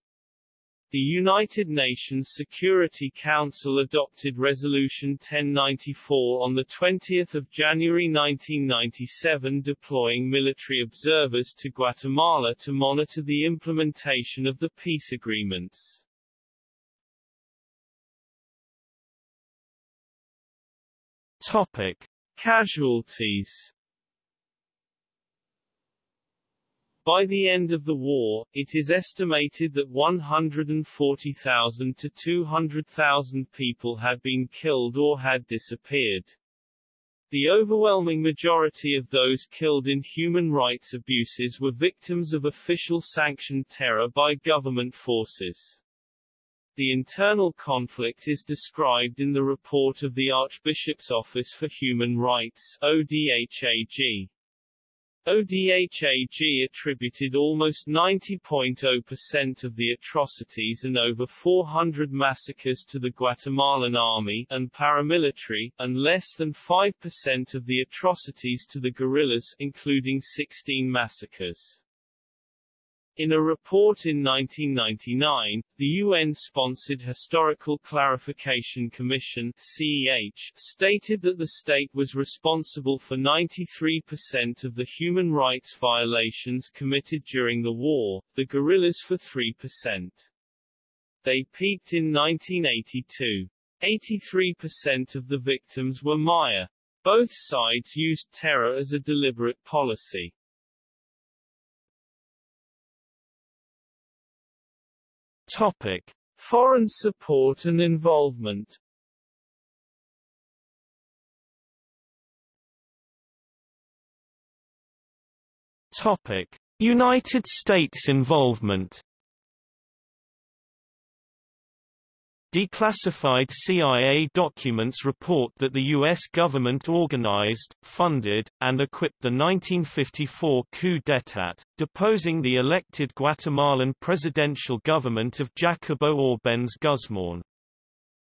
The United Nations Security Council adopted Resolution 1094 on 20 January 1997 deploying military observers to Guatemala to monitor the implementation of the peace agreements. Topic. Casualties By the end of the war, it is estimated that 140,000 to 200,000 people had been killed or had disappeared. The overwhelming majority of those killed in human rights abuses were victims of official sanctioned terror by government forces. The internal conflict is described in the report of the Archbishop's Office for Human Rights ODHAG. ODHAG attributed almost 90.0% of the atrocities and over 400 massacres to the Guatemalan army and paramilitary, and less than 5% of the atrocities to the guerrillas including 16 massacres. In a report in 1999, the UN-sponsored Historical Clarification Commission CEH, stated that the state was responsible for 93% of the human rights violations committed during the war, the guerrillas for 3%. They peaked in 1982. 83% of the victims were Maya. Both sides used terror as a deliberate policy. Topic: Foreign support and involvement. Topic: United States involvement. Declassified CIA documents report that the U.S. government organized, funded, and equipped the 1954 coup d'état, deposing the elected Guatemalan presidential government of Jacobo Arbenz Guzmán.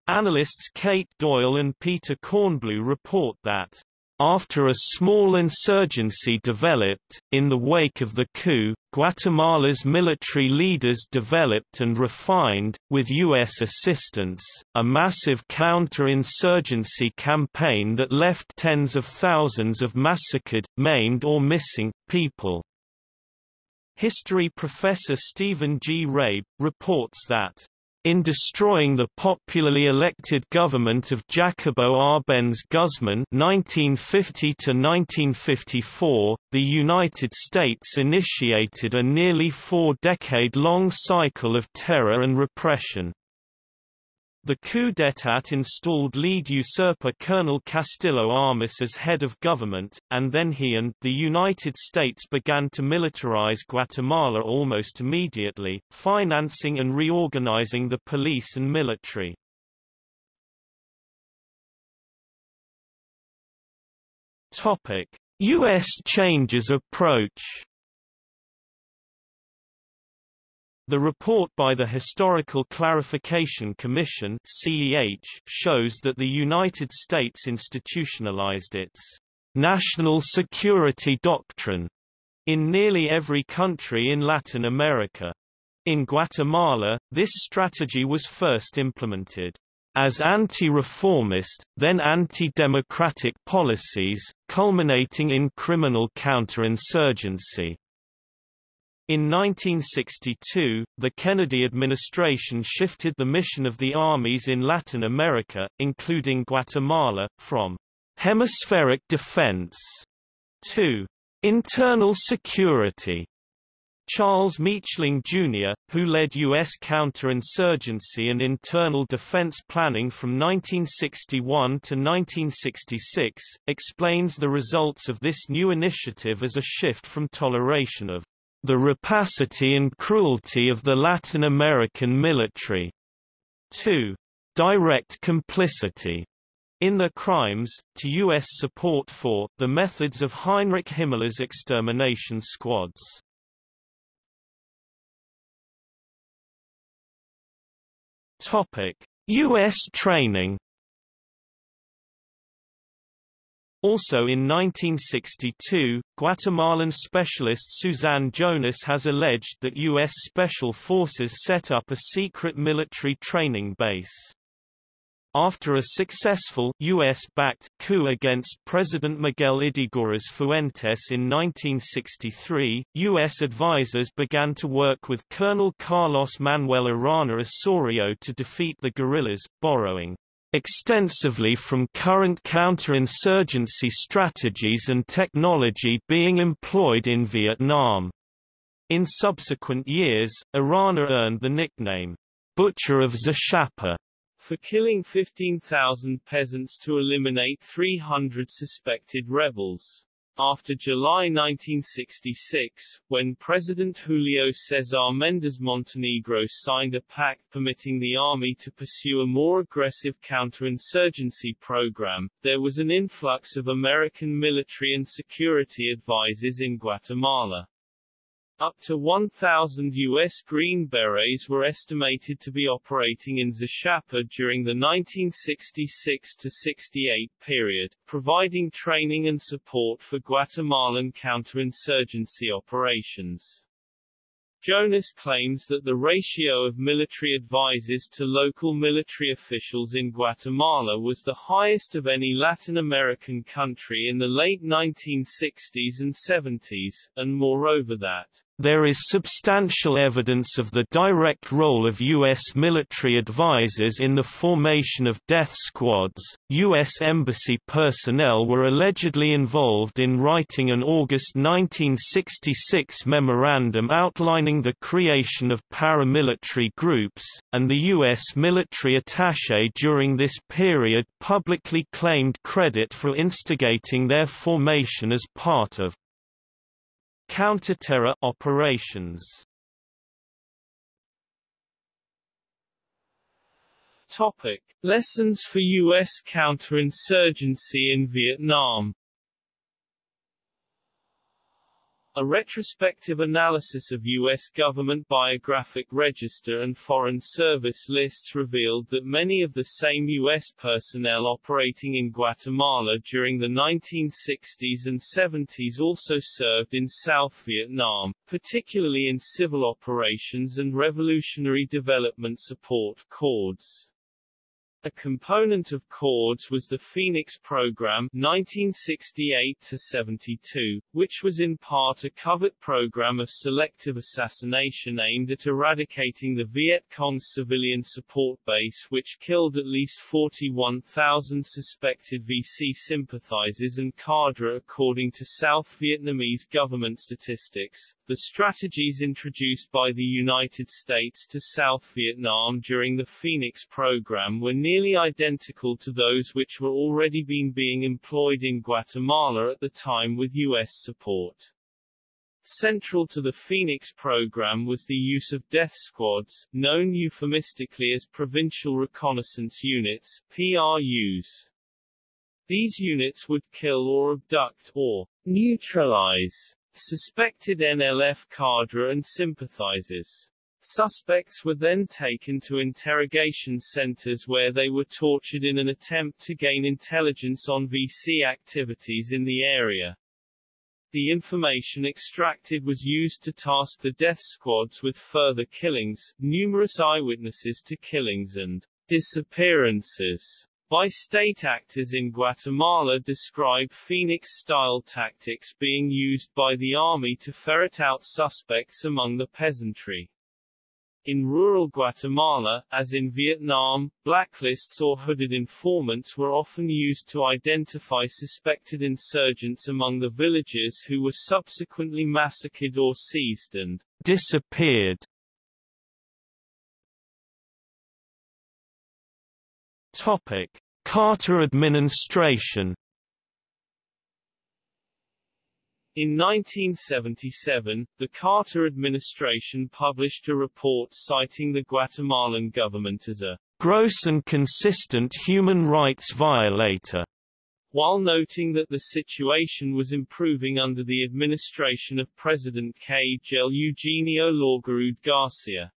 Analysts Kate Doyle and Peter Kornbluh report that after a small insurgency developed, in the wake of the coup, Guatemala's military leaders developed and refined, with U.S. assistance, a massive counter-insurgency campaign that left tens of thousands of massacred, maimed or missing, people. History professor Stephen G. Rabe, reports that in destroying the popularly elected government of Jacobo Arbenz Guzman (1950–1954), the United States initiated a nearly four-decade-long cycle of terror and repression. The coup d'état installed lead usurper Colonel Castillo Armas as head of government, and then he and the United States began to militarize Guatemala almost immediately, financing and reorganizing the police and military. U.S. changes approach The report by the Historical Clarification Commission (CEH) shows that the United States institutionalized its national security doctrine in nearly every country in Latin America. In Guatemala, this strategy was first implemented as anti-reformist, then anti-democratic policies, culminating in criminal counterinsurgency. In 1962, the Kennedy administration shifted the mission of the armies in Latin America, including Guatemala, from hemispheric defense to internal security. Charles Maechling, Jr., who led U.S. counterinsurgency and internal defense planning from 1961 to 1966, explains the results of this new initiative as a shift from toleration of the rapacity and cruelty of the Latin American military. 2. Direct complicity in their crimes, to U.S. support for the methods of Heinrich Himmler's extermination squads. Topic: U.S. training Also in 1962, Guatemalan specialist Suzanne Jonas has alleged that U.S. Special Forces set up a secret military training base. After a successful US-backed coup against President Miguel Ydígoras Fuentes in 1963, U.S. advisers began to work with Colonel Carlos Manuel Arana Osorio to defeat the guerrillas, borrowing extensively from current counterinsurgency strategies and technology being employed in Vietnam. In subsequent years, Arana earned the nickname, Butcher of Zacapa, for killing 15,000 peasants to eliminate 300 suspected rebels. After July 1966, when President Julio Cesar Méndez Montenegro signed a pact permitting the army to pursue a more aggressive counterinsurgency program, there was an influx of American military and security advisors in Guatemala. Up to 1,000 U.S. Green Berets were estimated to be operating in Zacapa during the 1966-68 period, providing training and support for Guatemalan counterinsurgency operations. Jonas claims that the ratio of military advisers to local military officials in Guatemala was the highest of any Latin American country in the late 1960s and 70s, and moreover that there is substantial evidence of the direct role of U.S. military advisors in the formation of death squads. U.S. Embassy personnel were allegedly involved in writing an August 1966 memorandum outlining the creation of paramilitary groups, and the U.S. military attaché during this period publicly claimed credit for instigating their formation as part of Counterterror operations Topic: Lessons for U.S. counterinsurgency in Vietnam A retrospective analysis of U.S. government biographic register and Foreign Service lists revealed that many of the same U.S. personnel operating in Guatemala during the 1960s and 70s also served in South Vietnam, particularly in civil operations and revolutionary development support corps. A component of CORDS was the Phoenix Program 1968-72, which was in part a covert program of selective assassination aimed at eradicating the Viet Cong's civilian support base which killed at least 41,000 suspected VC sympathizers and cadre according to South Vietnamese government statistics. The strategies introduced by the United States to South Vietnam during the Phoenix program were nearly identical to those which were already been being employed in Guatemala at the time with U.S. support. Central to the Phoenix program was the use of death squads, known euphemistically as Provincial Reconnaissance Units PRUs. These units would kill or abduct, or neutralize, Suspected NLF cadre and sympathizers. Suspects were then taken to interrogation centers where they were tortured in an attempt to gain intelligence on VC activities in the area. The information extracted was used to task the death squads with further killings, numerous eyewitnesses to killings and disappearances by state actors in Guatemala describe Phoenix-style tactics being used by the army to ferret out suspects among the peasantry. In rural Guatemala, as in Vietnam, blacklists or hooded informants were often used to identify suspected insurgents among the villagers who were subsequently massacred or seized and disappeared. Topic: Carter administration. In 1977, the Carter administration published a report citing the Guatemalan government as a gross and consistent human rights violator, while noting that the situation was improving under the administration of President Kjell Eugenio Laugerud Garcia.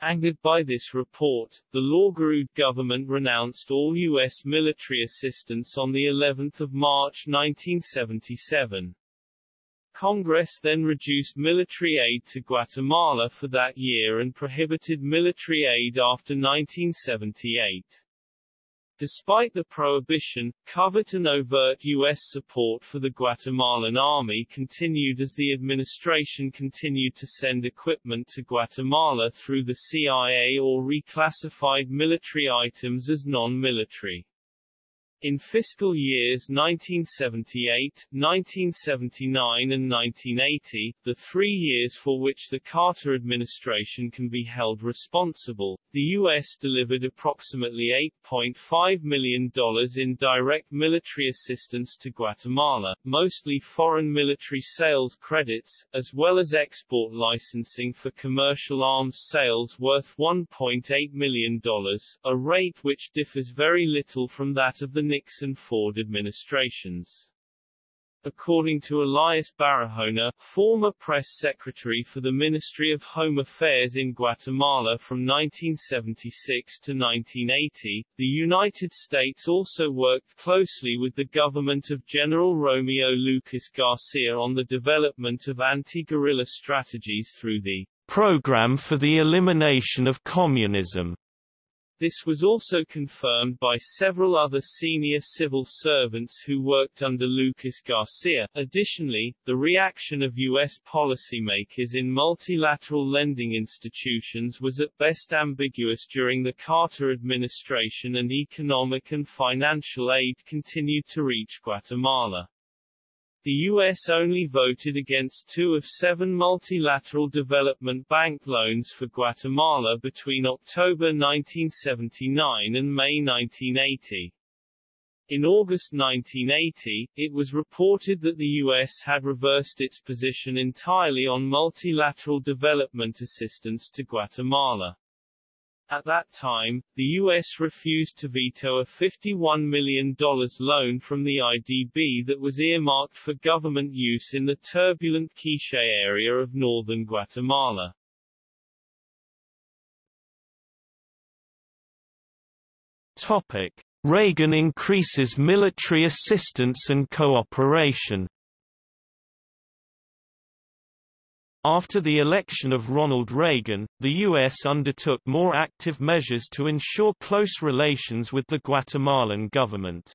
Angered by this report, the Laugerud government renounced all U.S. military assistance on the 11th of March 1977. Congress then reduced military aid to Guatemala for that year and prohibited military aid after 1978. Despite the prohibition, covert and overt U.S. support for the Guatemalan army continued as the administration continued to send equipment to Guatemala through the CIA or reclassified military items as non-military. In fiscal years 1978, 1979 and 1980, the three years for which the Carter administration can be held responsible, the U.S. delivered approximately $8.5 million in direct military assistance to Guatemala, mostly foreign military sales credits, as well as export licensing for commercial arms sales worth $1.8 million, a rate which differs very little from that of the Nixon-Ford administrations. According to Elias Barahona, former press secretary for the Ministry of Home Affairs in Guatemala from 1976 to 1980, the United States also worked closely with the government of General Romeo Lucas Garcia on the development of anti-guerrilla strategies through the Program for the Elimination of Communism this was also confirmed by several other senior civil servants who worked under Lucas Garcia. Additionally, the reaction of U.S. policymakers in multilateral lending institutions was at best ambiguous during the Carter administration and economic and financial aid continued to reach Guatemala. The U.S. only voted against two of seven multilateral development bank loans for Guatemala between October 1979 and May 1980. In August 1980, it was reported that the U.S. had reversed its position entirely on multilateral development assistance to Guatemala. At that time, the U.S. refused to veto a $51 million loan from the IDB that was earmarked for government use in the turbulent Quiché area of northern Guatemala. Topic. Reagan increases military assistance and cooperation After the election of Ronald Reagan, the U.S. undertook more active measures to ensure close relations with the Guatemalan government.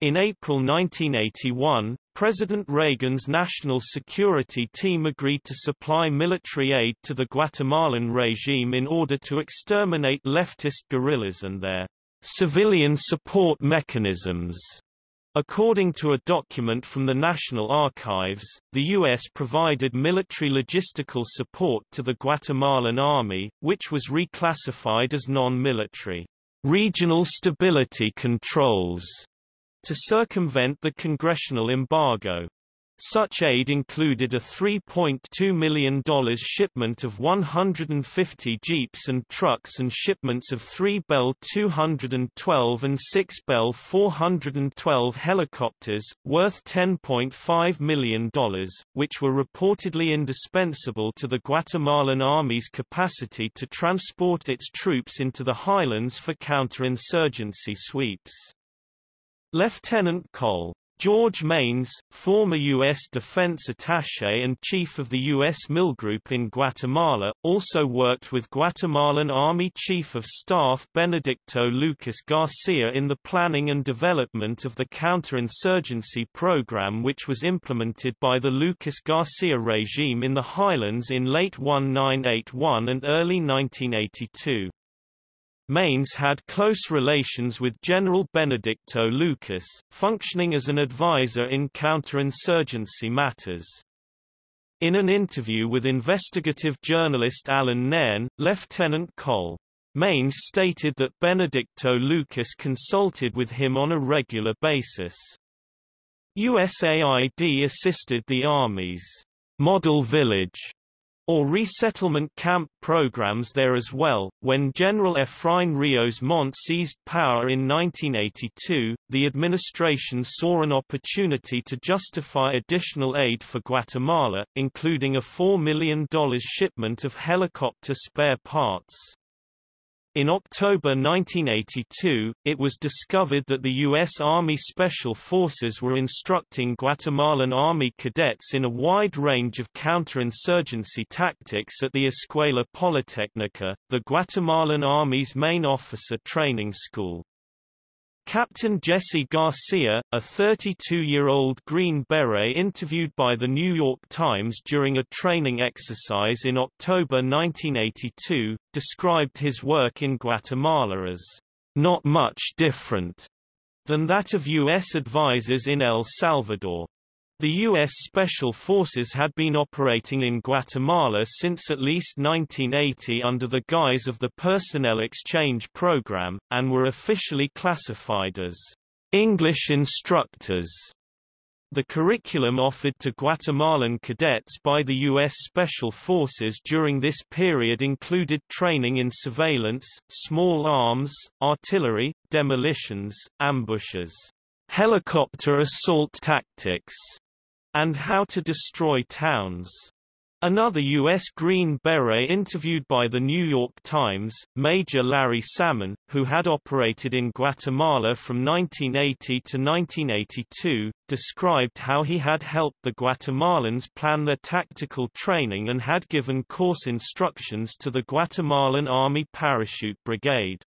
In April 1981, President Reagan's National Security Team agreed to supply military aid to the Guatemalan regime in order to exterminate leftist guerrillas and their civilian support mechanisms. According to a document from the National Archives, the U.S. provided military logistical support to the Guatemalan Army, which was reclassified as non-military regional stability controls to circumvent the congressional embargo. Such aid included a $3.2 million shipment of 150 jeeps and trucks and shipments of three Bell 212 and six Bell 412 helicopters, worth $10.5 million, which were reportedly indispensable to the Guatemalan Army's capacity to transport its troops into the highlands for counterinsurgency sweeps. Lieutenant Col. George Maynes, former U.S. defense attaché and chief of the U.S. MilGroup in Guatemala, also worked with Guatemalan Army Chief of Staff Benedicto Lucas Garcia in the planning and development of the counterinsurgency program which was implemented by the Lucas Garcia regime in the highlands in late 1981 and early 1982. Maynes had close relations with General Benedicto Lucas, functioning as an advisor in counterinsurgency matters. In an interview with investigative journalist Alan Nairn, Lieutenant Col. Maynes stated that Benedicto Lucas consulted with him on a regular basis. USAID assisted the Army's model village or resettlement camp programs there as well. When General Efraín Ríos Montt seized power in 1982, the administration saw an opportunity to justify additional aid for Guatemala, including a $4 million shipment of helicopter spare parts. In October 1982, it was discovered that the U.S. Army Special Forces were instructing Guatemalan Army cadets in a wide range of counterinsurgency tactics at the Escuela Politécnica, the Guatemalan Army's main officer training school. Captain Jesse Garcia, a 32-year-old Green Beret interviewed by The New York Times during a training exercise in October 1982, described his work in Guatemala as, "...not much different." than that of U.S. advisors in El Salvador. The U.S. Special Forces had been operating in Guatemala since at least 1980 under the guise of the Personnel Exchange Program, and were officially classified as English instructors. The curriculum offered to Guatemalan cadets by the U.S. Special Forces during this period included training in surveillance, small arms, artillery, demolitions, ambushes, helicopter assault tactics, and how to destroy towns. Another U.S. Green Beret interviewed by The New York Times, Major Larry Salmon, who had operated in Guatemala from 1980 to 1982, described how he had helped the Guatemalans plan their tactical training and had given course instructions to the Guatemalan Army Parachute Brigade.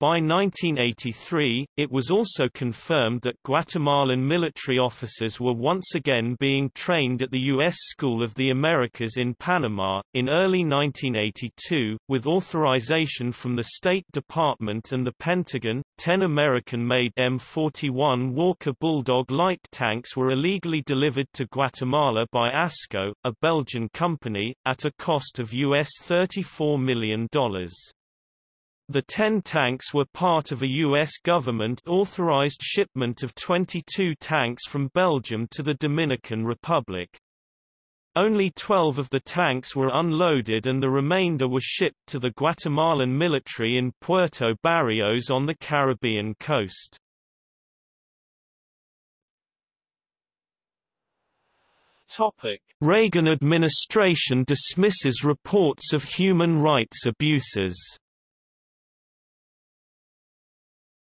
By 1983, it was also confirmed that Guatemalan military officers were once again being trained at the U.S. School of the Americas in Panama. In early 1982, with authorization from the State Department and the Pentagon, 10 American-made M41 Walker Bulldog light tanks were illegally delivered to Guatemala by ASCO, a Belgian company, at a cost of US $34 million. The 10 tanks were part of a U.S. government-authorized shipment of 22 tanks from Belgium to the Dominican Republic. Only 12 of the tanks were unloaded and the remainder were shipped to the Guatemalan military in Puerto Barrios on the Caribbean coast. Topic. Reagan administration dismisses reports of human rights abuses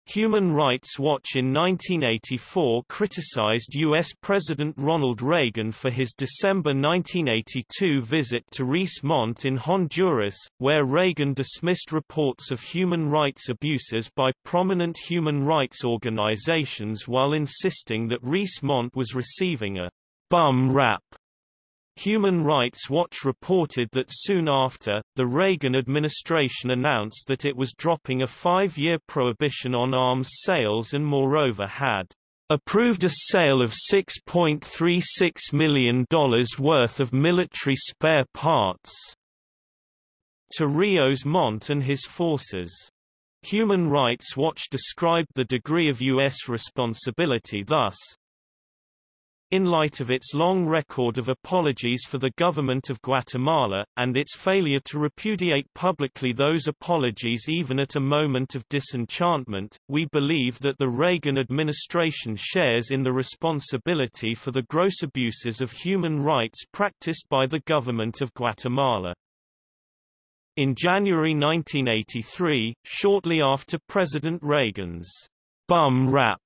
Human Rights Watch in 1984 criticized U.S. President Ronald Reagan for his December 1982 visit to Ríos Montt in Honduras, where Reagan dismissed reports of human rights abuses by prominent human rights organizations while insisting that Ríos Montt was receiving a bum rap Human Rights Watch reported that soon after, the Reagan administration announced that it was dropping a five-year prohibition on arms sales and moreover had approved a sale of $6.36 million worth of military spare parts to Ríos Montt and his forces. Human Rights Watch described the degree of U.S. responsibility thus, in light of its long record of apologies for the government of Guatemala, and its failure to repudiate publicly those apologies even at a moment of disenchantment, we believe that the Reagan administration shares in the responsibility for the gross abuses of human rights practiced by the government of Guatemala. In January 1983, shortly after President Reagan's bum rap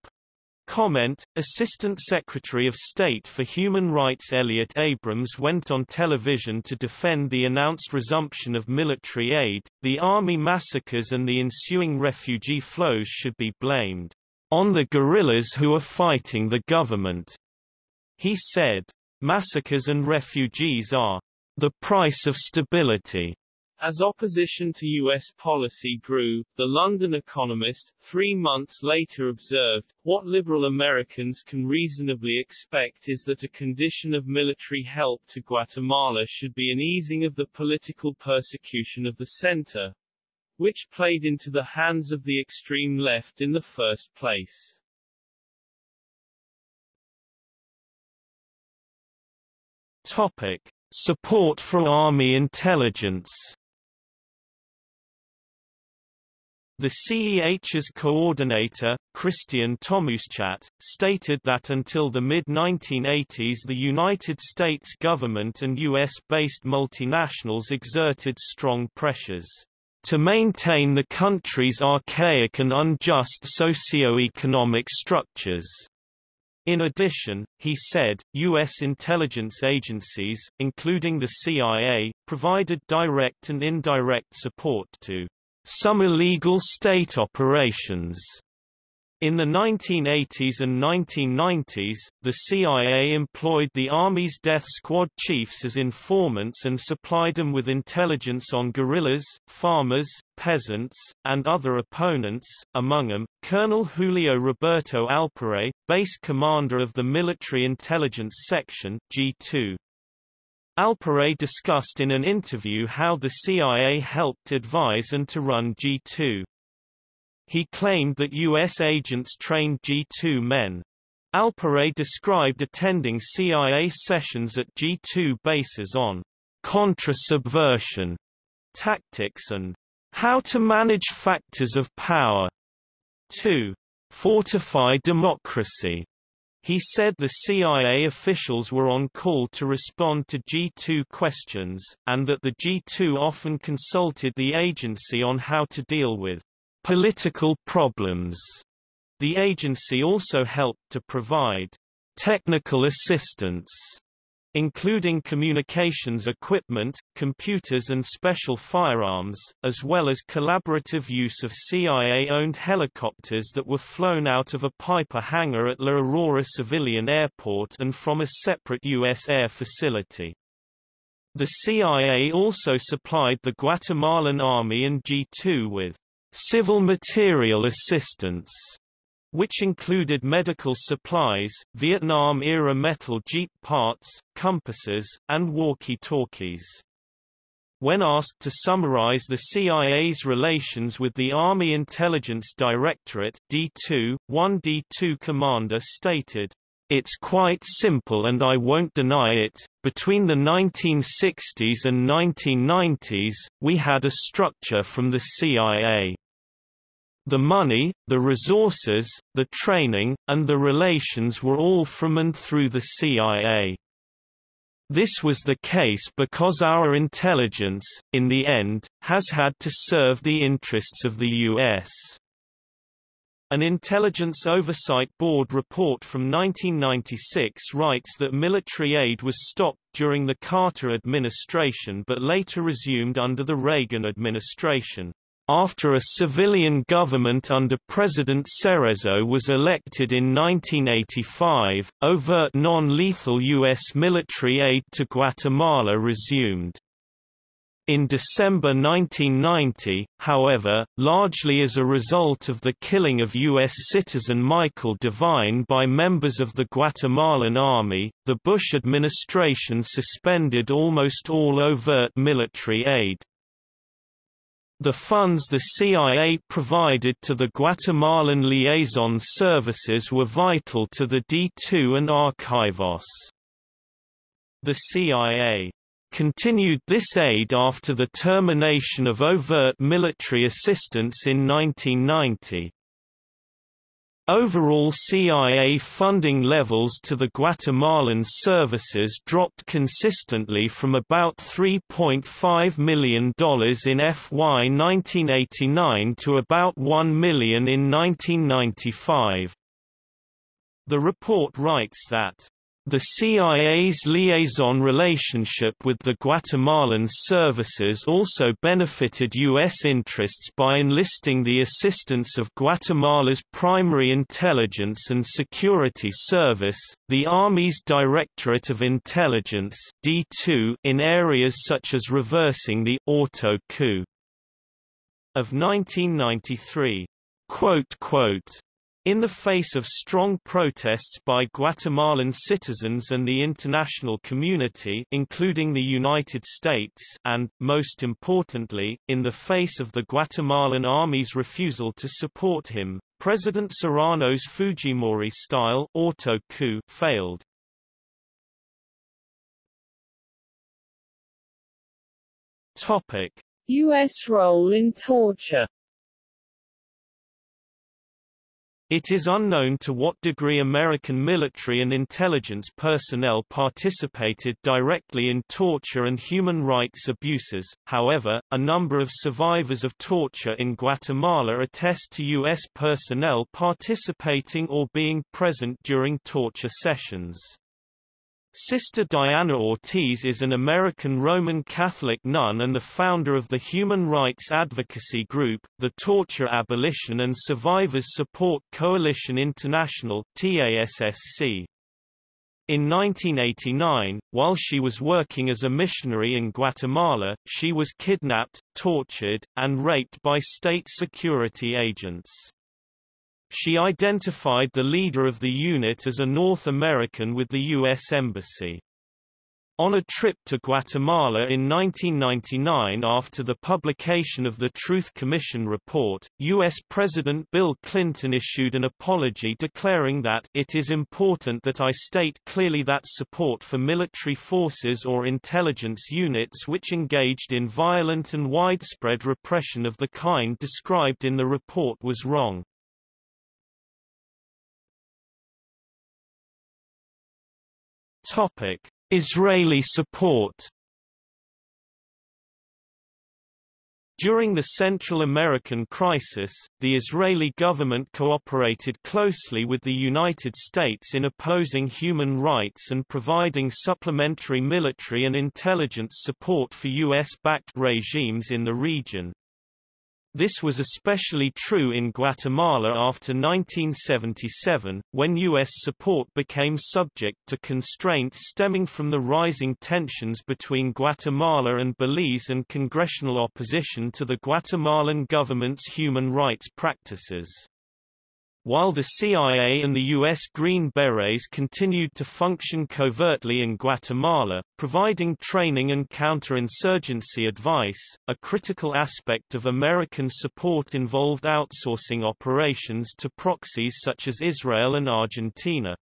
Comment, Assistant Secretary of State for Human Rights Elliott Abrams went on television to defend the announced resumption of military aid. The army massacres and the ensuing refugee flows should be blamed on the guerrillas who are fighting the government. He said, massacres and refugees are the price of stability. As opposition to U.S. policy grew, the London Economist, three months later observed, what liberal Americans can reasonably expect is that a condition of military help to Guatemala should be an easing of the political persecution of the center, which played into the hands of the extreme left in the first place. Topic. Support for Army intelligence The CEH's coordinator, Christian Tomuschat, stated that until the mid-1980s the United States government and U.S.-based multinationals exerted strong pressures to maintain the country's archaic and unjust socio-economic structures. In addition, he said, U.S. intelligence agencies, including the CIA, provided direct and indirect support to some illegal state operations. In the 1980s and 1990s, the CIA employed the Army's death squad chiefs as informants and supplied them with intelligence on guerrillas, farmers, peasants, and other opponents, among them, Colonel Julio Roberto Alpírez, base commander of the Military Intelligence Section G2. Alpírez discussed in an interview how the CIA helped advise and to run G2. He claimed that U.S. agents trained G2 men. Alpírez described attending CIA sessions at G2 bases on contra-subversion tactics and how to manage factors of power. 2. Fortify democracy. He said the CIA officials were on call to respond to G2 questions, and that the G2 often consulted the agency on how to deal with political problems. The agency also helped to provide technical assistance including communications equipment, computers and special firearms, as well as collaborative use of CIA-owned helicopters that were flown out of a Piper hangar at La Aurora Civilian Airport and from a separate U.S. air facility. The CIA also supplied the Guatemalan Army and G2 with civil material assistance which included medical supplies, Vietnam-era metal jeep parts, compasses, and walkie-talkies. When asked to summarize the CIA's relations with the Army Intelligence Directorate D2, one D2 commander stated, It's quite simple and I won't deny it, between the 1960s and 1990s, we had a structure from the CIA. The money, the resources, the training, and the relations were all from and through the CIA. This was the case because our intelligence, in the end, has had to serve the interests of the U.S. An Intelligence Oversight Board report from 1996 writes that military aid was stopped during the Carter administration but later resumed under the Reagan administration. After a civilian government under President Cerezo was elected in 1985, overt non-lethal U.S. military aid to Guatemala resumed. In December 1990, however, largely as a result of the killing of U.S. citizen Michael Devine by members of the Guatemalan Army, the Bush administration suspended almost all overt military aid. The funds the CIA provided to the Guatemalan liaison services were vital to the D2 and Archivos. The CIA continued this aid after the termination of overt military assistance in 1990. Overall CIA funding levels to the Guatemalan services dropped consistently from about $3.5 million in FY 1989 to about 1 million in 1995. The report writes that the CIA's liaison relationship with the Guatemalan services also benefited U.S. interests by enlisting the assistance of Guatemala's primary intelligence and security service, the Army's Directorate of Intelligence D2, in areas such as reversing the auto coup of 1993. Quote, quote, in the face of strong protests by Guatemalan citizens and the international community including the United States and, most importantly, in the face of the Guatemalan army's refusal to support him, President Serrano's Fujimori-style auto coup failed. U.S. role in torture It is unknown to what degree American military and intelligence personnel participated directly in torture and human rights abuses, however, a number of survivors of torture in Guatemala attest to U.S. personnel participating or being present during torture sessions. Sister Diana Ortiz is an American Roman Catholic nun and the founder of the human rights advocacy group, the Torture Abolition and Survivors Support Coalition International TASSC. In 1989, while she was working as a missionary in Guatemala, she was kidnapped, tortured, and raped by state security agents. She identified the leader of the unit as a North American with the U.S. Embassy. On a trip to Guatemala in 1999 after the publication of the Truth Commission report, U.S. President Bill Clinton issued an apology declaring that it is important that I state clearly that support for military forces or intelligence units which engaged in violent and widespread repression of the kind described in the report was wrong. Topic Israeli support During the Central American crisis, the Israeli government cooperated closely with the United States in opposing human rights and providing supplementary military and intelligence support for U.S.-backed regimes in the region. This was especially true in Guatemala after 1977, when U.S. support became subject to constraints stemming from the rising tensions between Guatemala and Belize and congressional opposition to the Guatemalan government's human rights practices. While the CIA and the U.S. Green Berets continued to function covertly in Guatemala, providing training and counterinsurgency advice, a critical aspect of American support involved outsourcing operations to proxies such as Israel and Argentina.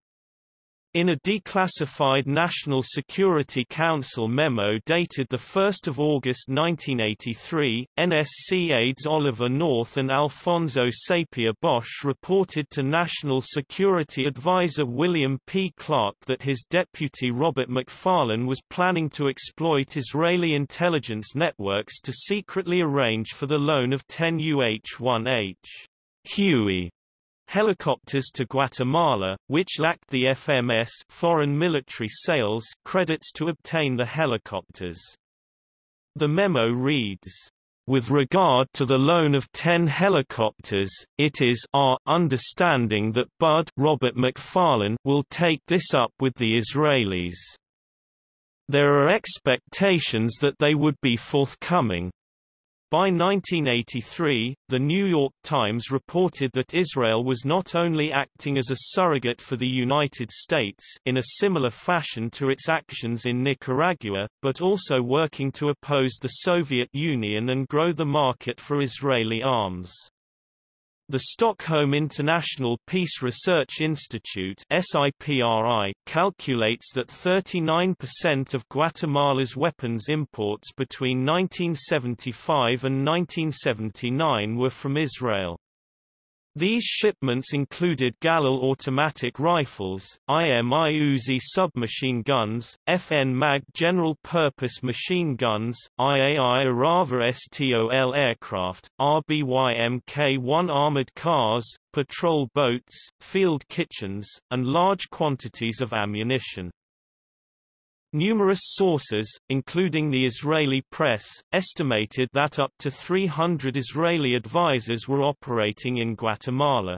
In a declassified National Security Council memo dated 1 August 1983, NSC aides Oliver North and Alfonso Sapir Bosch reported to National Security Advisor William P. Clark that his deputy Robert McFarlane was planning to exploit Israeli intelligence networks to secretly arrange for the loan of 10 UH-1H Huey Helicopters to Guatemala, which lacked the FMS foreign military sales credits to obtain the helicopters. The memo reads, with regard to the loan of 10 helicopters, it is our understanding that Bud Robert McFarlane will take this up with the Israelis. There are expectations that they would be forthcoming, by 1983, The New York Times reported that Israel was not only acting as a surrogate for the United States in a similar fashion to its actions in Nicaragua, but also working to oppose the Soviet Union and grow the market for Israeli arms. The Stockholm International Peace Research Institute SIPRI calculates that 39% of Guatemala's weapons imports between 1975 and 1979 were from Israel. These shipments included Galil automatic rifles, IMI Uzi submachine guns, FN MAG general-purpose machine guns, IAI Arava STOL aircraft, RBY Mk-1 armored cars, patrol boats, field kitchens, and large quantities of ammunition. Numerous sources, including the Israeli press, estimated that up to 300 Israeli advisers were operating in Guatemala.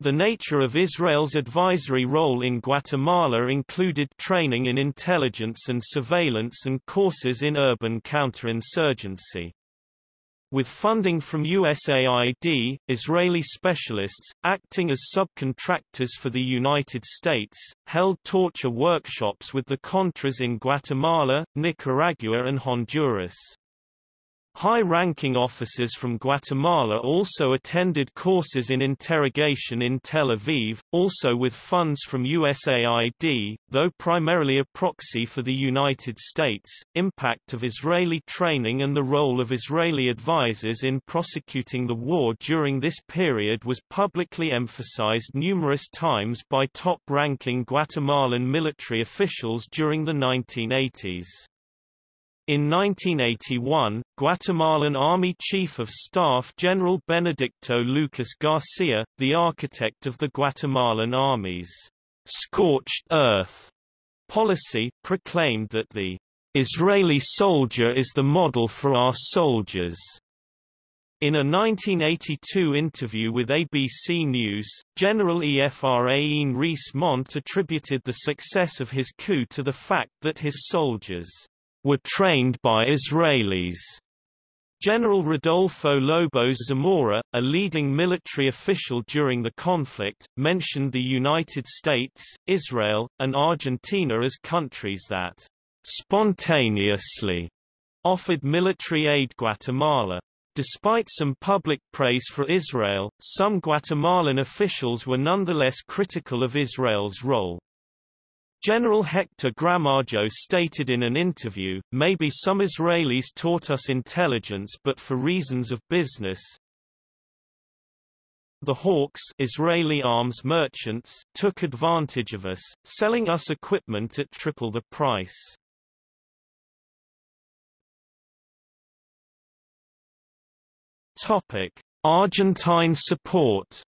The nature of Israel's advisory role in Guatemala included training in intelligence and surveillance and courses in urban counterinsurgency. With funding from USAID, Israeli specialists, acting as subcontractors for the United States, held torture workshops with the Contras in Guatemala, Nicaragua and Honduras. High-ranking officers from Guatemala also attended courses in interrogation in Tel Aviv, also with funds from USAID, though primarily a proxy for the United States. Impact of Israeli training and the role of Israeli advisers in prosecuting the war during this period was publicly emphasized numerous times by top-ranking Guatemalan military officials during the 1980s. In 1981, Guatemalan Army Chief of Staff General Benedicto Lucas Garcia, the architect of the Guatemalan Army's scorched earth policy, proclaimed that the Israeli soldier is the model for our soldiers. In a 1982 interview with ABC News, General Efraín Ríos Montt attributed the success of his coup to the fact that his soldiers were trained by Israelis. General Rodolfo Lobos Zamora, a leading military official during the conflict, mentioned the United States, Israel, and Argentina as countries that spontaneously offered military aid Guatemala. Despite some public praise for Israel, some Guatemalan officials were nonetheless critical of Israel's role. General Hector Gramajo stated in an interview, maybe some Israelis taught us intelligence but for reasons of business. The Hawks Israeli arms merchants took advantage of us, selling us equipment at triple the price. Topic: Argentine support.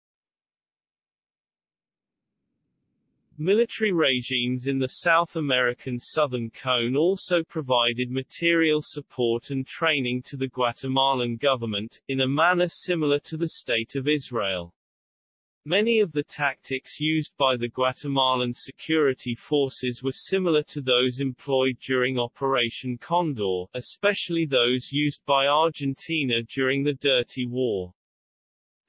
Military regimes in the South American Southern Cone also provided material support and training to the Guatemalan government, in a manner similar to the State of Israel. Many of the tactics used by the Guatemalan security forces were similar to those employed during Operation Condor, especially those used by Argentina during the Dirty War.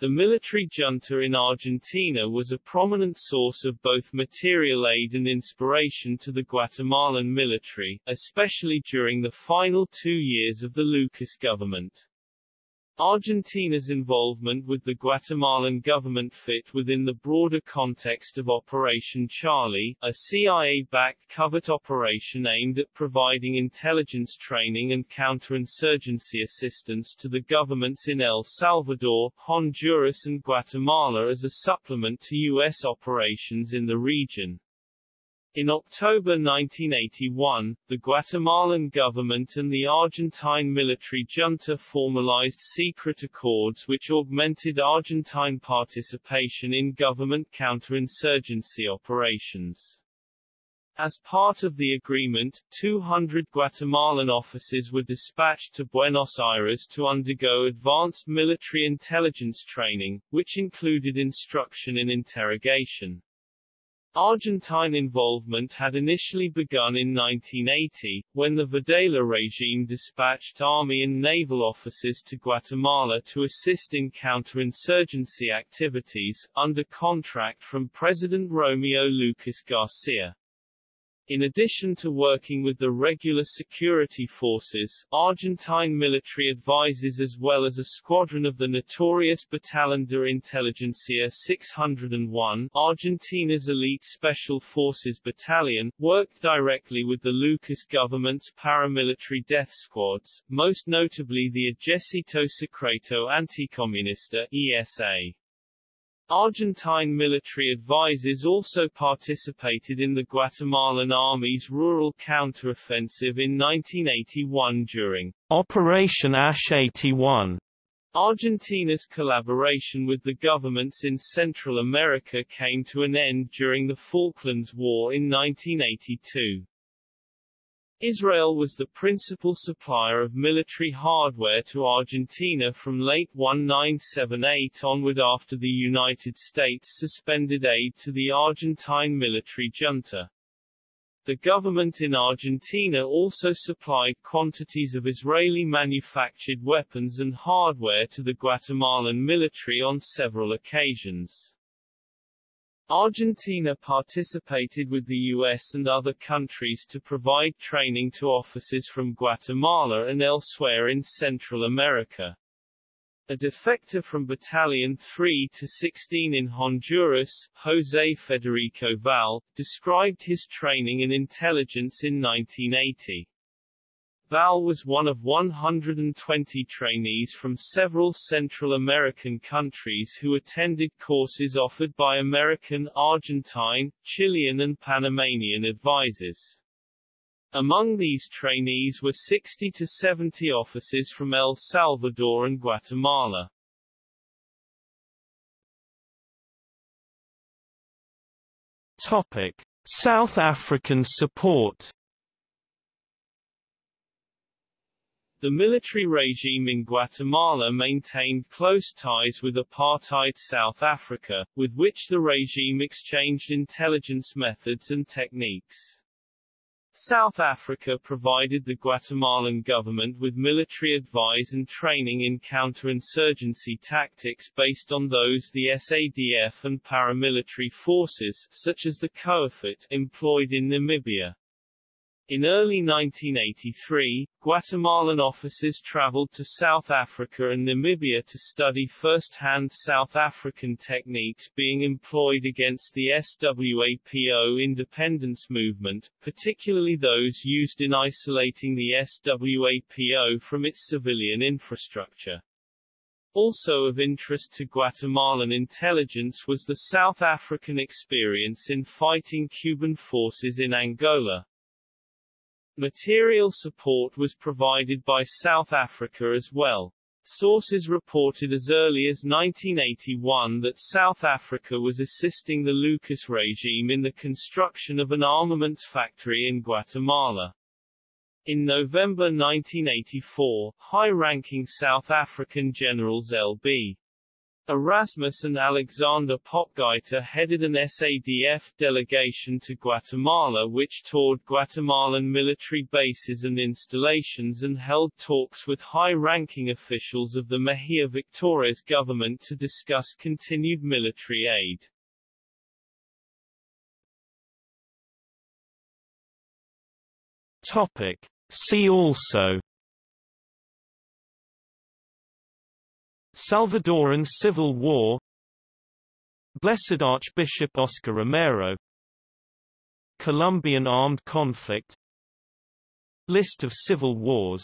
The military junta in Argentina was a prominent source of both material aid and inspiration to the Guatemalan military, especially during the final two years of the Lucas government. Argentina's involvement with the Guatemalan government fit within the broader context of Operation Charlie, a CIA-backed covert operation aimed at providing intelligence training and counterinsurgency assistance to the governments in El Salvador, Honduras and Guatemala as a supplement to U.S. operations in the region. In October 1981, the Guatemalan government and the Argentine military junta formalized secret accords which augmented Argentine participation in government counterinsurgency operations. As part of the agreement, 200 Guatemalan officers were dispatched to Buenos Aires to undergo advanced military intelligence training, which included instruction in interrogation. Argentine involvement had initially begun in 1980, when the Videla regime dispatched army and naval officers to Guatemala to assist in counterinsurgency activities, under contract from President Romeo Lucas Garcia. In addition to working with the regular security forces, Argentine military advisors as well as a squadron of the notorious Batallón de Inteligencia 601 Argentina's elite special forces battalion, worked directly with the Lucas government's paramilitary death squads, most notably the Ejército Secreto Anticomunista ESA. Argentine military advisors also participated in the Guatemalan Army's rural counteroffensive in 1981 during Operation Ash 81. Argentina's collaboration with the governments in Central America came to an end during the Falklands War in 1982. Israel was the principal supplier of military hardware to Argentina from late 1978 onward after the United States suspended aid to the Argentine military junta. The government in Argentina also supplied quantities of Israeli-manufactured weapons and hardware to the Guatemalan military on several occasions. Argentina participated with the U.S. and other countries to provide training to officers from Guatemala and elsewhere in Central America. A defector from Battalion 3 to 16 in Honduras, José Federico Val, described his training and intelligence in 1980. Val was one of 120 trainees from several Central American countries who attended courses offered by American, Argentine, Chilean and Panamanian advisors. Among these trainees were 60 to 70 officers from El Salvador and Guatemala. Topic: South African support The military regime in Guatemala maintained close ties with apartheid South Africa, with which the regime exchanged intelligence methods and techniques. South Africa provided the Guatemalan government with military advice and training in counterinsurgency tactics based on those the SADF and paramilitary forces, such as the Koevoet, employed in Namibia. In early 1983, Guatemalan officers traveled to South Africa and Namibia to study first-hand South African techniques being employed against the SWAPO independence movement, particularly those used in isolating the SWAPO from its civilian infrastructure. Also of interest to Guatemalan intelligence was the South African experience in fighting Cuban forces in Angola. Material support was provided by South Africa as well. Sources reported as early as 1981 that South Africa was assisting the Lucas regime in the construction of an armaments factory in Guatemala. In November 1984, high-ranking South African generals L.B. Erasmus and Alexander Potgieter headed an SADF delegation to Guatemala which toured Guatemalan military bases and installations and held talks with high-ranking officials of the Mejía Víctores government to discuss continued military aid. Topic. See also Salvadoran Civil War Blessed Archbishop Oscar Romero Colombian armed conflict List of civil wars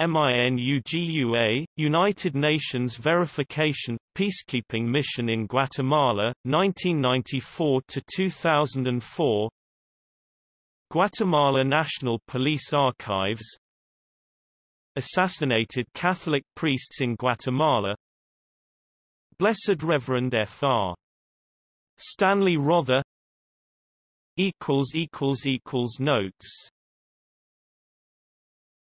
MINUGUA, United Nations Verification, Peacekeeping Mission in Guatemala, 1994–2004 Guatemala National Police Archives Assassinated Catholic priests in Guatemala. Blessed Reverend Fr. Stanley Rother. Notes